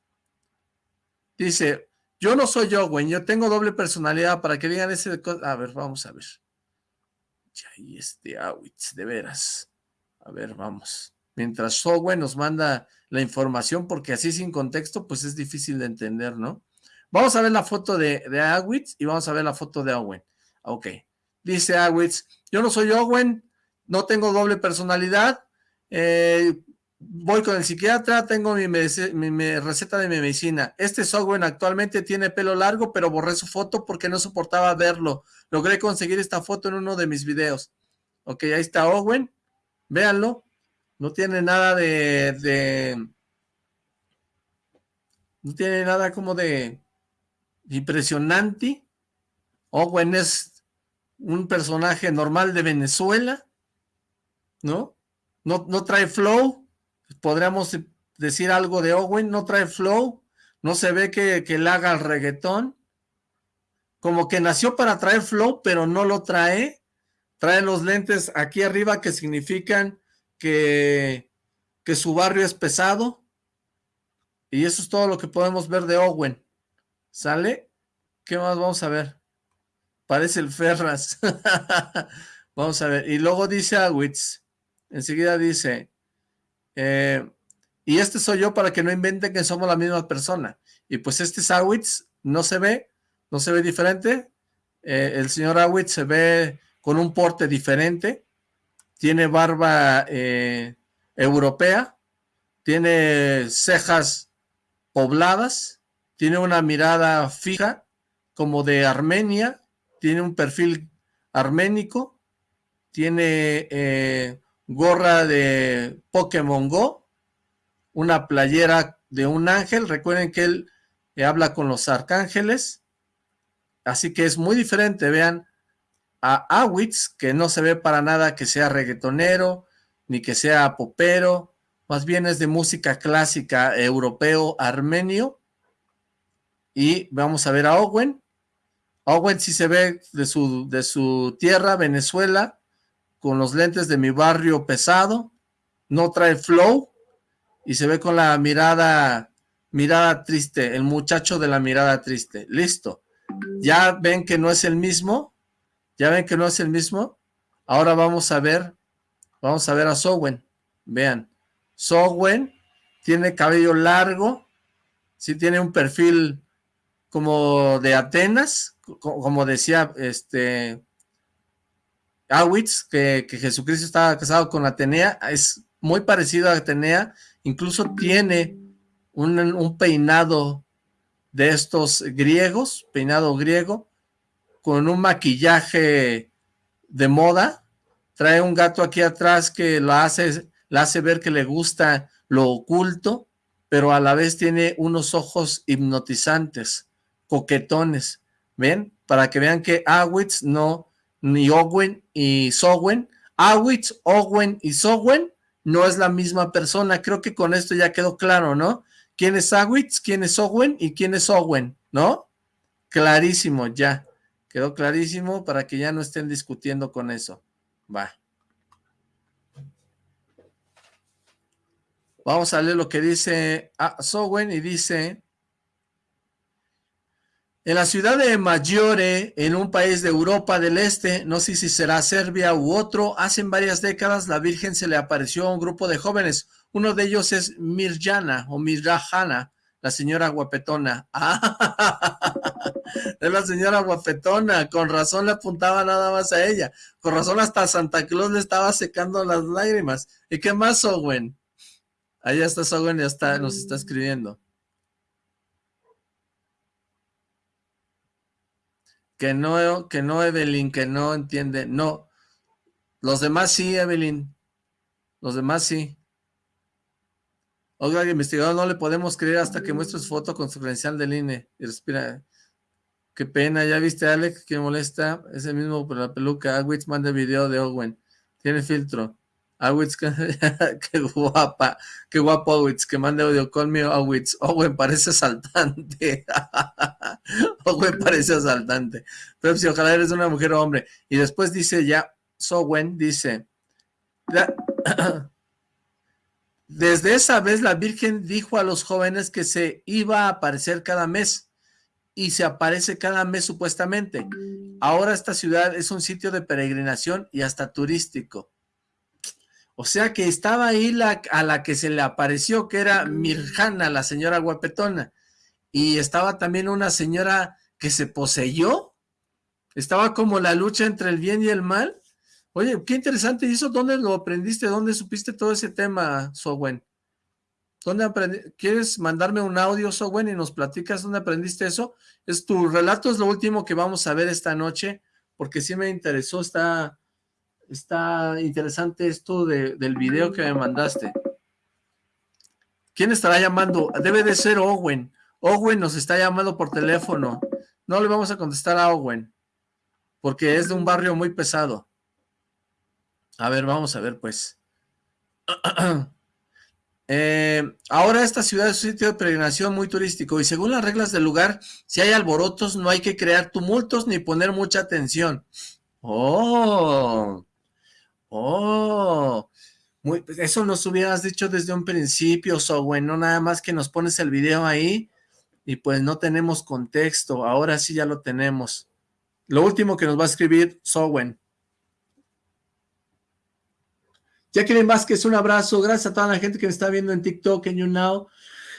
Dice, yo no soy Owen, yo tengo doble personalidad para que digan ese... A ver, vamos a ver. Y este Awitz, de veras. A ver, vamos. Mientras Owen nos manda la información, porque así sin contexto, pues es difícil de entender, ¿no? Vamos a ver la foto de, de Awitz y vamos a ver la foto de Owen. Ok. Dice Awitz, yo no soy Owen, no tengo doble personalidad, eh, voy con el psiquiatra, tengo mi, receta de mi medicina. Este es Owen, actualmente tiene pelo largo, pero borré su foto porque no soportaba verlo. Logré conseguir esta foto en uno de mis videos. Ok, ahí está Owen, véanlo. No tiene nada de, de no tiene nada como de impresionante. Owen es un personaje normal de Venezuela, ¿no? No, no trae flow, podríamos decir algo de Owen, no trae flow, no se ve que, que le haga el reggaetón, como que nació para traer flow, pero no lo trae, trae los lentes aquí arriba que significan que, que su barrio es pesado, y eso es todo lo que podemos ver de Owen, ¿sale? ¿Qué más vamos a ver? Parece el Ferras. vamos a ver, y luego dice Awitz, enseguida dice, eh, y este soy yo para que no inventen que somos la misma persona. Y pues este es Awitz, no se ve, no se ve diferente. Eh, el señor Awitz se ve con un porte diferente. Tiene barba eh, europea. Tiene cejas pobladas. Tiene una mirada fija como de Armenia. Tiene un perfil arménico. Tiene gorra de Pokémon Go, una playera de un ángel, recuerden que él eh, habla con los arcángeles, así que es muy diferente, vean, a Awitz, que no se ve para nada que sea reggaetonero, ni que sea popero, más bien es de música clásica europeo armenio, y vamos a ver a Owen, Owen sí se ve de su, de su tierra, Venezuela, con los lentes de mi barrio pesado, no trae flow y se ve con la mirada, mirada triste, el muchacho de la mirada triste. Listo. Ya ven que no es el mismo, ya ven que no es el mismo. Ahora vamos a ver, vamos a ver a Sowen. Vean, Sowen tiene cabello largo, sí tiene un perfil como de Atenas, como decía este Awitz, que, Jesucristo estaba casado con Atenea, es muy parecido a Atenea, incluso tiene un, peinado de estos griegos, peinado griego, con un maquillaje de moda, trae un gato aquí atrás que lo hace, la hace ver que le gusta lo oculto, pero a la vez tiene unos ojos hipnotizantes, coquetones, ¿ven? Para que vean que Awitz no ni Owen y Sowen. Awitz, Owen y Sowen no es la misma persona. Creo que con esto ya quedó claro, ¿no? ¿Quién es Awitz, quién es Owen y quién es Owen, ¿no? Clarísimo, ya. Quedó clarísimo para que ya no estén discutiendo con eso. Va. Vamos a leer lo que dice ah, Sowen y dice... En la ciudad de Maggiore, en un país de Europa del Este, no sé si será Serbia u otro, hace varias décadas la Virgen se le apareció a un grupo de jóvenes. Uno de ellos es Mirjana o Mirjana, la señora guapetona. es la señora guapetona, con razón le apuntaba nada más a ella. Con razón hasta Santa Claus le estaba secando las lágrimas. ¿Y qué más, Owen? Allá está Owen, ya está, nos está escribiendo. Que no, que no, Evelyn, que no entiende, no. Los demás sí, Evelyn. Los demás sí. Oiga, investigador, no le podemos creer hasta que muestre su foto con su credencial del INE. Y respira. Qué pena, ya viste, Alex, que molesta. Es el mismo por la peluca. Agwitz manda video de Owen. Tiene filtro. Awitz, qué guapa, qué guapo Awitz, que mande audio, me Awitz, Owen parece asaltante, Owen parece asaltante, Pepsi, ojalá eres una mujer o hombre, y después dice ya, Sowen dice, desde esa vez la Virgen dijo a los jóvenes que se iba a aparecer cada mes, y se aparece cada mes supuestamente, ahora esta ciudad es un sitio de peregrinación y hasta turístico, o sea que estaba ahí la, a la que se le apareció, que era Mirjana, la señora guapetona. Y estaba también una señora que se poseyó. Estaba como la lucha entre el bien y el mal. Oye, qué interesante. ¿Y eso dónde lo aprendiste? ¿Dónde supiste todo ese tema, Sowen? ¿Dónde aprendiste? ¿Quieres mandarme un audio, Sowen, y nos platicas dónde aprendiste eso? Es tu relato, es lo último que vamos a ver esta noche, porque sí me interesó, está está interesante esto del video que me mandaste. ¿Quién estará llamando? Debe de ser Owen. Owen nos está llamando por teléfono. No le vamos a contestar a Owen, porque es de un barrio muy pesado. A ver, vamos a ver pues. Eh, ahora esta ciudad es un sitio de peregrinación muy turístico y según las reglas del lugar, si hay alborotos no hay que crear tumultos ni poner mucha atención. ¡Oh! Oh, pues, eso nos hubieras dicho desde un principio, so bueno, nada más que nos pones el video ahí y pues no tenemos contexto, ahora sí ya lo tenemos. Lo último que nos va a escribir Sowen. Jacqueline Vázquez, un abrazo, gracias a toda la gente que me está viendo en TikTok, en YouNow.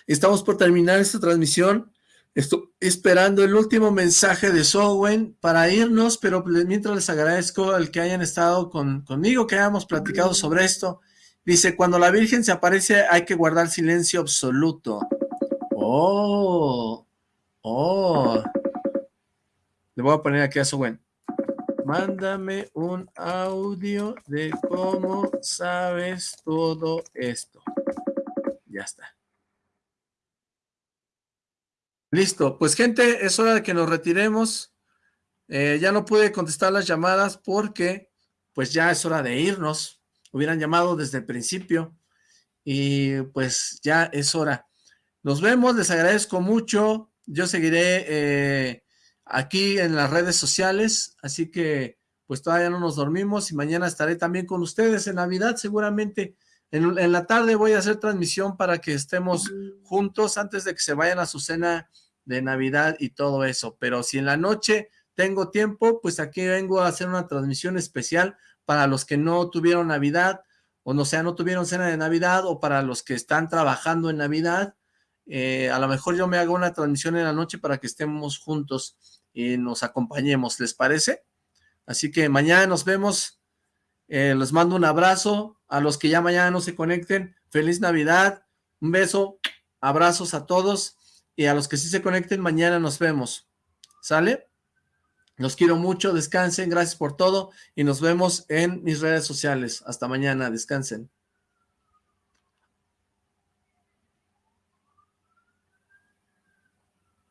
Estamos por terminar esta transmisión. Estoy esperando el último mensaje de Sowen para irnos, pero mientras les agradezco el que hayan estado conmigo, que hayamos platicado sobre esto. Dice, cuando la Virgen se aparece hay que guardar silencio absoluto. Oh, oh. Le voy a poner aquí a Sowen. Mándame un audio de cómo sabes todo esto. Ya está. Listo, pues gente, es hora de que nos retiremos. Eh, ya no pude contestar las llamadas porque pues ya es hora de irnos. Hubieran llamado desde el principio y pues ya es hora. Nos vemos, les agradezco mucho. Yo seguiré eh, aquí en las redes sociales, así que pues todavía no nos dormimos y mañana estaré también con ustedes en Navidad seguramente. En, la tarde voy a hacer transmisión para que estemos juntos antes de que se vayan a su cena de Navidad y todo eso. Pero si en la noche tengo tiempo, pues aquí vengo a hacer una transmisión especial para los que no tuvieron Navidad, o no sea, no tuvieron cena de Navidad, o para los que están trabajando en Navidad. Eh, a lo mejor yo me hago una transmisión en la noche para que estemos juntos y nos acompañemos, ¿les parece? Así que mañana nos vemos. Eh, les mando un abrazo. A los que ya mañana no se conecten, feliz Navidad. Un beso, abrazos a todos. Y a los que sí se conecten, mañana nos vemos. ¿Sale? Los quiero mucho, descansen, gracias por todo. Y nos vemos en mis redes sociales. Hasta mañana, descansen.